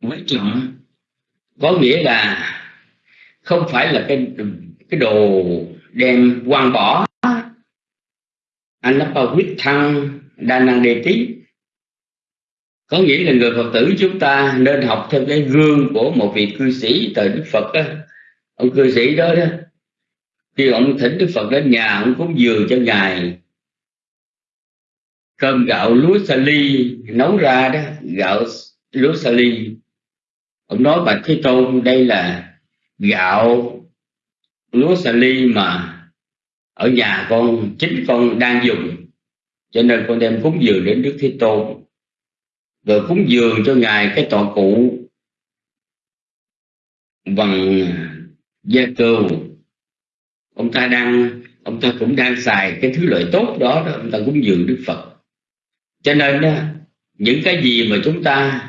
B: mới trọng. Có nghĩa là không phải là cái cái đồ đem quăng bỏ. Anh nó vào huyết thăng đa năng đề tí có nghĩa là người phật tử chúng ta nên học theo cái gương của một vị cư sĩ thời đức phật đó. ông cư sĩ đó đó khi ông thỉnh đức phật đến nhà, ông cúng dường cho ngài. Cơm gạo lúa sa ly, nấu ra đó, gạo lúa sa ly. Ông nói, bạch thế tôn, đây là gạo lúa sa ly mà ở nhà con, chính con đang dùng, cho nên con đem cúng dường đến đức thế tôn. Rồi cúng dường cho ngài cái tọa cụ bằng gia cừu ông ta đang ông ta cũng đang xài cái thứ lợi tốt đó, đó ông ta cúng dường đức phật. Cho nên đó, những cái gì mà chúng ta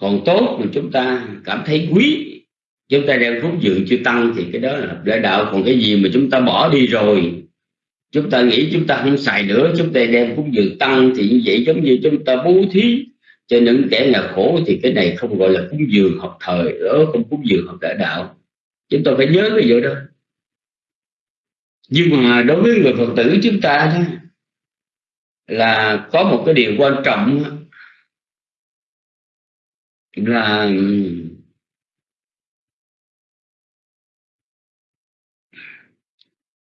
B: còn tốt mà chúng ta cảm thấy quý chúng ta đem cúng dường chưa tăng thì cái đó là lễ đạo. Còn cái gì mà chúng ta bỏ đi rồi chúng ta nghĩ chúng ta không xài nữa chúng ta đem cúng dường tăng thì như vậy giống như chúng ta bố thí. Cho những kẻ nghèo khổ thì cái này không gọi là cúng dường học thời đó không cúng dường học đại đạo. Chúng ta phải nhớ cái vụ đó nhưng mà đối với người phật tử chúng ta đó là có một cái điều quan trọng là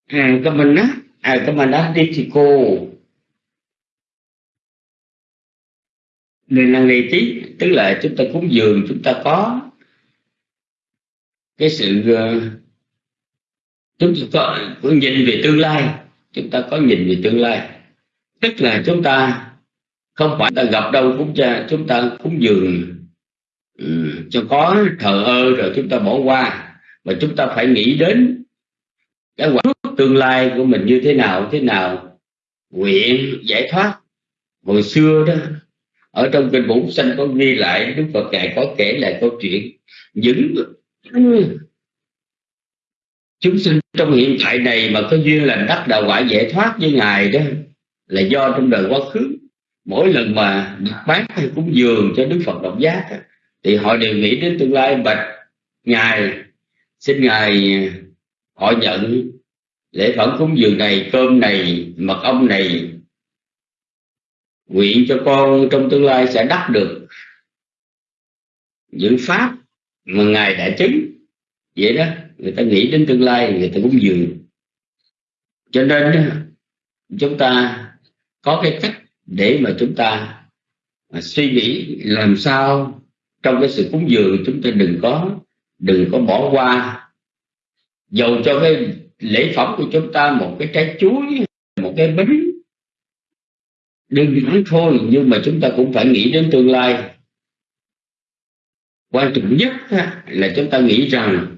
B: à, cái mình á à, cái mình á đi thì cô nên năng ngày tí tức là chúng ta cúng dường chúng ta có cái sự uh, chúng ta có, nhìn về tương lai. Chúng ta có nhìn về tương lai. Tức là chúng ta không phải ta gặp đâu cũng cha chúng ta cúng dường ừ, cho có thờ ơ rồi chúng ta bỏ qua. Mà chúng ta phải nghĩ đến cái quả tương lai của mình như thế nào thế nào? Nguyện giải thoát. Hồi xưa đó ở trong kinh bổn sanh có ghi lại đức phật ngài có kể lại câu chuyện. Những chúng sinh trong hiện tại này mà có duyên lành đắc đạo quả giải thoát với ngài đó, là do trong đời quá khứ. Mỗi lần mà đặt bát hay cúng dường cho đức phật độc giác thì họ đều nghĩ đến tương lai. Bạch, ngài, xin ngài, họ nhận lễ phẩm cúng dường này, cơm này, mật ong này, nguyện cho con trong tương lai sẽ đắc được những pháp mà ngài đã chứng. Vậy đó người ta nghĩ đến tương lai, người ta cúng dường. Cho nên chúng ta có cái cách để mà chúng ta suy nghĩ làm sao trong cái sự cúng dường chúng ta đừng có đừng có bỏ qua. Dầu cho cái lễ phẩm của chúng ta một cái trái chuối, một cái bánh đơn giản thôi, nhưng mà chúng ta cũng phải nghĩ đến tương lai. Quan trọng nhất là chúng ta nghĩ rằng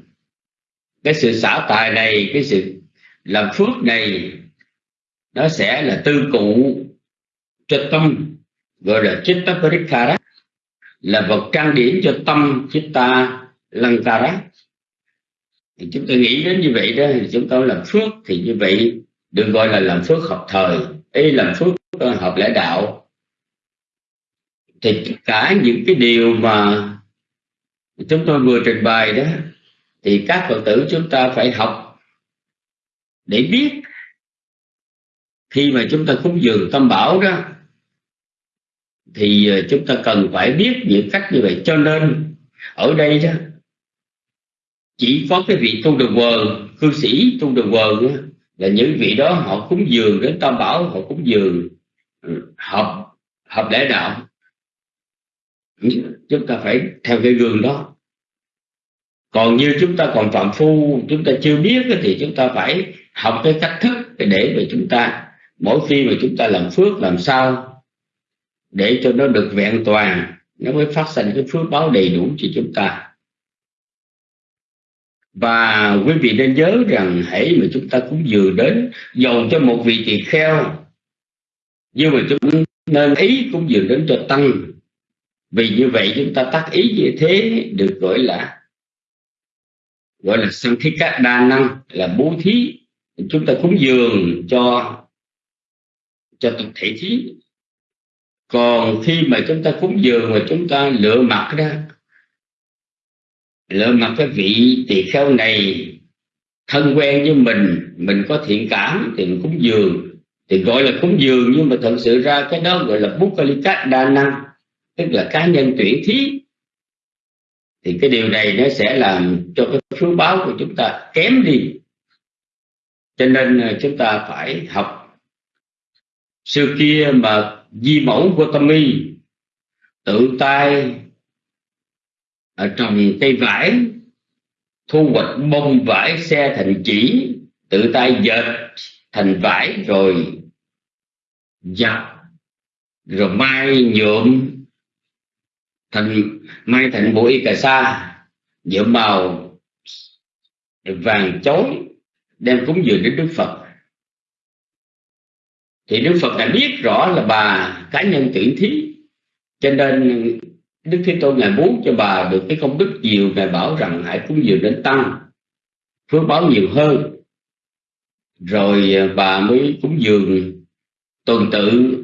B: cái sự xả tài này, cái sự làm phước này, nó sẽ là tư cụ cho tâm. Gọi là chitta parikara là vật trang điểm cho tâm chitta lankara thì chúng ta nghĩ đến như vậy đó, thì chúng ta làm phước thì như vậy được gọi là làm phước hợp thời. Ấy làm phước hợp lẽ đạo. Thì tất cả những cái điều mà chúng tôi vừa trình bày đó thì các phật tử chúng ta phải học để biết. Khi mà chúng ta cúng dường tâm bảo đó, thì ờ, chúng ta cần phải biết những cách như vậy. Cho nên, ở đây đó, chỉ có cái vị tu đường quần, cư sĩ tu đường quần là những vị đó họ cúng dường đến tam bảo, họ cúng dường ừ, hợp hợp lễ đạo chúng ta phải theo cái gương đó còn như chúng ta còn phạm phu, chúng ta chưa biết thì chúng ta phải học cái cách thức để mà chúng ta, mỗi khi mà chúng ta làm phước làm sao, để cho nó được vẹn toàn, nó mới phát sinh cái phước báo đầy đủ cho chúng ta. Và quý vị nên nhớ rằng hãy mà chúng ta cũng vừa đến, dầu cho một vị tỳ kheo, nhưng mà chúng nên ý cũng vừa đến cho tăng. Vì như vậy chúng ta tác ý như thế, được gọi là gọi là sang thiết các đa năng, là bố thí. Chúng ta cúng dường cho cho tập thể thí. Còn khi mà chúng ta cúng dường mà chúng ta lựa mặt đó lựa mặt cái vị tỳ kheo này thân quen với mình mình có thiện cảm thì mình cúng dường. Thì gọi là cúng dường nhưng mà thật sự ra cái đó gọi là bút cát đa năng, tức là cá nhân tuyển thí thì cái điều này nó sẽ làm cho cái phước báo của chúng ta kém đi. Cho nên ờ, chúng ta phải học xưa kia mà di mẫu của tâm y, tự tay ở trồng cây vải, thu hoạch bông vải, xe thành chỉ, tự tay dệt thành vải rồi giặt, rồi mai nhuộm thành mai thành bộ y cà sa, nhuộm màu vàng chói, đem cúng dường đến đức phật. Thì đức phật đã biết rõ là bà cá nhân tuyển thí. Cho nên đức thế tôn ngài muốn cho bà được cái công đức nhiều, ngài bảo rằng hãy cúng dường đến tăng, phước báo nhiều hơn. Rồi à, bà mới cúng dường tuần tự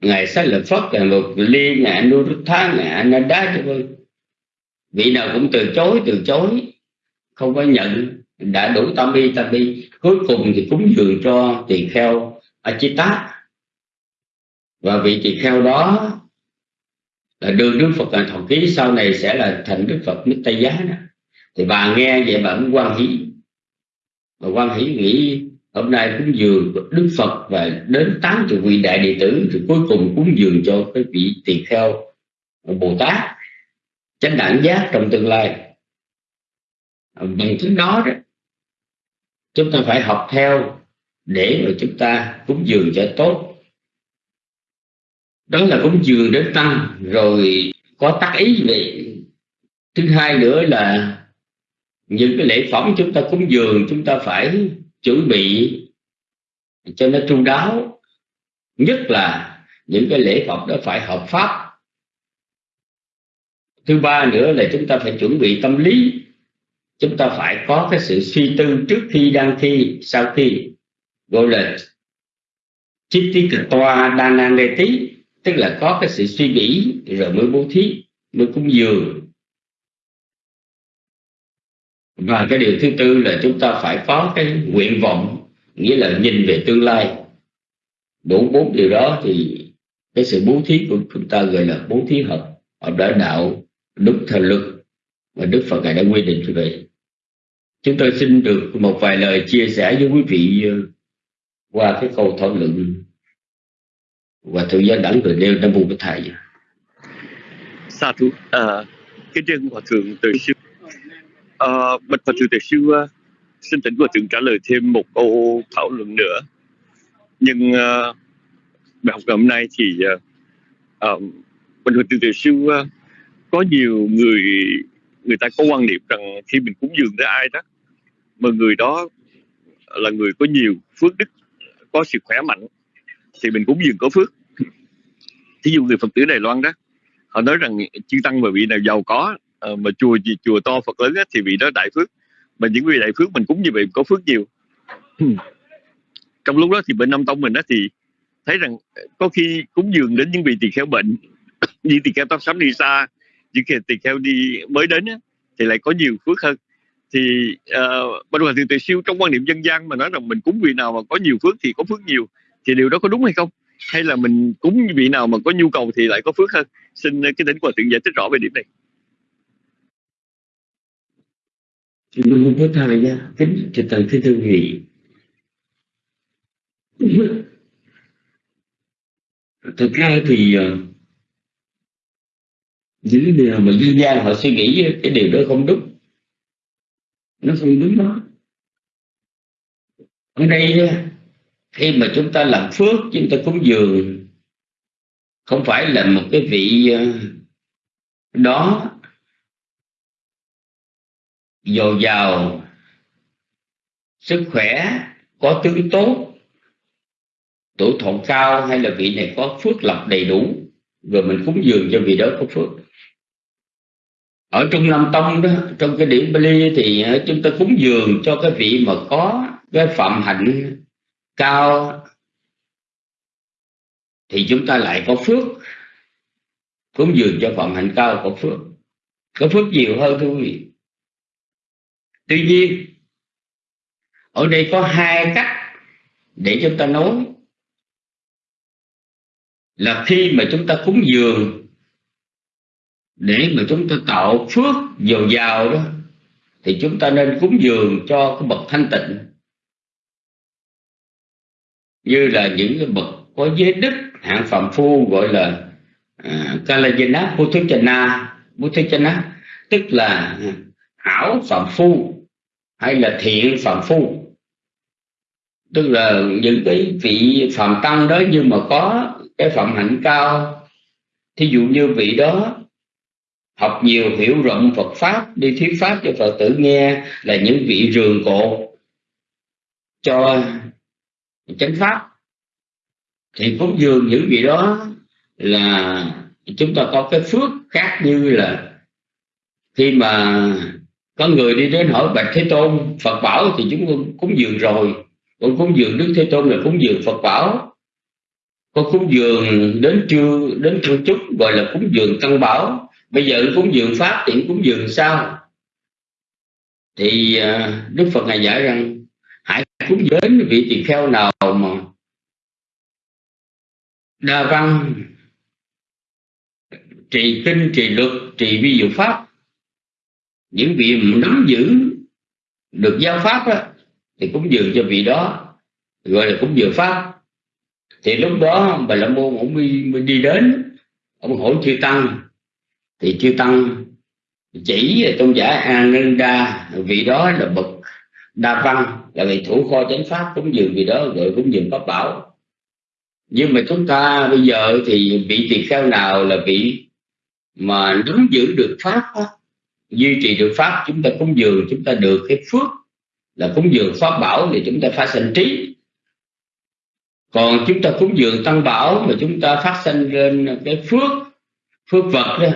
B: ngài sách lợi phất ngài một ly ngài anuruddha ngài ananda cho vị nào cũng từ chối từ chối, không có nhận. Đã đủ tam bi tam bi. Cuối cùng thì cúng dường cho tỳ kheo Achita và vị tỳ kheo đó là đường Đức Phật là thọ ký, sau này sẽ là thành Đức Phật nước Tây Giá đó. thì bà nghe vậy bà cũng quan hỷ. Bà quan hỷ nghĩ hôm nay cúng dường Đức Phật và đến tám chục vị đại đệ tử thì cuối cùng cúng dường cho cái vị tỳ kheo Bồ Tát. Chánh đẳng giác trong tương lai. À, bằng chứng đó đó, chúng ta phải học theo để mà chúng ta cúng dường cho tốt. Đó là cúng dường đến tăng rồi có tác ý về thứ hai nữa là những cái lễ phẩm chúng ta cúng dường, chúng ta phải chuẩn bị. Cho nó chu đáo nhất là những cái lễ Phật đó phải hợp pháp. Thứ ba nữa là chúng ta phải chuẩn bị tâm lý. Chúng ta phải có cái sự suy tư trước khi đang thi, sau khi gọi là chích tí cực toa đa nan đề tí tức là có cái sự suy nghĩ, rồi mới bố thí, mới cúng dường và cái điều thứ tư là chúng ta phải có cái nguyện vọng nghĩa là nhìn về tương lai. Đủ bốn điều đó thì cái sự bố thí của chúng ta gọi là bố thí hợp hợp đã đạo đúng thần lực và Đức Phật ngài đã quy định như vậy. Chúng tôi xin được một vài lời chia sẻ với quý vị ờ, qua cái câu thảo luận và thượng gia đẳng người nêu năm mô thầy.
D: Sa thú à, cái chân hòa thượng từ sư à, bạch Phật Sư từ sư à, xin tỉnh và thượng trả lời thêm một câu thảo luận nữa. Nhưng à, bài học ngày hôm nay thì à, à, bạch Phật Sư từ sư à, có nhiều người người ta có quan niệm rằng khi mình cúng dường tới ai đó mà người đó là người có nhiều phước đức có sự khỏe mạnh thì mình cúng dường có phước. Thí dụ người phật tử đài loan đó họ nói rằng chư tăng mà vị nào giàu có ờ, mà chùa gì chùa to phật lớn á, thì vị đó đại phước. Mà những vị đại phước mình cúng như vậy có phước nhiều. Trong lúc đó thì bên Nam Tông mình đó thì thấy rằng có khi cúng dường đến những vị tỳ kheo bệnh như tỳ kheo tóc sắm đi xa những tỳ kheo đi mới đến á, thì lại có nhiều phước hơn. Thì uh, bên hòa thượng tuệ siêu trong quan niệm dân gian mà nói rằng mình cúng vị nào mà có nhiều phước thì có phước nhiều thì điều đó có đúng hay không? Hay là mình cúng vị nào mà có nhu cầu thì lại có phước hơn? Xin cái tính hòa thượng giải thích rõ về điểm này
B: Luôn có thời gian kính cho tận thứ thư vị thực ra thì ờ, những điều mà dân gian họ suy nghĩ cái điều đó không đúng. Nó không đúng đó. Ở đây khi mà chúng ta làm phước, chúng ta cúng dường, không phải là một cái vị ờ, đó dồi dào sức khỏe, có tướng tốt tuổi thọ cao hay là vị này có phước lập đầy đủ, rồi mình cúng dường cho vị đó có phước. Ở trong Nam Tông đó, trong cái điển Bali thì ờ, chúng ta cúng dường cho cái vị mà có cái phạm hạnh cao, thì chúng ta lại có phước. Cúng dường cho phạm hạnh cao có phước. Có phước nhiều hơn thưa quý vị tuy nhiên ở đây có hai cách để chúng ta nói. Là khi mà chúng ta cúng dường để mà chúng ta tạo phước dồi dào đó thì chúng ta nên cúng dường cho cái bậc thanh tịnh. Như là những cái bậc có giới đức hạng phạm phu gọi là à, uh, Kalajana Puthachana Puthachana tức là hảo phạm phu hay là thiện phạm phu. Tức là những cái vị phạm tăng đó nhưng mà có cái phạm hạnh cao. Thí dụ như vị đó học nhiều hiểu rộng Phật pháp, đi thuyết pháp cho Phật tử nghe là những vị rường cột cho chánh pháp. Thì phúc dường những vị đó là chúng ta có cái phước khác như là khi mà có người đi đến hỏi bạch thế tôn, phật bảo thì chúng con cúng dường rồi. Con cúng dường đức thế tôn là cúng dường phật bảo. Con cúng dường đến trưa, đến thân chúc gọi là cúng dường tăng bảo. Bây giờ cúng dường pháp thì cúng dường sao? Thì à, đức phật ngài giải rằng, hãy cúng đến vị tỳ kheo nào mà đa văn, trì kinh, trì luật, trì vi diệu pháp những vị nắm giữ được giáo pháp đó, thì cúng dường cho vị đó gọi là cúng dường pháp. Thì lúc đó bà la môn ông mới, mới đi đến ông hỏi chư tăng. Thì chư tăng chỉ tôn giả Ananda vị đó là bậc đa văn là vị thủ kho chánh pháp cúng dường vị đó gọi cúng dường pháp bảo. Nhưng mà chúng ta bây giờ thì vị tỳ kheo nào là vị mà nắm giữ được pháp đó, duy trì được pháp, chúng ta cúng dường, chúng ta được cái phước là cúng dường pháp bảo thì chúng ta phát sinh trí. Còn chúng ta cúng dường tăng bảo mà chúng ta phát sinh lên cái phước phước vật đó,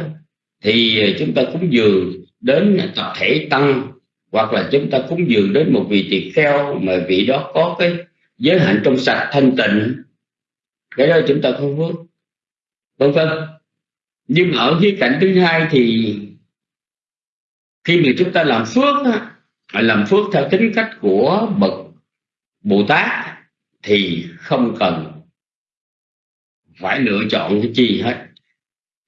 B: thì chúng ta cúng dường đến tập thể tăng, hoặc là chúng ta cúng dường đến một vị tỳ kheo mà vị đó có cái giới hạnh trong sạch thanh tịnh. Cái đó chúng ta không phước. Vân vân nhưng ở khía cạnh thứ hai thì khi mà chúng ta làm phước á, làm phước theo tính cách của bậc bồ tát thì không cần phải lựa chọn cái chi hết.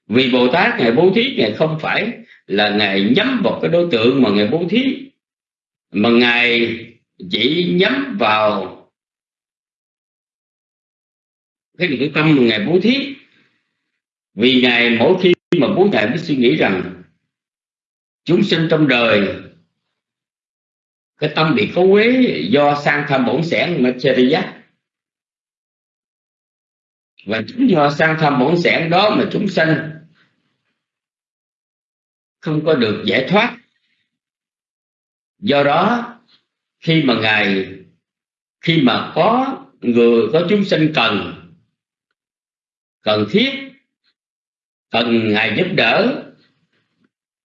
B: Vì bồ tát ngài bố thí ngài không phải là ngài nhắm vào cái đối tượng mà ngài bố thí mà ngài chỉ nhắm vào cái nội tâm mà ngài bố thí. Vì ngài mỗi khi mà bố ngài mới suy nghĩ rằng chúng sinh trong đời, cái tâm bị cấu quế do sang tham bổn sẻn material và chính do sang tham bổn sẻn đó mà chúng sanh không có được giải thoát. Do đó, khi mà ngài, khi mà có người, có chúng sinh cần cần thiết, cần ngài giúp đỡ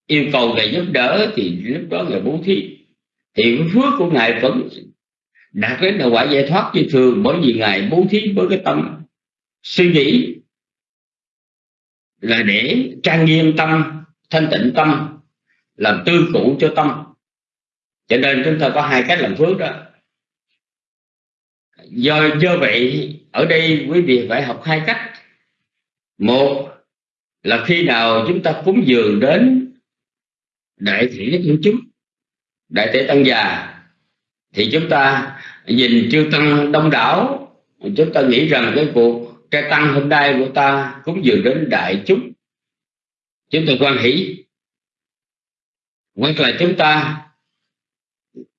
B: yêu cầu ngài giúp đỡ thì lúc đó ngài bố thí thì cái phước của ngài vẫn đạt đến là quả giải thoát như thường, bởi vì ngài bố thí với cái tâm suy nghĩ là để trang nghiêm tâm, thanh tịnh tâm, làm tư cụ cho tâm. Cho nên chúng ta có hai cách làm phước đó. Do do vậy, ở đây quý vị phải học hai cách. Một là khi nào chúng ta cúng dường đến đại thể của chúng. Đại thể tăng già. Thì chúng ta nhìn chư tăng đông đảo. Chúng ta nghĩ rằng cái cuộc trai tăng hôm nay của ta cũng dường đến đại chúng. Chúng ta quan hỷ. Hoặc là chúng ta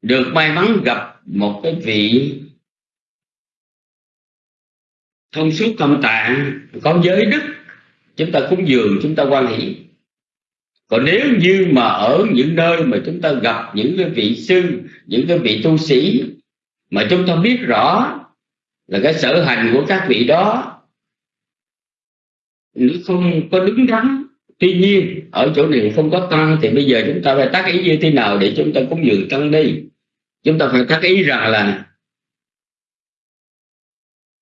B: được may mắn gặp một cái vị thông suốt tâm tạng, có giới đức. Chúng ta cúng dường, chúng ta quan hỷ còn nếu như mà ở những nơi mà chúng ta gặp những cái vị sư, những cái vị tu sĩ mà chúng ta biết rõ là cái sở hành của các vị đó nó không có đứng đắn. Tuy nhiên, ở chỗ này không có tăng, thì bây giờ chúng ta phải tác ý như thế nào để chúng ta cúng dường tăng đi chúng ta phải tác ý rằng là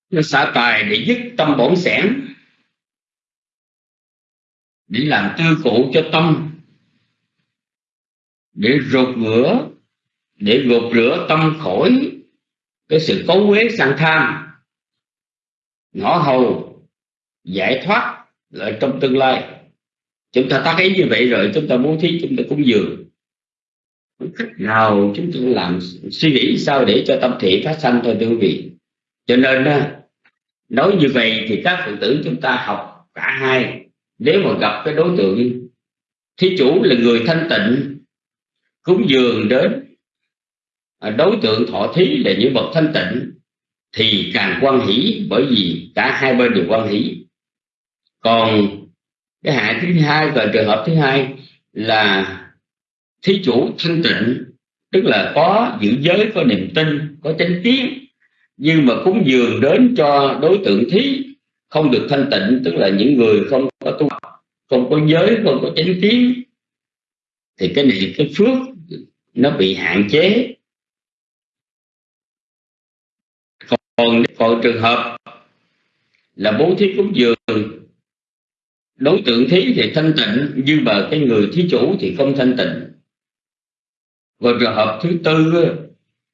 B: nó xả tài để dứt tâm bổn sẻn để làm tư cụ cho tâm. Để rụt rửa để gột rửa tâm khỏi cái sự cấu uế sang tham. Ngõ hầu, giải thoát lại trong tương lai. Chúng ta tác ý như vậy rồi, chúng ta bố thí, chúng ta cúng dường. Cách nào chúng ta làm suy nghĩ sao để cho tâm thị phát sanh thôi, thưa quý vị. Cho nên nói như vậy thì các phật tử chúng ta học cả hai nếu mà gặp cái đối tượng thí chủ là người thanh tịnh, cúng dường đến à, đối tượng thọ thí là những bậc thanh tịnh, thì càng quan hỷ bởi vì cả hai bên đều quan hỷ. Còn cái hại thứ hai và trường hợp thứ hai là thí chủ thanh tịnh, tức là có giữ giới, có niềm tin, có chánh kiến, nhưng mà cúng dường đến cho đối tượng thí không được thanh tịnh, tức là những người không có tu không có giới, không có chánh kiến, thì cái này, cái phước nó bị hạn chế. Còn còn trường hợp là bố thí cúng dường, đối tượng thí thì thanh tịnh nhưng mà cái người thí chủ thì không thanh tịnh. Và trường hợp thứ tư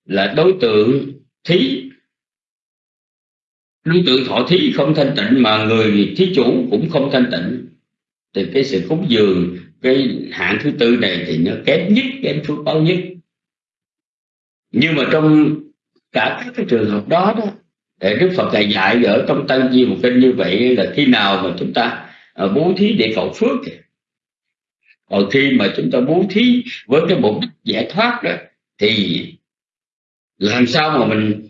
B: là đối tượng thí đối tượng thọ thí không thanh tịnh mà người thí chủ cũng không thanh tịnh. Thì cái sự cúng dường, cái hạng thứ tư này thì nó kém nhất, kém phước báo nhất nhưng mà trong cả các cái trường hợp đó đó để Đức Phật dạy dạy ở trong Tăng Di một kinh như vậy là khi nào mà chúng ta à, bố thí để cầu phước còn khi mà chúng ta bố thí với cái mục đích giải thoát đó, thì làm sao mà mình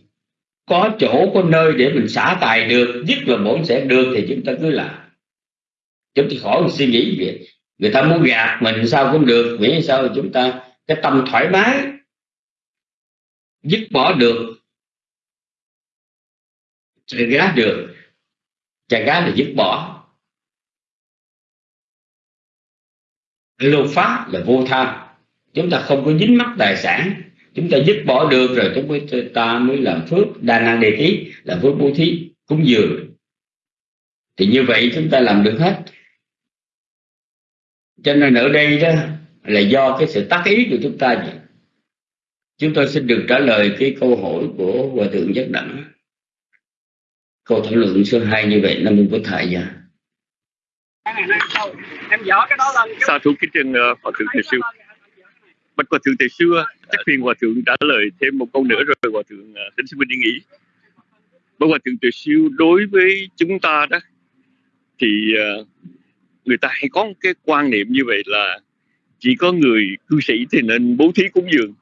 B: có chỗ, có nơi để mình xả tài được, nhất là bổn sẽ được thì chúng ta cứ làm. Chúng ta khỏi suy nghĩ việc người ta muốn gạt mình sao cũng được, miễn sao chúng ta, cái tâm thoải mái, dứt bỏ được chạy gá được. Chạy gá là dứt bỏ. Lô pháp là vô tham. Chúng ta không có dính mắc tài sản chúng ta dứt bỏ được rồi chúng ta mới làm phước. Đa năng đề tí làm phước bố thí cúng dường. Thì như vậy chúng ta làm được hết. Cho nên ở đây đó là do cái sự tác ý của chúng ta vậy. Chúng tôi xin được trả lời cái câu hỏi của hòa thượng giác đẳng. Câu thảo luận số 2 như vậy nam mô bổn thầy dạ
E: em dở cái đó lên
D: sa thú kính trân uh, hòa thượng thầy sư bạch hòa thượng thầy sư chắc phiền hòa thượng trả lời thêm một câu nữa rồi hòa thượng uh, thính sư minh đi nghỉ bạch hòa thượng thầy sư đối với chúng ta đó thì uh, người ta hay có một cái quan niệm như vậy là chỉ có người cư sĩ thì nên bố thí cúng dường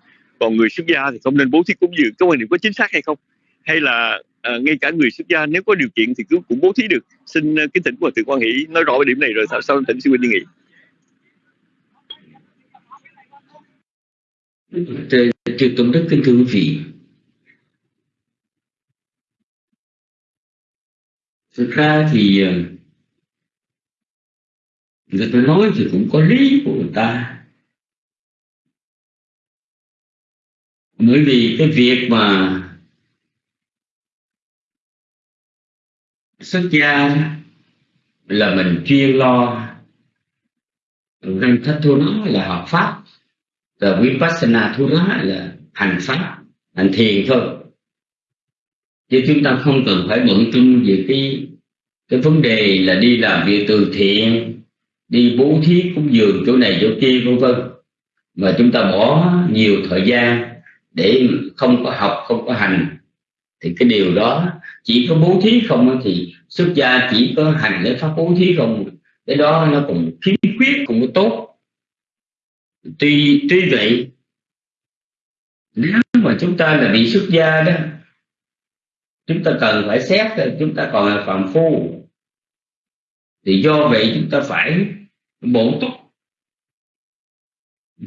D: còn người xuất gia thì không nên bố thí cúng dường. Cái quan niệm có chính xác hay không? Hay là à, ngay cả người xuất gia nếu có điều kiện thì cũng, cũng bố thí được. Xin uh, kính thỉnh của thượng quan hỷ nói rõ về điểm này rồi sau sau thỉnh sư huynh đi nghỉ
B: Trừ Tôn Đức kính thưa quý vị. Thực ra thì ờ, người ta nói thì cũng có lý của người ta. Bởi vì cái việc mà xuất gia là mình chuyên lo. Răng thất thu nó là học pháp và vipassana thu lá là hành pháp, hành thiền thôi. Chứ chúng ta không cần phải bận tâm về cái cái vấn đề là đi làm việc từ thiện, đi bố thí cúng dường chỗ này chỗ kia, vân vân. Mà chúng ta bỏ nhiều thời gian để không có học, không có hành. Thì cái điều đó, chỉ có bố thí không thì xuất gia chỉ có hành để pháp bố thí không. Cái đó nó cũng khiếm khuyết, cũng có tốt tuy tuy vậy, nếu mà chúng ta là bị xuất gia đó, chúng ta cần phải xét chúng ta còn là phạm phu. Thì do vậy chúng ta phải bổ túc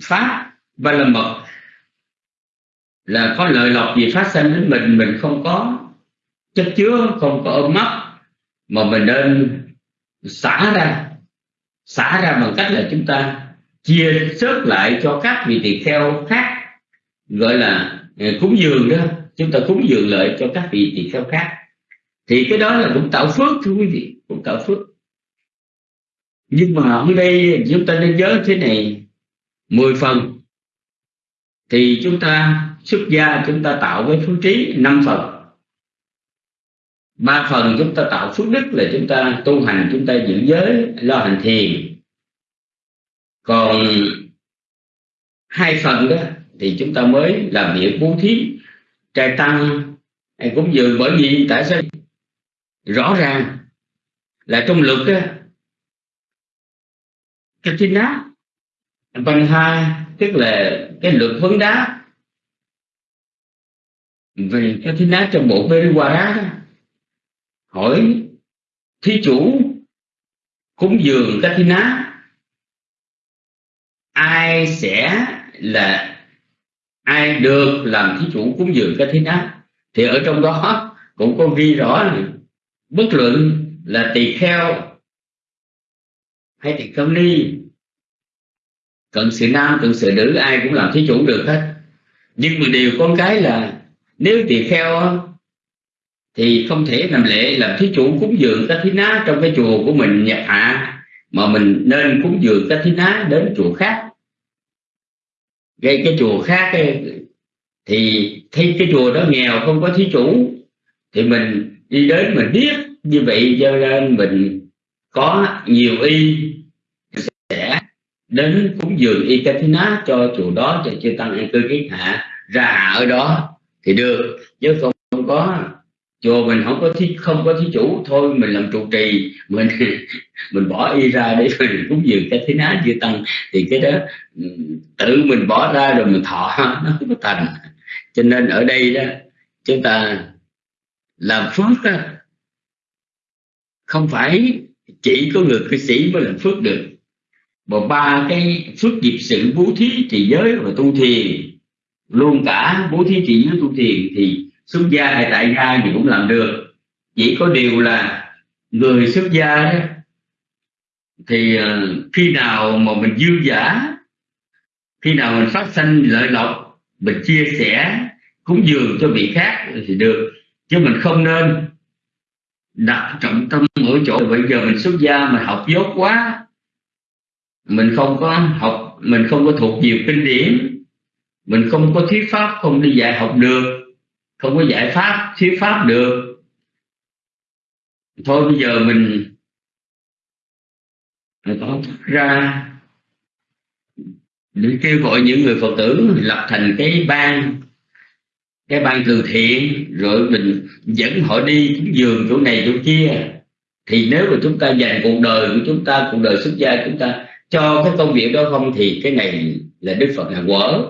B: pháp và là mật. Là có lợi lộc gì phát sinh đến mình mình không có, chất chứa, không có ôm mắt mà mình nên xả ra xả ra bằng cách là chúng ta chia sớt lại cho các vị tỳ kheo khác, gọi là ờ, cúng dường đó. Chúng ta cúng dường lợi cho các vị tỳ kheo khác. Thì cái đó là cũng tạo phước, thưa quý vị, cũng tạo phước. Nhưng mà ở đây chúng ta nên nhớ thế này 10 phần. Thì chúng ta xuất gia chúng ta tạo với phước trí 5 phần. Ba phần chúng ta tạo phước đức là chúng ta tu hành, chúng ta giữ giới, lo hành thiền còn hai phần đó thì chúng ta mới làm việc bố thí, trai tăng hay cúng dường bởi vì tại sao? Rõ ràng là trong luật đó cái chính đá văn hai tức là cái luật vấn đá. Về cái thiên đá trong bộ periwara qua hỏi thí chủ, cúng dường các thiên đá ai sẽ là ai được làm thí chủ cúng dường các thế nào thì ở trong đó cũng có ghi rõ này, bất luận là tỳ kheo hay tỳ kheo ni cận sự nam cận sự nữ ai cũng làm thí chủ được hết. Nhưng mà điều con cái là nếu tỳ kheo thì không thể làm lễ làm thí chủ cúng dường các thí ná trong cái chùa của mình nhập hạ mà mình nên cúng dường các thí ná đến chùa khác. Gây cái chùa khác ấy, thì thấy cái chùa đó nghèo không có thí chủ thì mình đi đến mình biết như vậy cho nên mình có nhiều y sẽ đến cúng dường y cái thí ná cho chùa đó cho chư tăng an cư kiết hạ ra ở đó thì được. Chứ không có chùa mình không có thí, không có thí chủ thôi mình làm trụ trì. Mình mình bỏ y ra để mình cúng dường cái thế ná chư tăng. Thì cái đó tự mình bỏ ra rồi mình thọ nó không có thành cho nên ở đây đó chúng ta làm phước đó, không phải chỉ có người cư sĩ mới làm phước được. Mà ba cái phước nghiệp sự bố thí trì giới và tu thiền luôn cả bố thí trì giới tu thiền thì xuất gia hay tại gia thì cũng làm được. Chỉ có điều là người xuất gia đó, thì ờ, khi nào mà mình dư giả, khi nào mình phát sinh lợi lộc, mình chia sẻ, cúng dường cho vị khác thì được, chứ mình không nên đặt trọng tâm ở chỗ bây giờ mình xuất gia mình học dốt quá, mình không có học, mình không có thuộc nhiều kinh điển, mình không có thuyết pháp, không đi dạy học được không có giải pháp, thuyết pháp được. Thôi bây giờ mình tỏ ra. Để kêu gọi những người phật tử lập thành cái ban cái ban từ thiện, rồi mình dẫn họ đi cúng dường chỗ này chỗ kia. Thì nếu mà chúng ta dành cuộc đời của chúng ta, cuộc đời xuất gia chúng ta cho cái công việc đó không, thì cái này là đức phật là quở.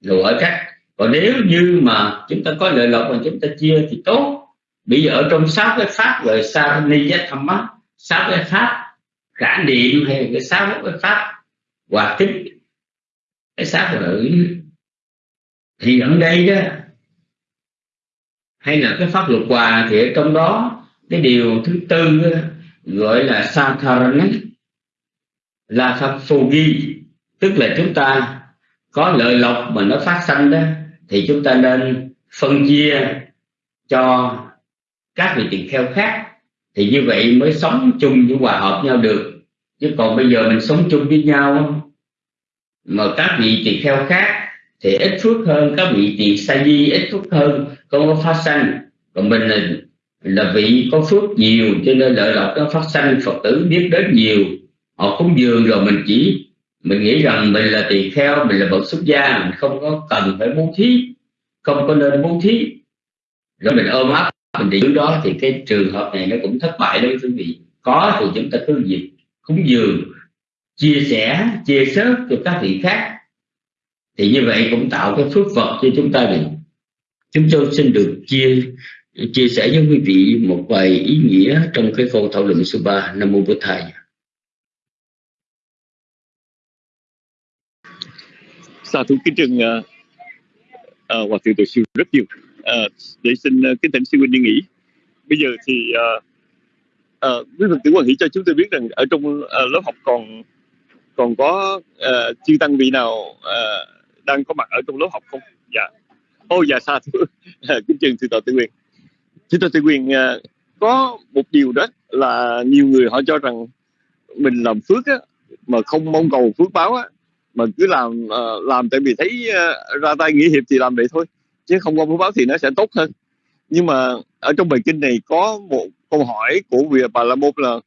B: Rồi ở cách còn nếu như mà chúng ta có lợi lộc mà chúng ta chia thì tốt. Bây giờ ở trong sáu cái pháp gọi sa ni giác tham mắt sáu cái pháp khả niệm hay cái sáu cái pháp hòa tính cái sáu là thì ở đây đó hay là cái pháp luật hòa thì ở trong đó cái điều thứ tư đó, gọi là satharana là pháp phù ghi. Tức là chúng ta có lợi lộc mà nó phát sanh đó thì chúng ta nên phân chia cho các vị tỳ kheo khác. Thì như vậy mới sống chung với hòa hợp nhau được. Chứ còn bây giờ mình sống chung với nhau mà các vị tỳ kheo khác thì ít phước hơn các vị tỳ sa di ít phước hơn không có phát sanh. Còn mình là, là vị có phước nhiều cho nên lợi lộc nó phát sanh phật tử biết đến nhiều. Họ cúng dường rồi mình chỉ mình nghĩ rằng mình là tỳ kheo, mình là bậc xuất gia, mình không có cần phải bố thí, không có nên bố thí. Rồi mình ôm ấp, mình đi đó thì cái trường hợp này nó cũng thất bại đấy quý vị. Có thì chúng ta cứ việc cúng dường, chia sẻ, chia sớt cho các vị khác. Thì như vậy cũng tạo cái phước vật cho chúng ta được. Chúng tôi xin được chia chia sẻ với quý vị một vài ý nghĩa trong cái câu thảo luận số 3 Nam Mô Bổn Thầy.
D: Sa thú kính trừng uh, ờ, uh, ờ, Hòa Thượng Tổ sư rất nhiều. Uh, để xin uh, kính thỉnh sư huynh đi nghỉ. Bây giờ thì uh, uh, quý phật tử quan hỷ cho chúng tôi biết rằng ở trong uh, lớp học còn còn có uh, chư tăng vị nào uh, đang có mặt ở trong lớp học không? Dạ. Ô oh, dạ xa thủ kính trường sư tổ tư quyền sư tổ tư quyền uh, có một điều đó là nhiều người họ cho rằng mình làm phước á, mà không mong cầu phước báo á, mà cứ làm uh, làm tại vì thấy uh, ra tay nghĩa hiệp thì làm vậy thôi chứ không có phước báo thì nó sẽ tốt hơn. Nhưng mà ở trong bài kinh này có một câu hỏi của vị bà la môn là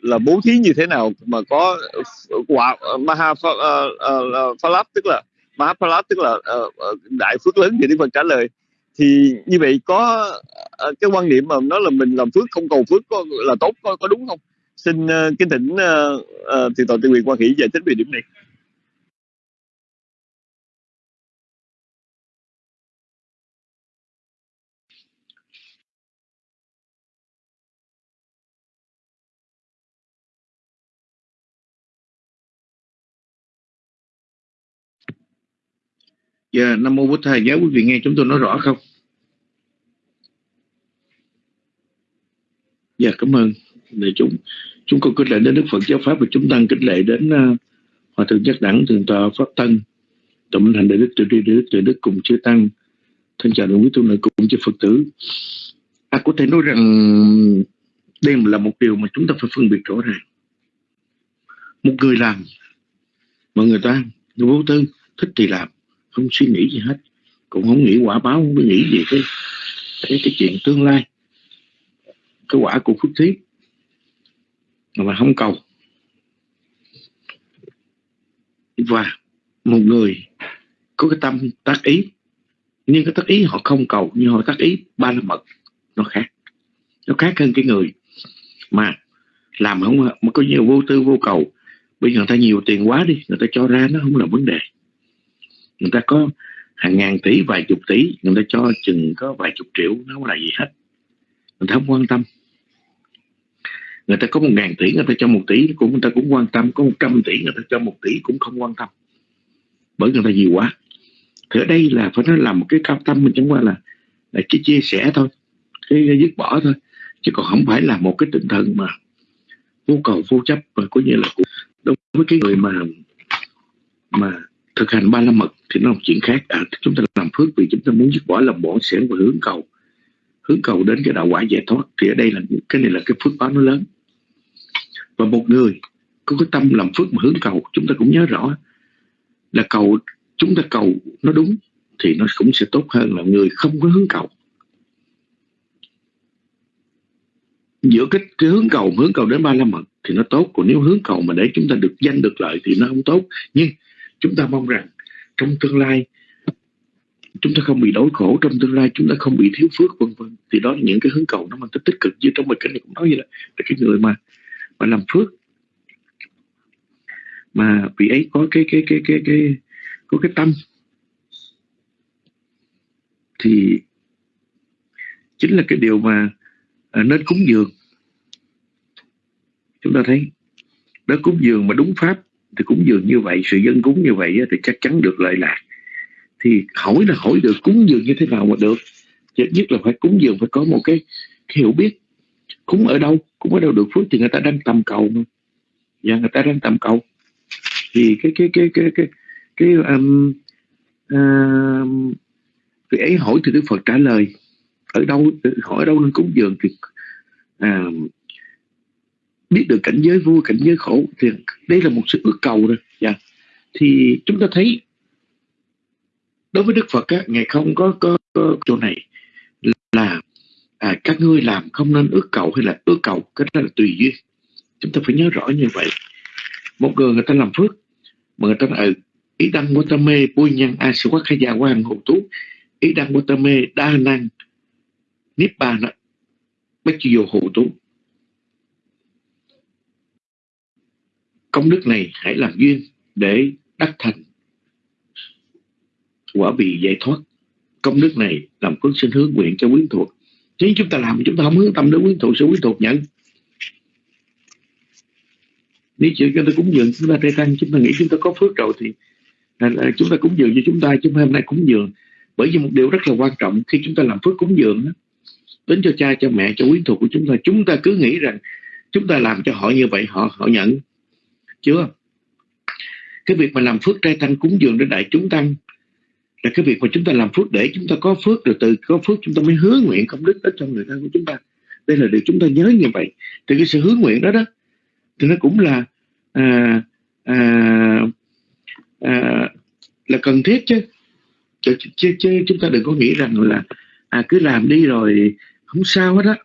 D: là bố thí như thế nào mà có quả ờ, maha pha, uh, uh, tức là maha tức là uh, đại phước lớn thì đức phật trả lời. Thì như vậy có uh, cái quan niệm mà nó là mình làm phước không cầu phước có là tốt có, có đúng không? Xin uh, kính thỉnh uh, uh, thì toàn tự quyền quan hỷ giải thích về điểm này.
E: Dạ, Nam Mô Bổn Thầy, nhớ quý vị nghe chúng tôi nói rõ không? Dạ, cảm ơn. Để chúng chúng con kính lệ đến Đức Phật Giáo Pháp và chúng tăng kính lệ đến uh, Hòa Thượng Giác Đẳng, Thượng tọa Pháp Tân, Tổng Minh Hành Đại Đức Tự Tri Đại Đức Tự Đức cùng chư Tăng, thân chào đồng quý tu nữ cùng chư Phật tử. À, có thể nói rằng đây là một điều mà chúng ta phải phân biệt rõ ràng. Một người làm mà người ta người vô tư thích thì làm không suy nghĩ gì hết cũng không nghĩ quả báo không nghĩ gì cái cái, cái chuyện tương lai cái quả của phước thí mà không cầu. Và một người có cái tâm tác ý nhưng cái tác ý họ không cầu nhưng họ tác ý ba la mật nó khác. Nó khác hơn cái người mà làm không mà có nhiều vô tư vô cầu. Bây giờ người ta nhiều tiền quá đi người ta cho ra nó không là vấn đề người ta có hàng ngàn tỷ vài chục tỷ người ta cho chừng có vài chục triệu nó không là gì hết. Người ta không quan tâm. Người ta có một ngàn tỷ người ta cho một tỷ cũng người ta cũng quan tâm. Có một trăm tỷ người ta cho một tỷ cũng không quan tâm. Bởi người ta nhiều quá. Thì ở đây là phải nói là một cái cao tâm mình chẳng qua là là cái chia sẻ thôi. Cái, cái dứt bỏ thôi. Chứ còn không phải là một cái tinh thần mà vô cầu vô chấp và có như là đối với cái người mà mà thực hành ba la mật thì nó là một chuyện khác. À, chúng ta làm phước vì chúng ta muốn dứt bỏ lòng bổn xẻn và hướng cầu. Hướng cầu đến cái đạo quả giải thoát. Thì ở đây là cái này là cái phước báo nó lớn. Và một người có cái tâm làm phước mà hướng cầu chúng ta cũng nhớ rõ là cầu chúng ta cầu nó đúng thì nó cũng sẽ tốt hơn là người không có hướng cầu. Giữa cái, cái hướng cầu hướng cầu đến ba la mật thì nó tốt. Còn nếu hướng cầu mà để chúng ta được danh được lợi thì nó không tốt. Nhưng chúng ta mong rằng trong tương lai chúng ta không bị đói khổ trong tương lai chúng ta không bị thiếu phước vân vân. Thì đó là những cái hướng cầu nó mang tính tích cực. Như trong bài kinh này cũng nói vậy là, là cái người mà mà làm phước mà vị ấy có cái cái cái cái cái có cái tâm thì chính là cái điều mà à, nên cúng dường. Chúng ta thấy đó cúng dường mà đúng pháp thì cúng dường như vậy sự dân cúng như vậy thì chắc chắn được lợi lạc. Thì hỏi là hỏi được cúng dường như thế nào mà được? Chứ nhất là phải cúng dường phải có một cái, hiểu biết. Cúng ở đâu cúng ở đâu được phước thì người ta đang tầm cầu mà. Và người ta đang tầm cầu. Thì cái cái cái cái cái cái um, um, thì ấy hỏi thì đức phật trả lời. Ở đâu hỏi ở đâu nên cúng dường thì um, biết được cảnh giới vui cảnh giới khổ thì đây là một sự ước cầu rồi yeah. Dạ. thì chúng ta thấy đối với đức phật á, ngài không có, có, có chỗ này là à, các ngươi làm không nên ước cầu hay là ước cầu cái đó là tùy duyên chúng ta phải nhớ rõ như vậy một người người ta làm phước mà người ta nói ừ, ý đăng của ta mê bôi nhân a sư quát khai gia quan hộ tú ý đăng của ta mê đa năng niết bàn đó bách vô hộ tú công đức này hãy làm duyên để đắc thành. Quả vị giải thoát. Công đức này làm phước sinh hướng nguyện cho quyến thuộc. Nếu chúng ta làm chúng ta không hướng tâm đến quyến thuộc sẽ quyến thuộc nhận. Nếu chịu cho ta cúng dường chúng ta trai tăng chúng ta nghĩ chúng ta có phước rồi thì là, chúng ta cúng dường cho chúng ta chúng ta hôm nay cúng dường. Bởi vì một điều rất là quan trọng khi chúng ta làm phước cúng dường đó, đến cho cha cho mẹ cho quyến thuộc của chúng ta chúng ta cứ nghĩ rằng chúng ta làm cho họ như vậy họ họ nhận chưa? Cái việc mà làm phước trai tăng cúng dường đến đại chúng tăng là cái việc mà chúng ta làm phước để chúng ta có phước rồi từ có phước chúng ta mới hứa nguyện công đức đó cho người thân của chúng ta. Đây là điều chúng ta nhớ như vậy. Thì cái sự hứa nguyện đó đó thì nó cũng là à, à, à, là cần thiết chứ. chứ chứ chứ chúng ta đừng có nghĩ rằng là à cứ làm đi rồi không sao hết á.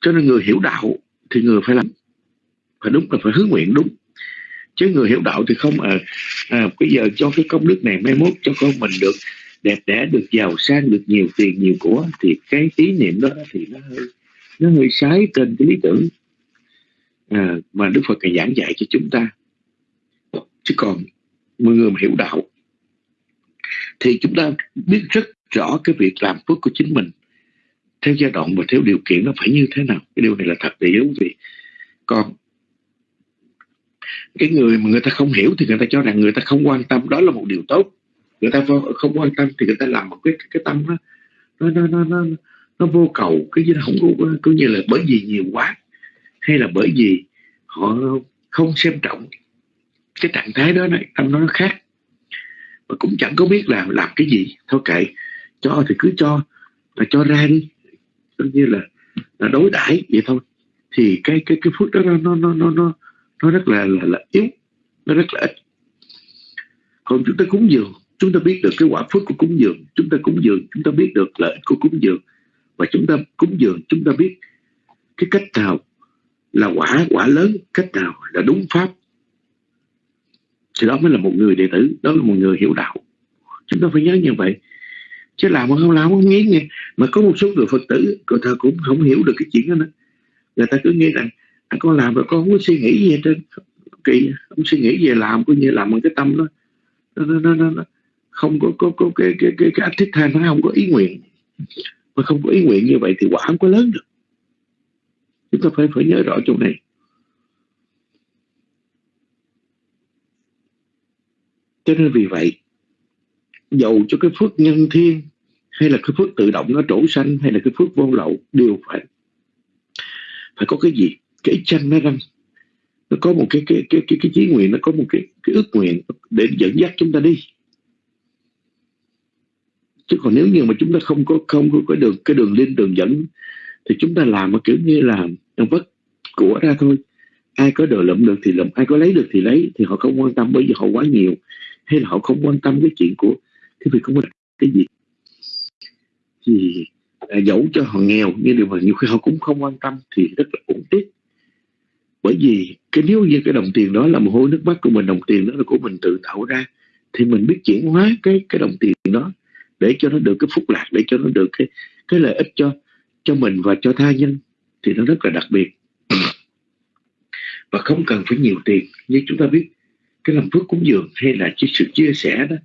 E: Cho nên người hiểu đạo thì người phải làm phải đúng là phải hướng nguyện đúng. Chứ người hiểu đạo thì không à, à bây giờ cho cái công đức này mai mốt cho con mình được đẹp đẽ được giàu sang được nhiều tiền nhiều của thì cái ý niệm đó thì nó hơi nó hơi sái trên cái lý tưởng à, mà Đức Phật ngày giảng dạy cho chúng ta. Chứ còn mọi người mà hiểu đạo thì chúng ta biết rất rõ cái việc làm phước của chính mình. Theo giai đoạn và theo điều kiện nó phải như thế nào. Cái điều này là thật để quý vị còn cái người mà người ta không hiểu thì người ta cho rằng người ta không quan tâm. Đó là một điều tốt. Người ta không quan tâm thì người ta làm một cái cái tâm nó nó nó nó nó, nó vô cầu. Cái gì nó không có coi như là bởi vì nhiều quá hay là bởi vì họ không xem trọng cái trạng thái đó này tâm nó khác. Mà cũng chẳng có biết làm làm cái gì. Thôi kệ cho thì cứ cho là cho ra đi. Coi như là, là đối đãi vậy thôi. Thì cái cái cái phước đó nó nó nó nó nó rất là là, là yếu nó rất là ít. Còn chúng ta cúng dường chúng ta biết được cái quả phước của cúng dường. Chúng ta cúng dường chúng ta biết được lợi của cúng dường. Và chúng ta cúng dường chúng ta biết cái cách nào là quả quả lớn cách nào là đúng pháp. Thì đó mới là một người đệ tử đó là một người hiểu đạo. Chúng ta phải nhớ như vậy. Chứ làm mà không làm không nghĩ nghe. Mà có một số người phật tử người ta cũng không hiểu được cái chuyện đó nữa. Người ta cứ nghĩ rằng con làm rồi con không có suy nghĩ gì trên kỳ không suy nghĩ về làm coi như làm bằng cái tâm đó. Nó, nó, nó, nó, không có có có cái cái cái cái thích than nó không có ý nguyện. Mà không có ý nguyện như vậy thì quả không có lớn được. Chúng ta phải phải nhớ rõ chỗ này. Cho nên vì vậy dầu cho cái phước nhân thiên hay là cái phước tự động nó trổ sanh hay là cái phước vô lậu đều phải phải có cái gì? Cái chân nó răng nó có một cái cái cái cái cái chí nguyện nó có một cái cái ước nguyện để dẫn dắt chúng ta đi. Chứ còn nếu như mà chúng ta không có không có cái đường cái đường lên đường dẫn thì chúng ta làm mà kiểu như là vất của ra thôi. Ai có đồ lụm được thì lụm ai có lấy được thì lấy thì họ không quan tâm bởi vì họ quá nhiều hay là họ không quan tâm cái chuyện của cái việc không có cái gì. Thì à, dẫu cho họ nghèo nhưng điều mà nhiều khi họ cũng không quan tâm thì rất là uổng tiếc bởi vì cái nếu như cái đồng tiền đó là một hôi nước mắt của mình, đồng tiền đó là của mình tự tạo ra, thì mình biết chuyển hóa cái cái đồng tiền đó để cho nó được cái phúc lạc, để cho nó được cái cái lợi ích cho cho mình và cho tha nhân, thì nó rất là đặc biệt. Và không cần phải nhiều tiền. Như chúng ta biết, cái làm phước cúng dường hay là cái sự chia sẻ đó,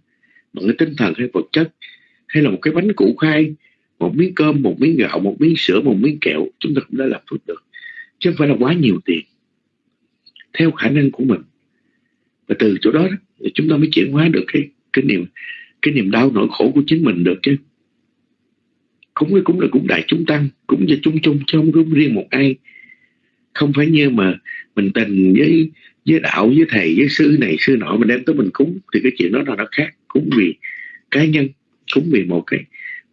E: bằng cái tinh thần hay vật chất, hay là một cái bánh củ khai một miếng cơm, một miếng gạo, một miếng sữa, một miếng kẹo, chúng ta cũng đã làm phước được. Chứ không phải là quá nhiều tiền theo khả năng của mình. Và từ chỗ đó thì chúng ta mới chuyển hóa được cái cái niềm cái niềm đau nỗi khổ của chính mình được chứ. Cúng cái cúng là cúng đại chúng tăng cúng cho chung chung chứ không cúng riêng một ai. Không phải như mà mình tình với với đạo, với thầy, với sư này, sư nọ mình đem tới mình cúng, thì cái chuyện đó là nó khác cúng vì cá nhân cúng vì một cái,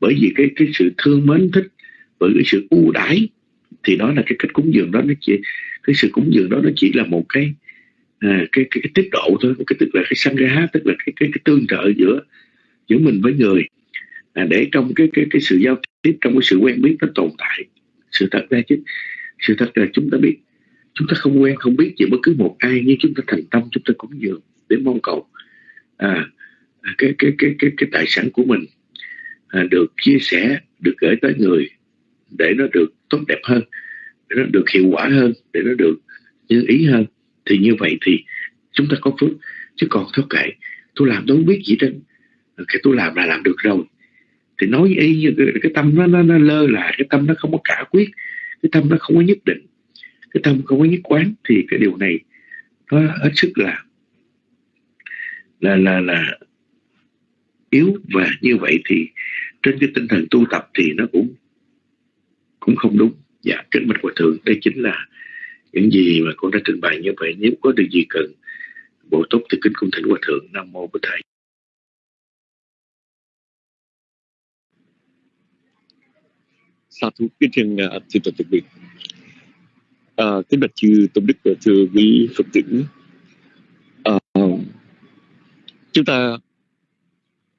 E: bởi vì cái cái sự thương mến thích, bởi cái sự ưu đãi, thì đó là cái cách cúng dường đó, nó chỉ cái sự cúng dường đó nó chỉ là một cái à, cái, cái cái tiết độ thôi cái tức là cái sanh ra tức là cái cái, cái tương trợ giữa giữa mình với người. À, để trong cái cái cái sự giao tiếp trong cái sự quen biết nó tồn tại sự thật ra chứ sự thật là chúng ta biết chúng ta không quen không biết gì bất cứ một ai nhưng chúng ta thành tâm chúng ta cúng dường để mong cầu à, à cái cái cái cái cái tài sản của mình à, được chia sẻ được gửi tới người để nó được tốt đẹp hơn để nó được hiệu quả hơn để nó được như ý hơn thì như vậy thì chúng ta có phước. Chứ còn thôi kệ tôi làm tôi không biết gì trên cái tôi làm là làm được rồi. Thì nói y như cái, cái tâm nó, nó nó lơ là cái tâm nó không có cả quyết cái tâm nó không có nhất định cái tâm không có nhất quán thì cái điều này nó hết sức là là là là yếu. Và như vậy thì trên cái tinh thần tu tập thì nó cũng cũng không đúng dạ kính bạch hòa thượng. Đây chính là những gì mà con đã trình bày như vậy. Nếu có điều gì cần bổ túc thì kính cung thỉnh hòa thượng. Nam mô bổn thầy
D: sa thú kính chân thiên thưa toàn thực à, kính bạch chư tôn đức và thưa quý phật tử. À, chúng ta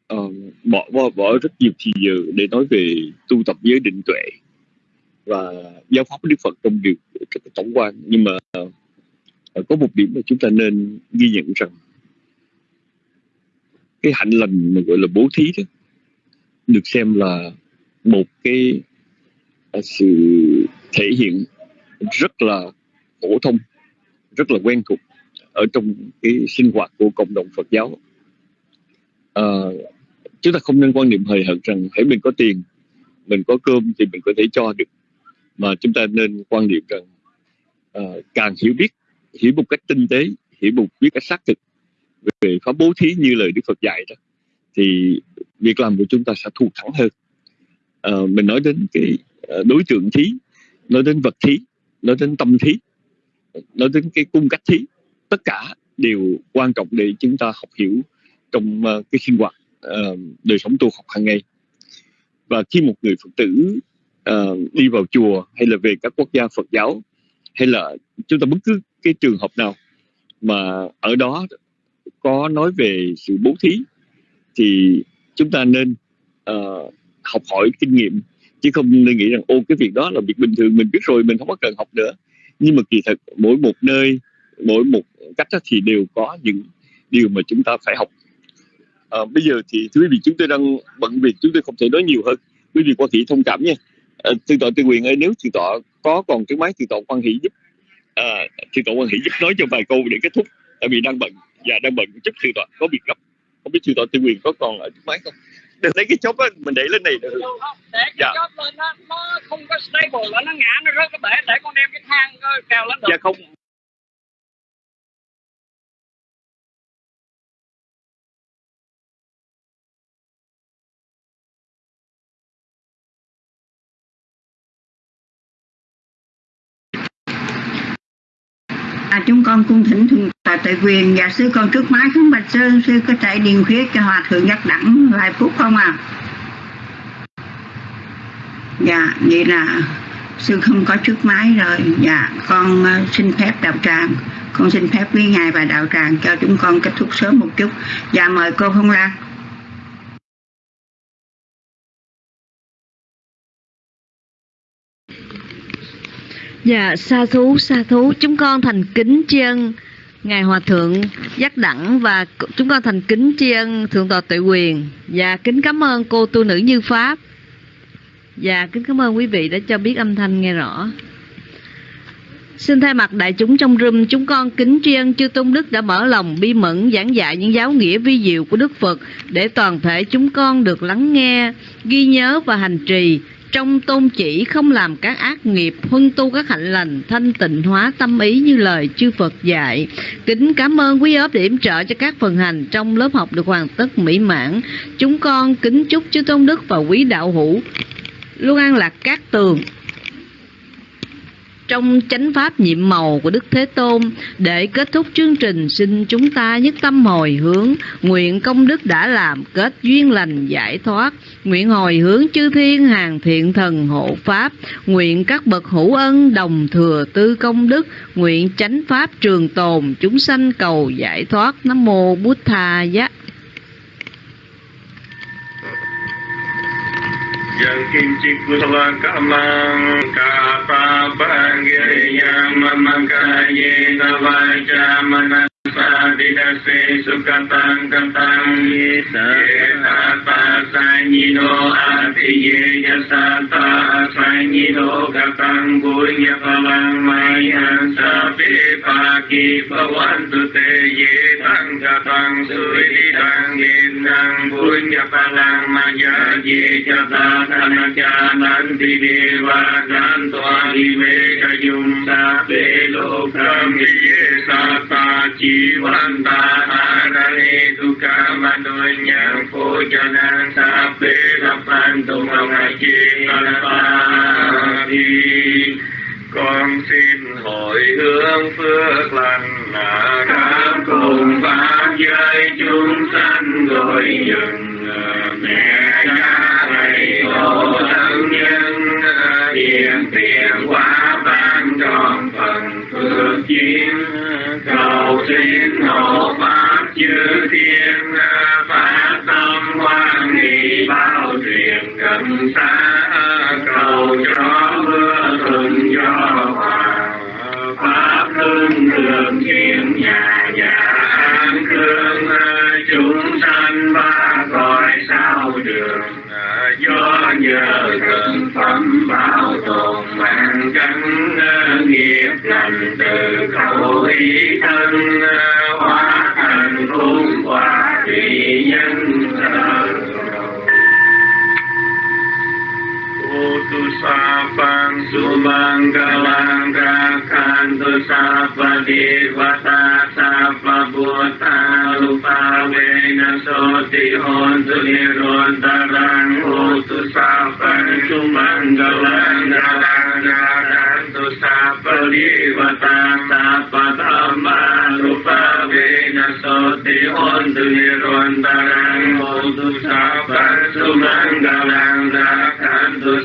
D: à, bỏ, bỏ bỏ rất nhiều thì giờ để nói về tu tập giới định tuệ và giáo pháp của Đức Phật trong điều tổng quan. Nhưng mà uh, có một điểm mà chúng ta nên ghi nhận rằng cái hạnh lành mà gọi là bố thí đó được xem là một cái uh, sự thể hiện rất là phổ thông rất là quen thuộc ở trong cái sinh hoạt của cộng đồng Phật giáo. À, chúng ta không nên quan niệm hời hợt rằng hãy mình có tiền mình có cơm thì mình có thể cho được mà chúng ta nên quan niệm rằng uh, càng hiểu biết hiểu một cách tinh tế hiểu một biết cách xác thực về pháp bố thí như lời Đức Phật dạy đó thì việc làm của chúng ta sẽ thù thắng hơn. Uh, mình nói đến cái ờ, đối tượng thí nói đến vật thí nói đến tâm thí nói đến cái cung cách thí tất cả đều quan trọng để chúng ta học hiểu trong uh, cái sinh hoạt uh, đời sống tu học hàng ngày. Và khi một người phật tử uh, đi vào chùa hay là về các quốc gia Phật giáo hay là chúng ta bất cứ cái trường hợp nào mà ở đó có nói về sự bố thí thì chúng ta nên uh, học hỏi kinh nghiệm. Chứ không nên nghĩ rằng ô cái việc đó là việc bình thường mình biết rồi mình không có cần học nữa. Nhưng mà kỳ thực mỗi một nơi mỗi một cách thì đều có những điều mà chúng ta phải học. À, bây giờ thì thưa quý vị chúng tôi đang bận việc chúng tôi không thể nói nhiều hơn. Quý vị quan thị thông cảm nha thượng tọa tư quyền ơi nếu thượng tọa có còn cái máy thượng tọa quan hỷ giúp à, thượng tọa quan hỷ giúp nói cho vài câu để kết thúc tại vì đang bận và đang bận chút thượng tọa có việc gấp. Không biết thượng tọa tư quyền có còn ở máy không? Đừng lấy cái chốt á mình để lên này. Được
F: không? Để cái dạ. chốt lên nó, nó không có stable là nó ngã nó rớt cái bể để con đem cái thang cào lên được.
D: Dạ không
G: à, chúng con cung thỉnh thượng tọa tại quyền và sư con trước mái khấn bạch sư sư có thể điền khuyết cho hòa thượng giác đẳng vài phút không à? Dạ vậy là sư không có trước máy rồi. Dạ con ờ, xin phép đạo tràng. Con xin phép với ngài và đạo tràng cho chúng con kết thúc sớm một chút. Dạ mời cô Phong Lan.
A: Dạ, sa thú, sa thú, chúng con thành kính tri ân Ngài Hòa Thượng Giác Đẳng và chúng con thành kính tri ân Thượng tọa Tuệ Quyền. Và kính cảm ơn cô tu nữ Như Pháp. Và kính cảm ơn quý vị đã cho biết âm thanh nghe rõ. Xin thay mặt đại chúng trong rừng, chúng con kính tri ân chư Tôn Đức đã mở lòng bi mẫn giảng dạy những giáo nghĩa vi diệu của Đức Phật để toàn thể chúng con được lắng nghe, ghi nhớ và hành trì trong tôn chỉ không làm các ác nghiệp, huân tu các hạnh lành, thanh tịnh hóa tâm ý như lời chư Phật dạy. Kính cảm ơn quý ốp điểm trợ cho các phần hành trong lớp học được hoàn tất mỹ mãn. Chúng con kính chúc chư tôn đức và quý đạo hữu. Luôn an lạc các tường trong chánh pháp nhiệm màu của Đức Thế Tôn. Để kết thúc chương trình, xin chúng ta nhất tâm hồi hướng nguyện công đức đã làm kết duyên lành giải thoát. Nguyện hồi hướng chư thiên hàng thiện thần hộ pháp. Nguyện các bậc hữu ân đồng thừa tư công đức. Nguyện chánh pháp trường tồn chúng sanh cầu giải thoát. Nam mô bút tha giá.
H: Yang kincik kusala kamang kapa bagi yang memangkai tawaja manasa sukatang katang yesa tata sanyino ati yasata sanyino katang punya palang maya sapi pagi pawantu te ye katang suri tang yin palang maya ye jata Tanakyananti Devajantoa Hiveka Yumsa Pelokam Ye Sata Jivanta Harane Duka Manunyang Pojanang Sape Rapantu Mamaji Kalapati con xin hồi hướng phước lành. Là các cùng pháp giới chúng sanh gọi dừng. Mẹ cha thầy tổ thân nhân hiện tiền quá ban tròn phần phước chiến cầu xin hộ pháp chư thiên phát tâm quan hỷ bao truyền gần xa cầu cho mưa thuận gió hòa pháp hưng thường thiên nhà nhà an cương chúng sanh ba cõi sao đường do nhờ thượng phẩm bảo tồn mạng căn nghiệp lành từ khẩu ý thân hóa thành cung quả thủy nhân ตุสาปังสุมังกลังรักขันตุสาปฏิวตาสาปบุตาลุปาเวนะโสติโนตุนิโนตรังโหตุสาปังสุมังกลังรักขันตุสาปฏิวตาสาปธรรมาลุปาเวนะโสติโนตุนิโนตรังโหตุสาปังสุมังกลังรักขันตุ